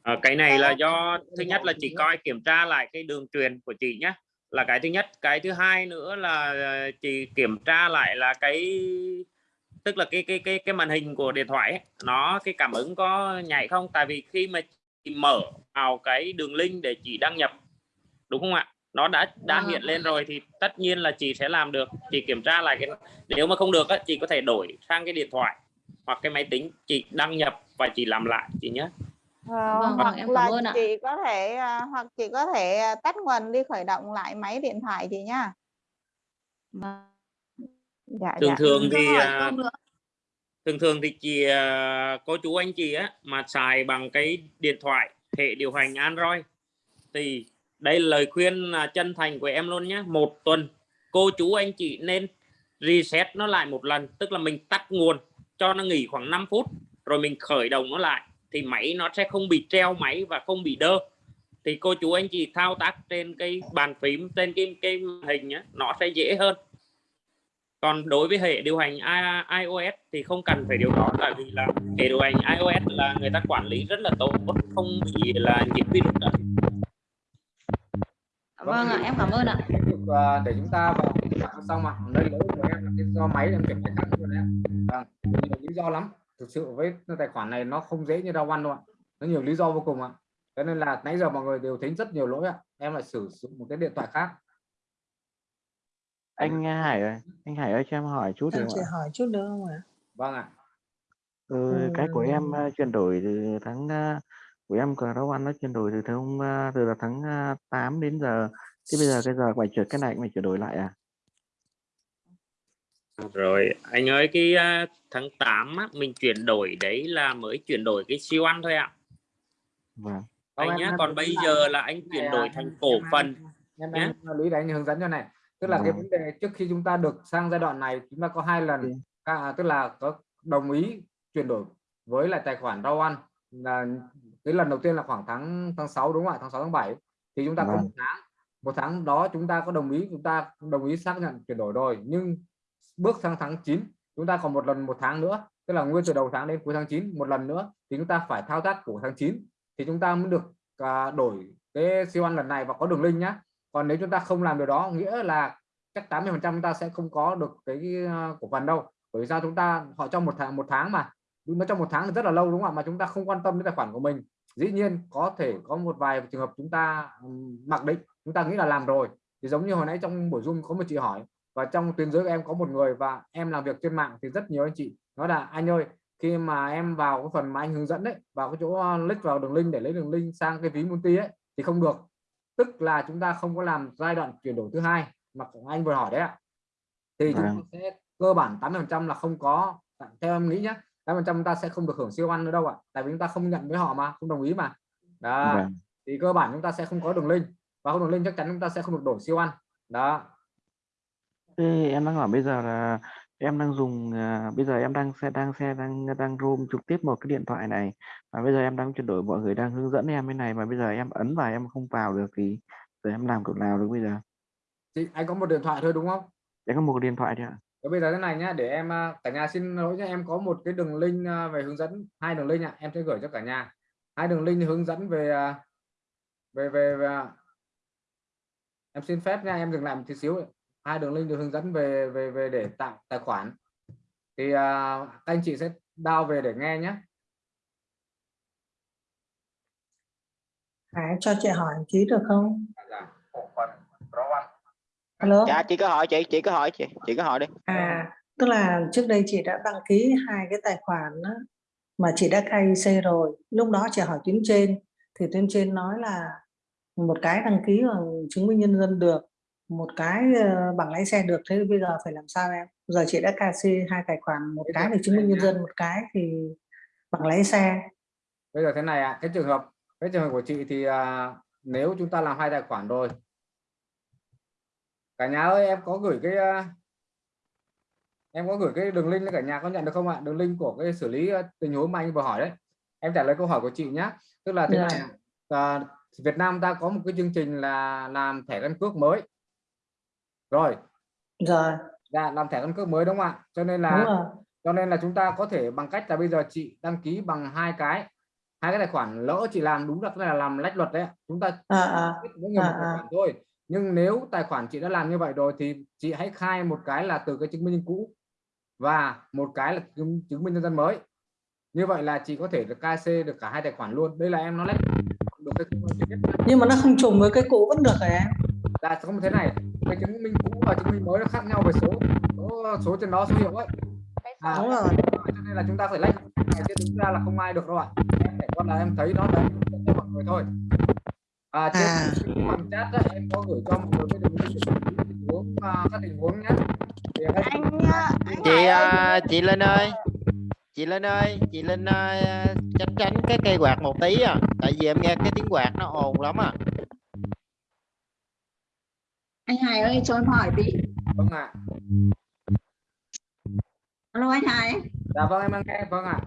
Ờ, cái này là do thứ nhất là chị coi kiểm tra lại cái đường truyền của chị nhé là cái thứ nhất. Cái thứ hai nữa là ờ, chị kiểm tra lại là cái tức là cái cái cái cái màn hình của điện thoại ấy, nó cái cảm ứng có nhảy không? Tại vì khi mà chị mở vào cái đường link để chị đăng nhập đúng không ạ? Nó đã đã ạ. hiện lên rồi thì tất nhiên là chị sẽ làm được. Chị kiểm tra lại cái nếu mà không được á, chị có thể đổi sang cái điện thoại hoặc cái máy tính chị đăng nhập và chị làm lại chị nhé Ờ, Vâng, hoặc em cảm là ơn ạ. chị có thể à, hoặc chị có thể à, tắt nguồn đi khởi động lại máy điện thoại chị nhá. Dạ thường dạ. thường thì thường thường thì chị cô chú anh chị á mà xài bằng cái điện thoại hệ điều hành Android. Thì đây là lời khuyên chân thành của em luôn nhé một tuần cô chú anh chị nên reset nó lại một lần tức là mình tắt nguồn cho nó nghỉ khoảng 5 phút rồi mình khởi động nó lại thì máy nó sẽ không bị treo máy và không bị đơ thì cô chú anh chị thao tác trên cái bàn phím trên cái cái màn hình nhé nó sẽ dễ hơn còn đối với hệ điều hành I- iOS thì không cần phải điều đó tại vì là hệ điều hành iOS là người ta quản lý rất là tốt không bị là nhiễm virus đó. Vâng ạ, em cảm ơn ạ. để chúng ta vào xong ạ đây lỗi của em là cái do máy em chuyển cái khác rồi đấy ạ. vâng nhiều lý do lắm thực sự với tài khoản này nó không dễ như rau ăn đâu ạ. Nó nhiều lý do vô cùng ạ. Cho nên là nãy giờ mọi người đều thấy rất nhiều lỗi ạ. Em lại sử dụng một cái điện thoại khác. Anh Hải ơi anh Hải ơi cho em hỏi chút được không ạ? hỏi chút nữa không ạ? vâng ạ. Ừ, cái của em Ừ. uh, chuyển đổi từ tháng uh, của em cờ rau ăn nó chuyển đổi từ tháng uh, từ là tháng uh, 8 đến giờ. Thế bây giờ cái giờ phải chuyển cái này phải chuyển đổi lại à rồi anh ơi cái uh, tháng 8 á, mình chuyển đổi đấy là mới chuyển đổi cái siêu ăn thôi ạ. Vâng. Anh nhá còn bây giờ là anh chuyển đổi à, thành cổ phần em nhé em lý để anh hướng dẫn cho này. Tức là cái Vâng. vấn đề trước khi chúng ta được sang giai đoạn này chúng ta có hai lần à, tức là có đồng ý chuyển đổi với lại tài khoản rau ăn. Là cái lần đầu tiên là khoảng tháng tháng 6 đúng không ạ? Tháng 6 tháng 7 thì chúng ta có Vâng. một tháng. Một tháng đó chúng ta có đồng ý chúng ta đồng ý xác nhận chuyển đổi rồi. Nhưng bước sang tháng 9 chúng ta còn một lần một tháng nữa tức là nguyên từ đầu tháng đến cuối tháng 9 một lần nữa thì chúng ta phải thao tác của tháng 9 thì chúng ta mới được à, đổi cái siêu ăn lần này và có đường link nhá. Còn nếu chúng ta không làm điều đó nghĩa là chắc 80 phần trăm chúng ta sẽ không có được cái uh, cổ phần đâu. Bởi vì sao chúng ta họ trong một tháng một tháng mà. Nó trong một tháng rất là lâu đúng không ạ? Mà chúng ta không quan tâm đến tài khoản của mình. Dĩ nhiên có thể có một vài trường hợp chúng ta mặc định. Chúng ta nghĩ là làm rồi. Thì giống như hồi nãy trong buổi zoom có một chị hỏi và trong tuyến dưới của em có một người và em làm việc trên mạng thì rất nhiều anh chị. Nói là anh ơi khi mà em vào cái phần mà anh hướng dẫn đấy vào cái chỗ uh, click vào đường link để lấy đường link sang cái ví multi ấy thì không được. Tức là chúng ta không có làm giai đoạn chuyển đổi thứ hai. Mà anh vừa hỏi đấy ạ. Thì chúng ta Vâng. sẽ cơ bản 80% là không có theo em nghĩ nhé 80% chúng ta sẽ không được hưởng siêu ăn nữa đâu ạ. Tại vì chúng ta không nhận với họ mà không đồng ý mà. Đó. Vâng. thì cơ bản chúng ta sẽ không có đường link. Và không đường link chắc chắn chúng ta sẽ không được đổi siêu ăn. Đó Thế em đang hỏi bây giờ là em đang dùng à, bây giờ em đang xe đang xe đang đang roam trực tiếp một cái điện thoại này. Và bây giờ em đang chuyển đổi mọi người đang hướng dẫn em cái này mà bây giờ em ấn vào em không vào được thì giờ em làm kiểu nào được bây giờ? Thì anh có một điện thoại thôi đúng không? Em có một cái điện thoại thôi ạ. Thế bây giờ thế này nhá để em à, cả nhà xin lỗi nhé em có một cái đường link à, về hướng dẫn hai đường link ạ em sẽ gửi cho cả nhà. Hai đường link hướng dẫn về à, về về, về à, em xin phép nha em dừng lại một tí xíu hai đường link được hướng dẫn về về về để tạo tài khoản thì à, các anh chị sẽ download về để nghe nhé Hải cho chị hỏi tí được không? Dạ, Alo. dạ chị cứ hỏi chị chị cứ hỏi chị chị cứ hỏi đi À, tức là trước đây chị đã đăng ký hai cái tài khoản á, mà chị đã KIC rồi. Lúc đó chị hỏi tuyến trên thì tuyến trên nói là một cái đăng ký bằng chứng minh nhân dân được, một cái ờ, bằng lái xe được. Thế bây giờ phải làm sao em? Giờ chị đã KIC hai tài khoản, một cái thì chứng minh nhân dân, một cái thì bằng lái xe. bây giờ thế này ạ cái trường hợp cái trường hợp của chị thì à, nếu chúng ta làm hai tài khoản rồi cả nhà ơi em có gửi cái à, em có gửi cái đường link cả nhà có nhận được không ạ đường link của cái xử lý à, tình huống mà anh vừa hỏi đấy em trả lời câu hỏi của chị nhé tức là thế này à, Việt Nam ta có một cái chương trình là làm thẻ căn cước mới rồi. Rồi, dạ làm thẻ căn cước mới đúng không ạ? Cho nên là cho nên là chúng ta có thể bằng cách là bây giờ chị đăng ký bằng hai cái. Hai cái tài khoản lỡ chị làm đúng là là làm lách luật đấy chúng ta À, à, mỗi người à, một tài à. khoản thôi. Nhưng nếu tài khoản chị đã làm như vậy rồi thì chị hãy khai một cái là từ cái chứng minh nhân cũ và một cái là chứng, chứng minh nhân dân mới. Như vậy là chị có thể được KC được cả hai tài khoản luôn. Đây là em nó lách được cái Nhưng mà nó không trùng với cái cũ vẫn được rồi em. là không thế này cái chứng minh cũ và chứng minh mới nó khác nhau về số. Số, số trên đó số hiệu ấy. À, Đúng rồi. cho nên là chúng ta phải lách. Này chứ đúng ra là không ai được đâu ạ. Em phải con là em thấy nó là cho mọi người thôi. À trên cái bằng chat á, em có gửi cho mọi người cái đường link để xử lý tình huống à, các tình huống nhé. Thì anh chị à, chị Linh ơi. chị Linh ơi chị Linh à, tránh tránh cái cây quạt một tí à. Tại vì em nghe cái tiếng quạt nó ồn lắm à Anh Hải ơi cho em hỏi tí. vâng ạ. Alo anh Hải. dạ vâng em đang nghe vâng ạ.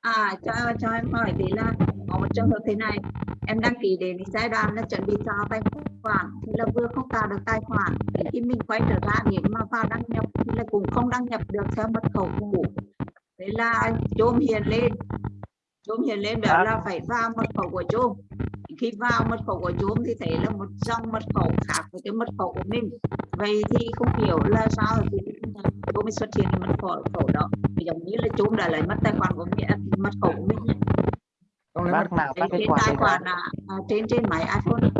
À cho cho em hỏi tí là có một trường hợp thế này. Em đăng ký đến giai đoạn là chuẩn bị tạo tài khoản thì là vừa không tạo được tài khoản thì khi mình quay trở ra nếu mà vào đăng nhập thì là cũng không đăng nhập được theo mật khẩu cũ. Thế là chôm hiện lên. Chôm hiện lên đó là phải vào mật khẩu của chôm khi vào mật khẩu của chôm thì thấy là một dòng mật khẩu khác với cái mật khẩu của mình. Vậy thì không hiểu là sao thì chôm mới xuất hiện mật khẩu khẩu đó. Giống như là chôm đã lấy mất tài khoản của mình à, mật khẩu của mình ấy. không lấy bác nào bác cái quạt tài khoản à, à, trên trên máy iPhone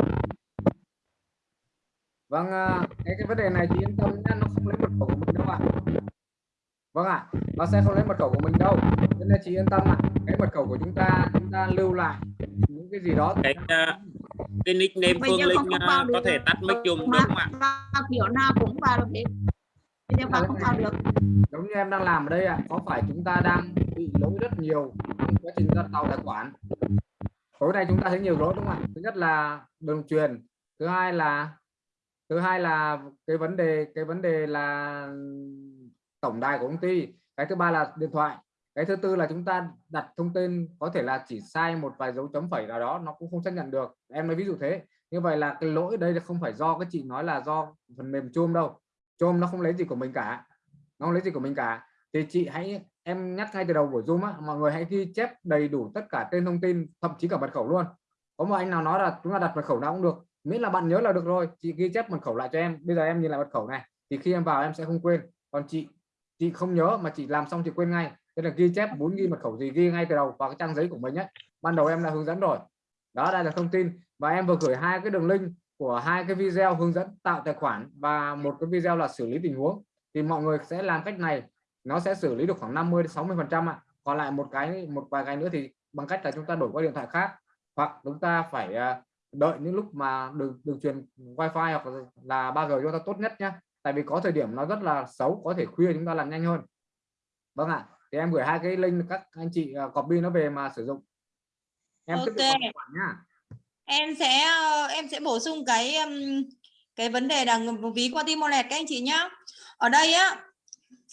vâng à, cái cái vấn đề này chị yên tâm nhé nó không lấy mật khẩu của mình đâu ạ. Vâng ạ nó sẽ không lấy mật khẩu của mình đâu. Nên chị yên tâm ạ cái mật khẩu của chúng ta chúng ta lưu lại cái gì đó. Cái à, cái nickname Phương Linh à, được có thể rồi. tắt mic dùm đúng không ạ? kiểu nào cũng vào được giờ vào không vào được. Giống như em đang làm ở đây ạ có phải chúng ta đang bị lỗi rất nhiều trong quá trình ra tàu tài khoản? Tối nay chúng ta thấy nhiều lỗi đúng không ạ? Thứ nhất là đường truyền thứ hai là thứ hai là cái vấn đề cái vấn đề là tổng đài của công ty cái thứ ba là điện thoại cái thứ tư là chúng ta đặt thông tin, có thể là chỉ sai một vài dấu chấm phẩy nào đó, nó cũng không xác nhận được. Em nói ví dụ thế. Như vậy là cái lỗi đây là không phải do cái chị nói là do phần mềm chôm đâu. Chôm nó không lấy gì của mình cả. Nó không lấy gì của mình cả. Thì chị hãy, em nhắc ngay từ đầu buổi zoom á, mọi người hãy ghi chép đầy đủ tất cả tên thông tin, thậm chí cả mật khẩu luôn. Có một anh nào nói là chúng ta đặt mật khẩu nào cũng được. Miễn là bạn nhớ là được rồi, chị ghi chép mật khẩu lại cho em. Bây giờ em nhìn lại mật khẩu này, thì khi em vào em sẽ không quên. Còn chị chị không nhớ mà chị làm xong chị quên ngay tức là ghi chép muốn ghi mật khẩu gì ghi ngay từ đầu vào cái trang giấy của mình nhé ban đầu em đã hướng dẫn rồi. Đó, đây là thông tin. Và em vừa gửi hai cái đường link của hai cái video hướng dẫn tạo tài khoản và một cái video là xử lý tình huống. Thì mọi người sẽ làm cách này, nó sẽ xử lý được khoảng 50 đến 60 phần trăm ạ. Còn lại một cái, một vài cái nữa thì bằng cách là chúng ta đổi qua điện thoại khác. Hoặc chúng ta phải à, đợi những lúc mà đường đường truyền wifi hoặc là 3G chúng ta tốt nhất nhé tại vì có thời điểm nó rất là xấu, có thể khuya chúng ta làm nhanh hơn. Vâng ạ thì em gửi hai cái link các anh chị uh, copy nó về mà sử dụng. Em tiếp tục Ok. vào khoản nhá. Em sẽ ờ, em sẽ bổ sung cái cái vấn đề là ví qua Timolet các anh chị nhá. Ở đây á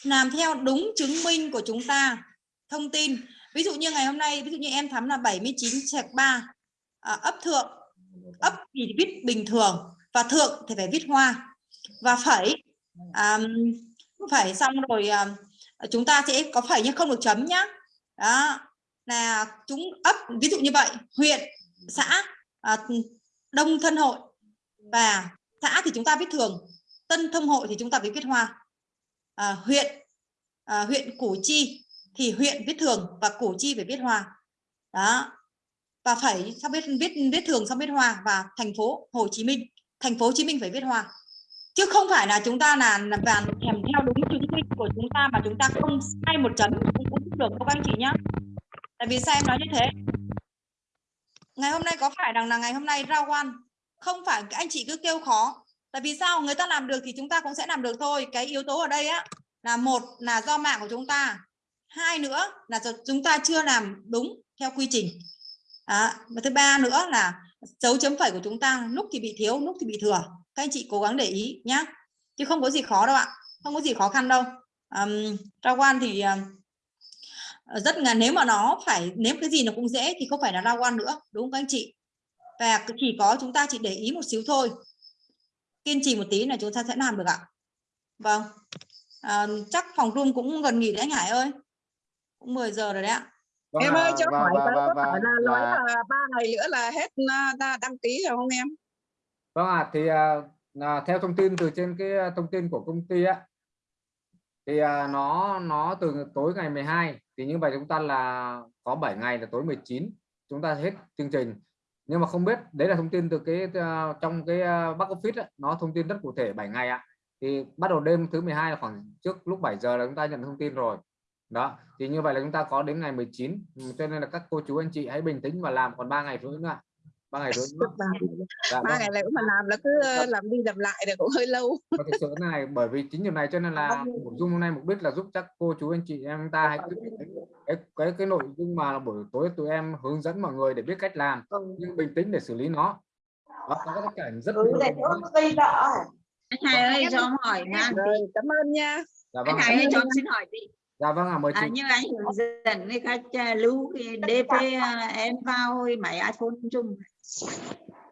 làm theo đúng chứng minh của chúng ta thông tin. Ví dụ như ngày hôm nay ví dụ như em thắm là 79 sạc 3 à, ấp thượng ấp thì viết bình thường và thượng thì phải viết hoa. Và phẩy à, phẩy xong rồi à, Ờ, chúng ta sẽ có phẩy nhưng không được chấm nhá. Đó. Là chúng ấp ví dụ như vậy huyện xã à, đông thân hội và xã thì chúng ta viết thường tân thông hội thì chúng ta phải viết hoa. À, huyện à, huyện củ chi thì huyện viết thường và củ chi phải viết hoa. Đó. Và phải sao biết viết viết thường xong viết hoa? Và thành phố Hồ Chí Minh thành phố Hồ Chí Minh phải viết hoa chứ không phải là chúng ta là là và kèm theo đúng chứng minh của chúng ta mà chúng ta không sai một chấm cũng cũng được các anh chị nhá. Tại vì sao em nói như thế? Ngày hôm nay có phải rằng là ngày hôm nay rao quan không phải anh chị cứ kêu khó. Tại vì sao? Người ta làm được thì chúng ta cũng sẽ làm được thôi. Cái yếu tố ở đây á là một là do mạng của chúng ta. Hai nữa là chúng ta chưa làm đúng theo quy trình. À, và thứ ba nữa là dấu chấm phẩy của chúng ta lúc thì bị thiếu lúc thì bị thừa các anh chị cố gắng để ý nhá. Chứ không có gì khó đâu ạ. Không có gì khó khăn đâu. Um, rao quan thì uh, rất là nếu mà nó phải nếu cái gì nó cũng dễ thì không phải là rao quan nữa đúng không các anh chị? Và chỉ có chúng ta chỉ để ý một xíu thôi. Kiên trì một tí là chúng ta sẽ làm được ạ. Vâng. À, chắc phòng room cũng gần nghỉ đấy anh Hải ơi. Cũng 10 giờ rồi đấy ạ. Vâng em ơi cho và- hỏi có và- phải là nói và- là ba ngày nữa là hết đa- đăng ký rồi không em Vâng ạ, thì à, à, theo thông tin từ trên cái à, thông tin của công ty á thì à, nó nó từ tối ngày 12 thì như vậy chúng ta là có 7 ngày là tối 19 chúng ta hết chương trình. Nhưng mà không biết đấy là thông tin từ cái à, trong cái back office á, nó thông tin rất cụ thể 7 ngày ạ. Thì bắt đầu đêm thứ 12 là khoảng trước lúc 7 giờ là chúng ta nhận thông tin rồi. Đó thì như vậy là chúng ta có đến ngày 19 cho nên là các cô chú anh chị hãy bình tĩnh và làm còn 3 ngày nữa nữa ạ ba ngày nữa nữa. Dạ, ba vâng. ngày này cũng mà làm là cứ ờ, làm đi làm lại thì cũng hơi lâu. Và thực sự này bởi vì chính điều này cho nên là buổi zoom hôm nay mục đích là giúp các cô chú anh chị em ta hãy cứ cái cái cái, cái nội dung mà buổi tối tụi em hướng dẫn mọi người để biết cách làm nhưng bình tĩnh để xử lý nó. Đó, có các cảnh rất Ừ, anh Hải ơi cho em hỏi nha. Cảm ơn nha. Dạ anh vâng. Hải ơi cho em xin hỏi đi. Dạ vâng ạ mời à, chị. như anh hướng dẫn với các à, lưu cái DP à, em vào máy iPhone chung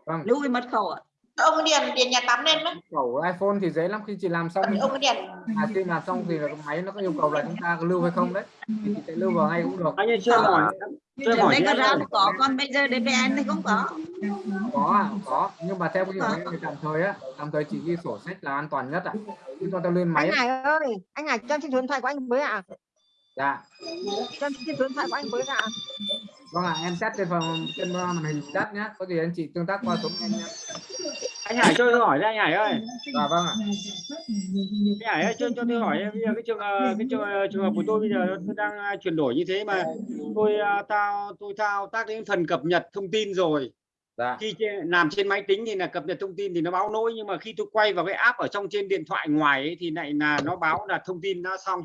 vâng. Lưu cái mật khẩu ạ. Ông điền điền nhà tắm lên đó. Khẩu iPhone thì dễ lắm khi chị làm xong ông điền. À, khi làm xong thì máy nó có yêu cầu là chúng ta lưu hay không đấy. Thì chị sẽ lưu vào ngay cũng được. Anh ơi, cho em hỏi- Trước đây có ra có còn bây giờ DPN thì không có. Có ạ, có. Nhưng mà theo cái này thì tạm thời á tạm thời chị ghi sổ sách là an toàn nhất ạ. Chúng ta lên máy anh. Hải ơi anh Hải cho em xin số điện thoại của anh với ạ. Dạ. Cho em xin số điện thoại của anh với ạ vâng ạ em chat trên phòng trên màn hình chat nhé có gì anh chị tương tác qua số em nhé anh Hải cho tôi hỏi đây anh Hải ơi. Dạ vâng ạ. Anh Hải ơi cho cho tôi hỏi bây giờ cái trường ờ, cái trường, ờ, trường hợp của tôi bây giờ tôi đang ờ, chuyển đổi như thế mà tôi tao tôi thao tác đến phần cập nhật thông tin rồi. Dạ. khi làm trên máy tính thì là cập nhật thông tin thì nó báo lỗi nhưng mà khi tôi quay vào cái app ở trong trên điện thoại ngoài ấy, thì lại là nó báo là thông tin đã xong.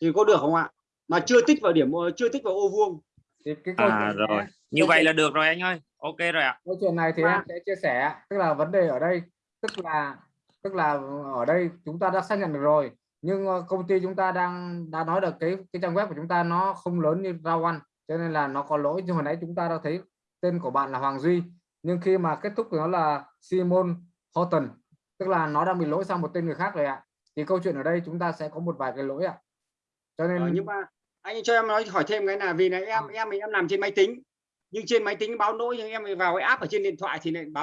Thì có được không ạ? Mà chưa tích vào điểm chưa tích vào ô vuông thì cái câu à chuyện rồi. này- như vậy chuyện- là được rồi anh ơi. Ok rồi ạ. Câu chuyện này thì Và- em sẽ chia sẻ tức là vấn đề ở đây tức là tức là ở đây chúng ta đã xác nhận được rồi nhưng ờ, công ty chúng ta đang đã nói được cái cái trang web của chúng ta nó không lớn như Rao One cho nên là nó có lỗi. Nhưng hồi nãy chúng ta đã thấy tên của bạn là Hoàng Duy nhưng khi mà kết thúc của nó là Simon Horton tức là nó đang bị lỗi sang một tên người khác rồi ạ. Thì câu chuyện ở đây chúng ta sẽ có một vài cái lỗi ạ. Cho nên Ờ, nhưng mà anh cho em nói hỏi thêm cái là vì là em em thì em làm trên máy tính. Nhưng trên máy tính báo lỗi nhưng em vào cái app ở trên điện thoại thì lại báo